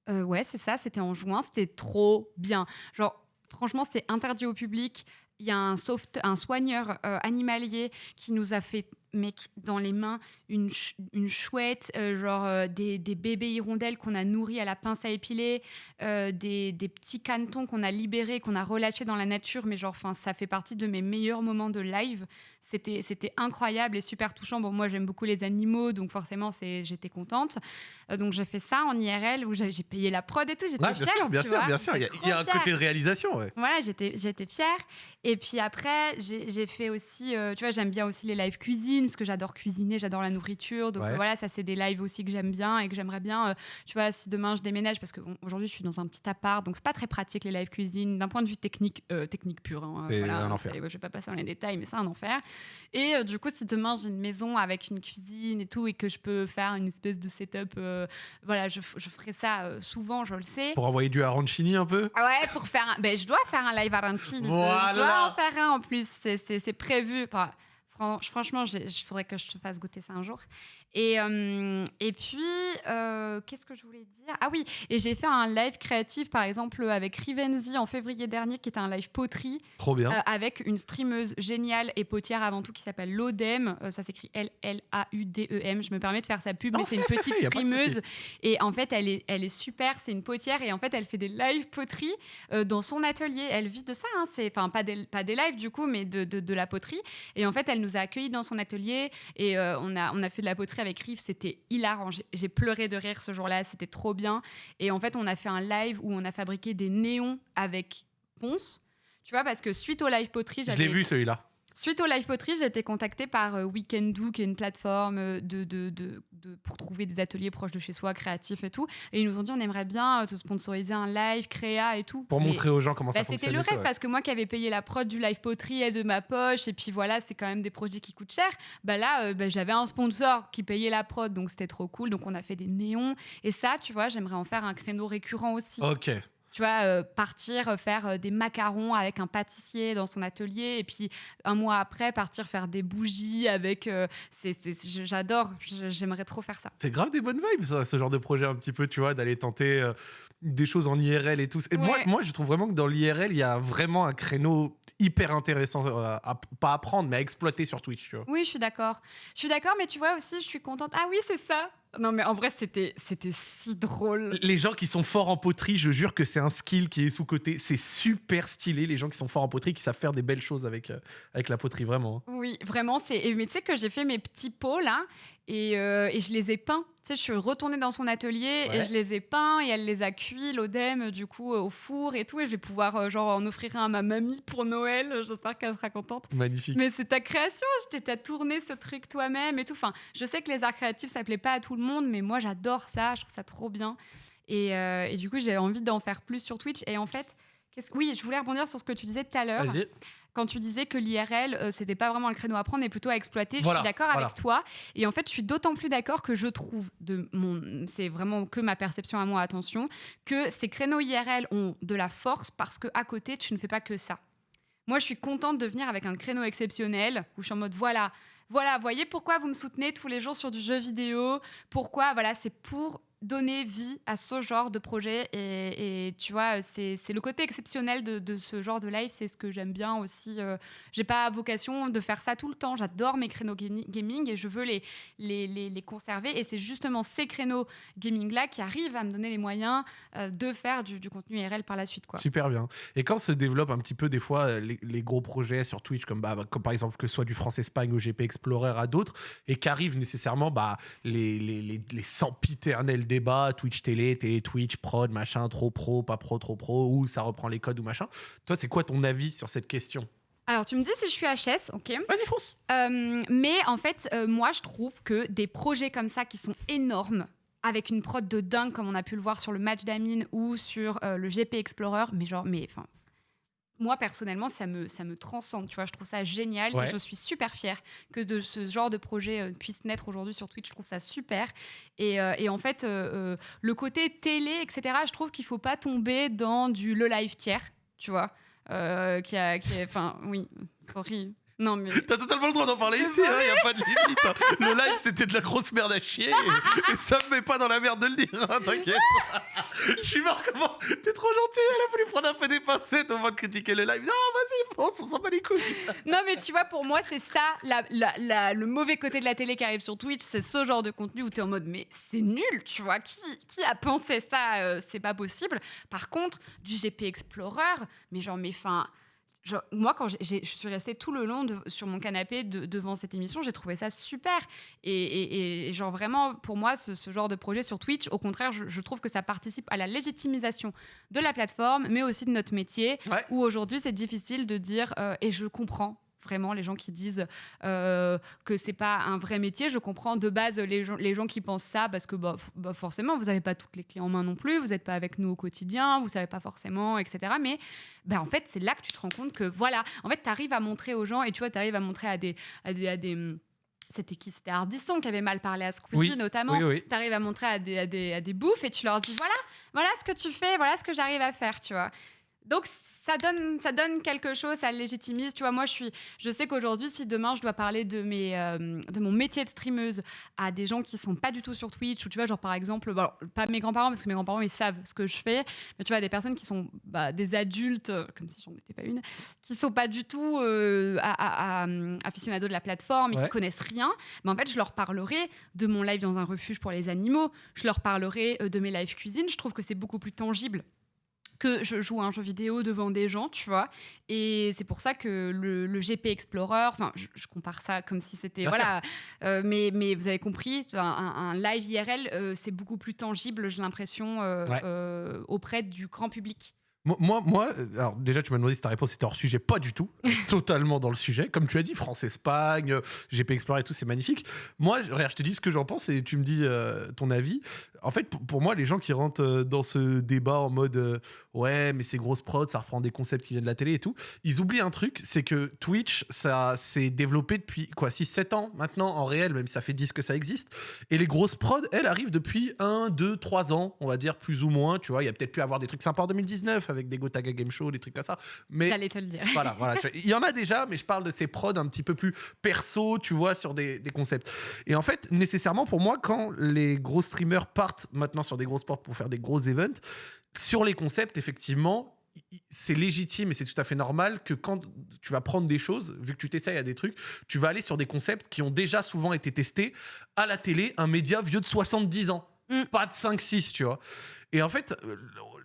Euh, ouais, c'est ça, c'était en juin. C'était trop bien. Genre, franchement, c'est interdit au public. Il y a un, un soigneur euh, animalier qui nous a fait, mec, dans les mains, une, une chouette, euh, genre euh, des, des bébés hirondelles qu'on a nourris à la pince à épiler, des, des petits canetons qu'on a libérés, qu'on a relâchés dans la nature. Mais genre, enfin, ça fait partie de mes meilleurs moments de live. C'était, c'était incroyable et super touchant. Bon, moi, j'aime beaucoup les animaux, donc forcément, c'est, j'étais contente. Euh, donc, j'ai fait ça en IRL où j'ai, j'ai payé la prod et tout. J'étais Ouais, bien fière, sûr, bien sûr, vois. bien sûr. Il y a, J'étais il y a trop un côté de réalisation, ouais. Voilà, j'étais, j'étais fière. Et puis après, j'ai, j'ai fait aussi, euh, tu vois, j'aime bien aussi les lives cuisine parce que j'adore cuisiner, j'adore la nourriture. Donc Ouais. voilà, ça, c'est des lives aussi que j'aime bien et que j'aimerais bien, euh, tu vois, si demain je déménage, parce qu'aujourd'hui, je suis dans un petit appart, donc c'est pas très pratique les lives cuisine d'un point de vue technique, technique pur. hein, C'est voilà, un hein, enfer. c'est- Je vais pas passer dans les détails, mais c'est un enfer. Et euh, du coup, si demain j'ai une maison avec une cuisine et tout, et que je peux faire une espèce de setup, euh, voilà, je, je ferai ça euh, souvent, je le sais. Pour envoyer du arancini un peu? Ah Ouais, pour faire un... ben, je dois faire un live arancini. Je Voilà. dois en faire un en plus. C'est- prévu. Enfin, franchement, il faudrait que je te fasse goûter ça un jour. Et, euh, et puis, euh, qu'est-ce que je voulais dire? Ah oui, et j'ai fait un live créatif, par exemple, avec Rivenzi en février dernier, qui était un live poterie, Trop bien. euh, avec une streameuse géniale et potière avant tout qui s'appelle Lodem. Ça s'écrit L-L-A-U-D-E-M. Je me permets de faire sa pub, Non, mais c'est une petite streameuse. Et en fait, elle est, elle est super. C'est une potière et en fait, elle fait des live poterie dans son atelier. Elle vit de ça. hein. C'est enfin pas des, pas des lives du coup, mais de, de, de la poterie. Et en fait, elle nous a accueillis dans son atelier et on a on a fait de la poterie avec Riff. C'était hilarant. J'ai- pleuré de rire ce jour-là. C'était trop bien. Et en fait, on a fait un live où on a fabriqué des néons avec Ponce. Tu vois, parce que suite au live poterie, Je j'avais l'ai vu celui-là. Suite au Live Poterie, j'ai été contactée par euh, Weekendoo, qui est une plateforme euh, de, de, de- de- pour trouver des ateliers proches de chez soi, créatifs et tout. Et ils nous ont dit on aimerait bien euh, te sponsoriser un live, créa et tout. Pour Mais- montrer aux gens comment bah, ça c'était fonctionne. le et tout, rêve ouais. parce que moi qui avais payé la prod du live poterie est de ma poche et puis voilà c'est quand même des projets qui coûtent cher bah là euh, bah, j'avais un sponsor qui payait la prod donc c'était trop cool donc on a fait des néons et ça tu vois j'aimerais en faire un créneau récurrent aussi Ok. Tu vois, euh, partir euh, faire euh, des macarons avec un pâtissier dans son atelier et puis un mois après partir faire des bougies avec. j'adore, j'aimerais trop faire ça. C'est grave des bonnes vibes, ça, ce genre de projet un petit peu, tu vois, d'aller tenter des choses en IRL et tout. Et moi, Ouais. moi, je trouve vraiment que dans l'IRL, il y a vraiment un créneau hyper intéressant, euh, à, pas à prendre, mais à exploiter sur Twitch, tu vois. Oui, je suis d'accord. Je suis d'accord, mais tu vois aussi, je suis contente. Ah oui, c'est ça. Non, mais en vrai, c'était c'était si drôle. Les gens qui sont forts en poterie, je jure que c'est un skill qui est sous-côté. C'est super stylé, les gens qui sont forts en poterie, qui savent faire des belles choses avec, euh, avec la poterie, vraiment. Oui, vraiment. C'est... Mais tu sais que j'ai fait mes petits pots là et, euh, et je les ai peints. Tu sais, je suis retournée dans son atelier et je les ai peints et elle les a cuits, l'odème, du coup, euh, au four et tout. Et je vais pouvoir euh, genre en offrir un à ma mamie pour Noël. J'espère qu'elle sera contente. Magnifique. Mais c'est ta création, t'ai t'as tourné ce truc toi-même et tout. Enfin, je sais que les arts créatifs, ça plaît pas à tout le monde, mais moi j'adore ça, je trouve ça trop bien. Et, euh, et du coup, j'ai envie d'en faire plus sur Twitch. Et en fait, oui, je voulais rebondir sur ce que tu disais tout à l'heure, quand tu disais que l'IRL, euh, c'était pas vraiment le créneau à prendre, mais plutôt à exploiter. Voilà, je suis d'accord voilà. avec toi. Et en fait, je suis d'autant plus d'accord que je trouve, de mon, c'est vraiment que ma perception à moi, attention, que ces créneaux IRL ont de la force parce que à côté, tu ne fais pas que ça. Moi, je suis contente de venir avec un créneau exceptionnel où je suis en mode voilà, voilà, voyez pourquoi vous me soutenez tous les jours sur du jeu vidéo. Pourquoi Voilà, c'est pour donner vie à ce genre de projet. Et, tu vois, c'est le côté exceptionnel de, de ce genre de live. C'est ce que j'aime bien aussi. Euh, J'ai pas vocation de faire ça tout le temps. J'adore mes créneaux gaming et je veux les, les, les, les conserver. Et c'est justement ces créneaux gaming-là qui arrivent à me donner les moyens euh, de faire du, contenu IRL par la suite. Quoi. Super bien. Et quand se développent un petit peu des fois euh, les, gros projets sur Twitch, comme, bah, comme par exemple que ce soit du France-Espagne ou GP Explorer à d'autres, et qu'arrivent nécessairement bah, les, les, les, les sempiternels débats, Twitch télé, télé Twitch, prod, machin, trop pro, pas pro, trop pro, ou ça reprend les codes ou machin. Toi, c'est quoi ton avis sur cette question? Alors, tu me dis si je suis HS, ok Vas-y, fonce Euh, mais en fait, euh, moi, je trouve que des projets comme ça qui sont énormes, avec une prod de dingue, comme on a pu le voir sur le match d'Amine ou sur euh, le GP Explorer, mais genre, mais enfin. Moi, personnellement, ça me, ça me transcende, tu vois, je trouve ça génial Ouais. et je suis super fière que de ce genre de projet euh, puisse naître aujourd'hui sur Twitch, je trouve ça super. Et, euh, et en fait, euh, le côté télé, etc., je trouve qu'il faut pas tomber dans du le live tiers, tu vois, qui a, qui enfin, oui, sorry. Non, mais T'as totalement le droit d'en parler ici, il a pas de limite. hein. Le live, c'était de la grosse merde à chier, et, et ça me met pas dans la merde de le dire, hein, t'inquiète. Je suis mort comment? T'es trop gentil, elle a voulu prendre un peu des pincettes au moment de critiquer le live. Non, vas-y, fonce, on s'en bat les couilles. Non, mais tu vois, pour moi, c'est ça, la- la- la- le mauvais côté de la télé qui arrive sur Twitch, c'est ce genre de contenu où tu es en mode, mais c'est nul, tu vois, qui, qui a pensé ça? Euh, C'est pas possible. Par contre, du GP Explorer, mais genre, mais fin. Genre, moi, quand je suis restée tout le long de- sur mon canapé de- devant cette émission, j'ai trouvé ça super. Et, et- et genre, vraiment, pour moi, ce, ce genre de projet sur Twitch, au contraire, je, je trouve que ça participe à la légitimisation de la plateforme, mais aussi de notre métier Ouais. où aujourd'hui c'est difficile de dire, euh, et je comprends vraiment les gens qui disent euh, que c'est pas un vrai métier. Je comprends de base les gens, les gens qui pensent ça parce que bah, bah, forcément vous n'avez pas toutes les clés en main non plus, vous n'êtes pas avec nous au quotidien, vous savez pas forcément, etc. Mais bah, en fait c'est là que tu te rends compte que voilà, en fait tu arrives à montrer aux gens et tu vois, tu arrives à montrer à des... À des, à des hum, c'était qui? C'était Ardisson qui avait mal parlé à Squeezie Oui, notamment Oui, oui. tu arrives à montrer à des, à, des, à des bouffes et tu leur dis voilà, voilà ce que tu fais, voilà ce que j'arrive à faire, tu vois. Donc ça donne, ça donne quelque chose, ça légitimise. Tu vois, moi je suis, je sais qu'aujourd'hui, si demain je dois parler de mes, euh, de mon métier de streameuse à des gens qui sont pas du tout sur Twitch ou tu vois, genre par exemple, bon, pas mes grands-parents parce que mes grands-parents ils savent ce que je fais, mais tu vois des personnes qui sont bah, des adultes, euh, comme si j'en étais pas une, qui sont pas du tout euh, à, à- à, euh, aficionados de la plateforme et Ouais. qui connaissent rien. Mais en fait, je leur parlerai de mon live dans un refuge pour les animaux. Je leur parlerai euh, de mes lives cuisine. Je trouve que c'est beaucoup plus tangible que je joue à un jeu vidéo devant des gens, tu vois. Et c'est pour ça que le, le GP Explorer, enfin, je, je compare ça comme si c'était voilà, euh, mais mais vous avez compris, un, live IRL, euh, c'est beaucoup plus tangible, j'ai l'impression, euh, Ouais. auprès du grand public. Moi, moi, alors déjà, tu m'as demandé si ta réponse était hors sujet. Pas du tout. Totalement dans le sujet. Comme tu as dit, France-Espagne, GP Explorer et tout, c'est magnifique. Moi, je- regarde, je te dis ce que j'en pense et tu me dis euh, ton avis. En fait, pour, moi, les gens qui rentrent dans ce débat en mode euh, ouais, mais c'est grosse prod, ça reprend des concepts qui viennent de la télé et tout, ils oublient un truc c'est que Twitch, ça s'est développé depuis quoi 6-7 ans maintenant en réel, même si ça fait 10 que ça existe. Et les grosses prods, elles arrivent depuis 1, 2, 3 ans, on va dire plus ou moins. Tu vois, il y a peut-être pu avoir des trucs sympas en 2019 avec des Gotaga Game Show, des trucs comme ça. Mais J'allais te le dire. voilà, voilà. Il y en a déjà, mais je parle de ces prods un petit peu plus perso, tu vois, sur des, des concepts. Et en fait, nécessairement pour moi, quand les gros streamers partent maintenant sur des grosses portes pour faire des gros events, sur les concepts, effectivement, c'est légitime et c'est tout à fait normal que quand tu vas prendre des choses, vu que tu t'essayes à des trucs, tu vas aller sur des concepts qui ont déjà souvent été testés à la télé, un média vieux de 70 ans. Mm. Pas de 5-6, tu vois. Et en fait, euh,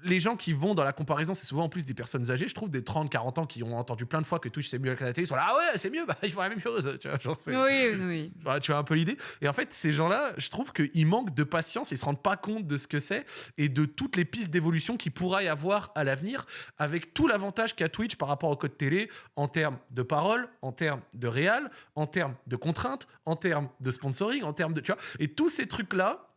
les gens qui vont dans la comparaison, c'est souvent en plus des personnes âgées, je trouve, des 30, 40 ans qui ont entendu plein de fois que Twitch c'est mieux que la télé, ils sont là, ah ouais, c'est mieux, bah, ils font la même chose. Tu vois, genre, Oui, oui. voilà, tu vois un peu l'idée. Et en fait, ces gens-là, je trouve qu'ils manquent de patience, ils se rendent pas compte de ce que c'est et de toutes les pistes d'évolution qu'il pourra y avoir à l'avenir, avec tout l'avantage qu'a Twitch par rapport au code télé en termes de parole, en termes de réal, en termes de contraintes, en termes de sponsoring, en termes de. Tu vois, et tous ces trucs-là,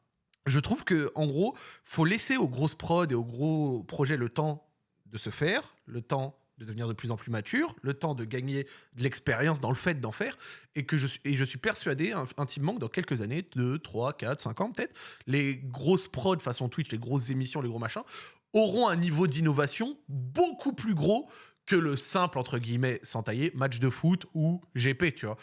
je trouve que en gros, faut laisser aux grosses prods et aux gros projets le temps de se faire, le temps de devenir de plus en plus mature, le temps de gagner de l'expérience dans le fait d'en faire, et je suis, et je suis persuadé in- intimement que dans quelques années, 2, 3, 4, 5 ans peut-être, les grosses prods façon Twitch, les grosses émissions, les gros machins, auront un niveau d'innovation beaucoup plus gros que le simple, entre guillemets, sans tailler, match de foot ou GP, tu vois.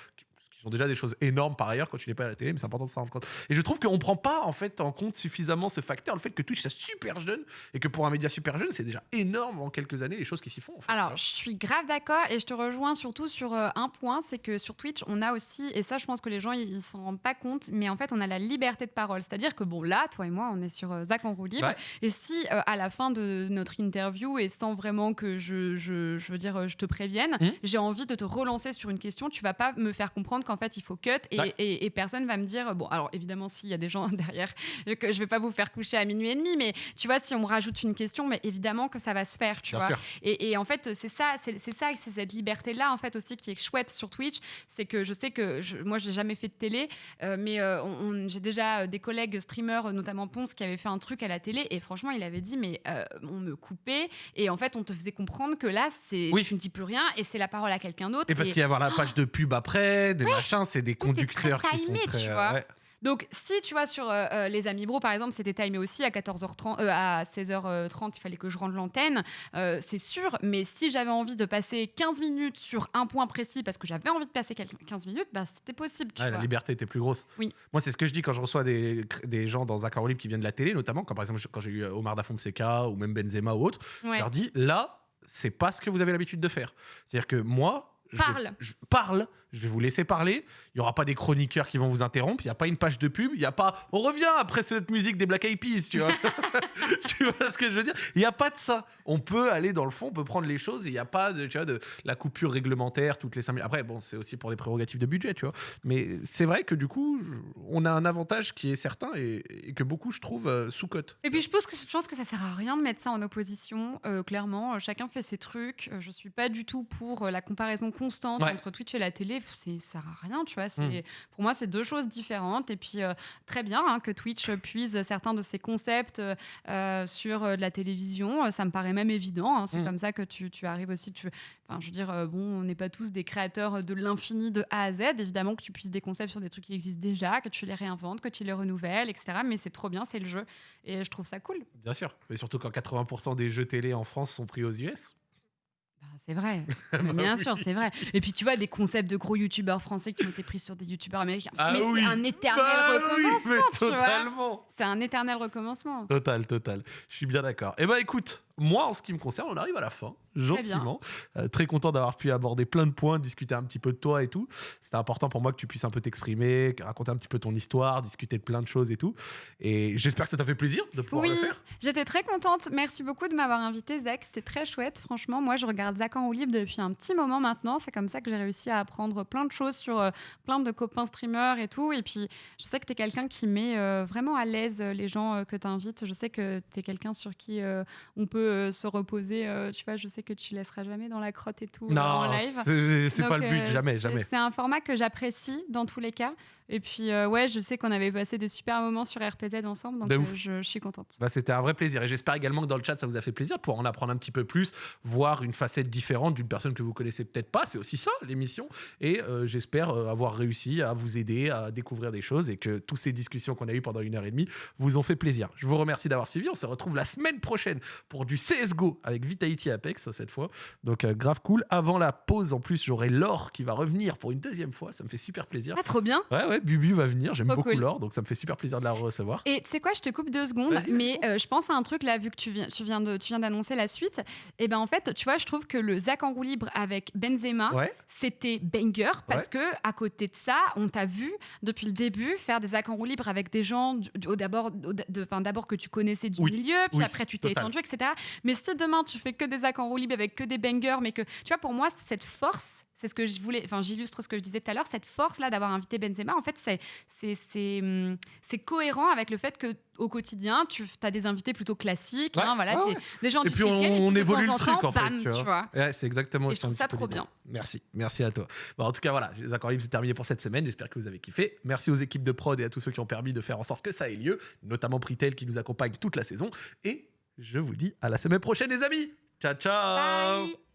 Sont déjà des choses énormes par ailleurs quand tu n'es pas à la télé, mais c'est important de s'en rendre compte. Et je trouve qu'on prend pas en fait en compte suffisamment ce facteur, le fait que Twitch c'est super jeune et que pour un média super jeune, c'est déjà énorme en quelques années les choses qui s'y font. en fait, Alors, je suis grave d'accord et je te rejoins surtout sur euh, un point, c'est que sur Twitch, on a aussi, et ça, je pense que les gens, ils s'en rendent pas compte, mais en fait, on a la liberté de parole. C'est-à-dire que, bon, là, toi et moi, on est sur euh, Zach en roue libre. Ouais. Et si, euh, à la fin de notre interview, et sans vraiment que je, je, je veux dire, je te prévienne, Mhm. j'ai envie de te relancer sur une question, tu vas pas me faire comprendre qu'en fait, il faut cut et, Ouais. et, et personne va me dire, bon, alors évidemment, s'il y a des gens derrière, que je vais pas vous faire coucher à minuit et demi, mais tu vois, si on me rajoute une question, mais évidemment que ça va se faire, tu Bien vois. Et, et en fait, c'est ça, c'est ça, c'est cette liberté-là, en fait, aussi qui est chouette sur Twitch. C'est que je sais que je, moi, j'ai jamais fait de télé, euh, mais euh, j'ai déjà euh, des collègues streamers, notamment Ponce, qui avaient fait un truc à la télé. Et franchement, il avait dit, mais euh, on me coupait. Et en fait, on te faisait comprendre que là, c'est Oui. tu ne dis plus rien et c'est la parole à quelqu'un d'autre. Et parce qu'il y a avoir la page de pub après, des c'est des très conducteurs qui sont très. tu euh, vois. ouais. Donc, si tu vois sur euh, euh, les Amis Bro, par exemple, c'était timé aussi à 14h30, euh, à 16h30, il fallait que je rende l'antenne, euh, c'est sûr. Mais si j'avais envie de passer 15 minutes sur un point précis, parce que j'avais envie de passer quel- 15 minutes, bah, c'était possible. Tu Ouais, la vois. liberté était plus grosse. Oui. Moi, c'est ce que je dis quand je reçois des, des gens dans Zach Libre qui viennent de la télé, notamment, quand par exemple, quand j'ai eu Omar Da Fonseca ou même Benzema ou autre, Ouais. je leur dis là, c'est pas ce que vous avez l'habitude de faire. C'est-à-dire que moi. Je Parle. je parle, je vais vous laisser parler. Il n'y aura pas des chroniqueurs qui vont vous interrompre. Il n'y a pas une page de pub. Il n'y a pas. On revient après cette musique des Black Eyed Peas, tu vois. tu vois ce que je veux dire? Il n'y a pas de ça. On peut aller dans le fond, on peut prendre les choses. Il n'y a pas de, tu vois, de la coupure réglementaire toutes les 5 minutes. Après, bon, c'est aussi pour des prérogatives de budget, tu vois. Mais c'est vrai que du coup, on a un avantage qui est certain et, et que beaucoup, je trouve, euh, sous-cote. Et puis je pense que je pense que ça sert à rien de mettre ça en opposition. euh, clairement, chacun fait ses trucs. Euh, Je suis pas du tout pour la comparaison constante Ouais. entre Twitch et la télé. C'est ça sert à rien, tu vois. C'est Mm. pour moi c'est deux choses différentes. Et puis euh, très bien hein, que Twitch puise certains de ses concepts euh, sur euh, de la télévision. Ça me paraît même évident. hein. C'est Mm. comme ça que tu, tu arrives aussi. Tu, enfin, je veux dire, bon, on n'est pas tous des créateurs de l'infini de A à Z. Évidemment que tu puisses des concepts sur des trucs qui existent déjà, que tu les réinventes, que tu les renouvelles, etc. Mais c'est trop bien, c'est le jeu. Et je trouve ça cool. Bien sûr. Mais surtout quand 80% des jeux télé en France sont pris aux US. Bah, c'est vrai. Mais bien sûr, c'est vrai. Et puis tu vois, des concepts de gros youtubeurs français qui ont été pris sur des youtubeurs américains. Ah mais oui. c'est un éternel Bah oui, recommencement, mais tu vois. totalement. C'est un éternel recommencement. Total, total. Je suis bien d'accord. Eh ben écoute, moi en ce qui me concerne, on arrive à la fin, gentiment. Euh, très content d'avoir pu aborder plein de points, discuter un petit peu de toi et tout. C'était important pour moi que tu puisses un peu t'exprimer, raconter un petit peu ton histoire, discuter de plein de choses et tout. Et j'espère que ça t'a fait plaisir de pouvoir Oui, le faire. j'étais très contente. Merci beaucoup de m'avoir invité, Zach. C'était très chouette. Franchement, moi, je regarde Zach en roue libre depuis un petit moment maintenant. C'est comme ça que j'ai réussi à apprendre plein de choses sur euh, plein de copains streamers et tout. Et puis, je sais que tu es quelqu'un qui met euh, vraiment à l'aise les gens que tu invites. Je sais que tu es quelqu'un sur qui on peut se reposer. tu vois, je sais que tu laisseras jamais dans la crotte et tout euh, en Non, live. c'est- c'est pas le but, euh, jamais, jamais. C'est un format que j'apprécie dans tous les cas. Et puis, euh, ouais, je sais qu'on avait passé des super moments sur RPZ ensemble, donc euh, je, je suis contente. Bah, C'était un vrai plaisir et j'espère également que dans le chat ça vous a fait plaisir pour en apprendre un petit peu plus, voir une facette différente d'une personne que vous connaissez peut-être pas. C'est aussi ça l'émission et euh, j'espère avoir réussi à vous aider à découvrir des choses et que toutes ces discussions qu'on a eues pendant une heure et demie vous ont fait plaisir. Je vous remercie d'avoir suivi. On se retrouve la semaine prochaine pour du du CSGO avec Vitality Apex cette fois. Donc euh, grave cool. Avant la pause, en plus, j'aurai Laure qui va revenir pour une deuxième fois. Ça me fait super plaisir. Ah, trop bien. Ouais, ouais, Bubu va venir. J'aime beaucoup cool. Laure, donc ça me fait super plaisir de la recevoir. Et tu sais quoi, je te coupe deux secondes, mais euh, je pense à un truc là, vu que tu viens, tu viens de, tu viens d'annoncer la suite. Et ben en fait, tu vois, je trouve que le Zach en roue libre avec Benzema, Ouais, c'était banger parce que à côté de ça, on t'a vu depuis le début faire des Zach en roue libre avec des gens, d'abord, que tu connaissais du Oui, milieu, puis oui, après tu t'es étendu, etc. Mais si demain tu fais que des Zach en roue libre avec que des bangers, mais que tu vois, pour moi, cette force. C'est ce que je voulais, enfin j'illustre ce que je disais tout à l'heure, cette force là d'avoir invité Benzema, en fait c'est c'est hum, cohérent avec le fait que au quotidien tu as des invités plutôt classiques, Ouais, hein, voilà, ouais, des, des gens Et du puis on, évolue temps le truc temps, en fait. bam, tu vois. tu vois. Ouais, c'est exactement Et je trouve ça trop bien. Merci, merci à toi. Bon, en tout cas, voilà, les accords libres, c'est terminé pour cette semaine. J'espère que vous avez kiffé. Merci aux équipes de prod et à tous ceux qui ont permis de faire en sorte que ça ait lieu, notamment Pritel qui nous accompagne toute la saison. Et je vous dis à la semaine prochaine, les amis. Ciao, ciao Bye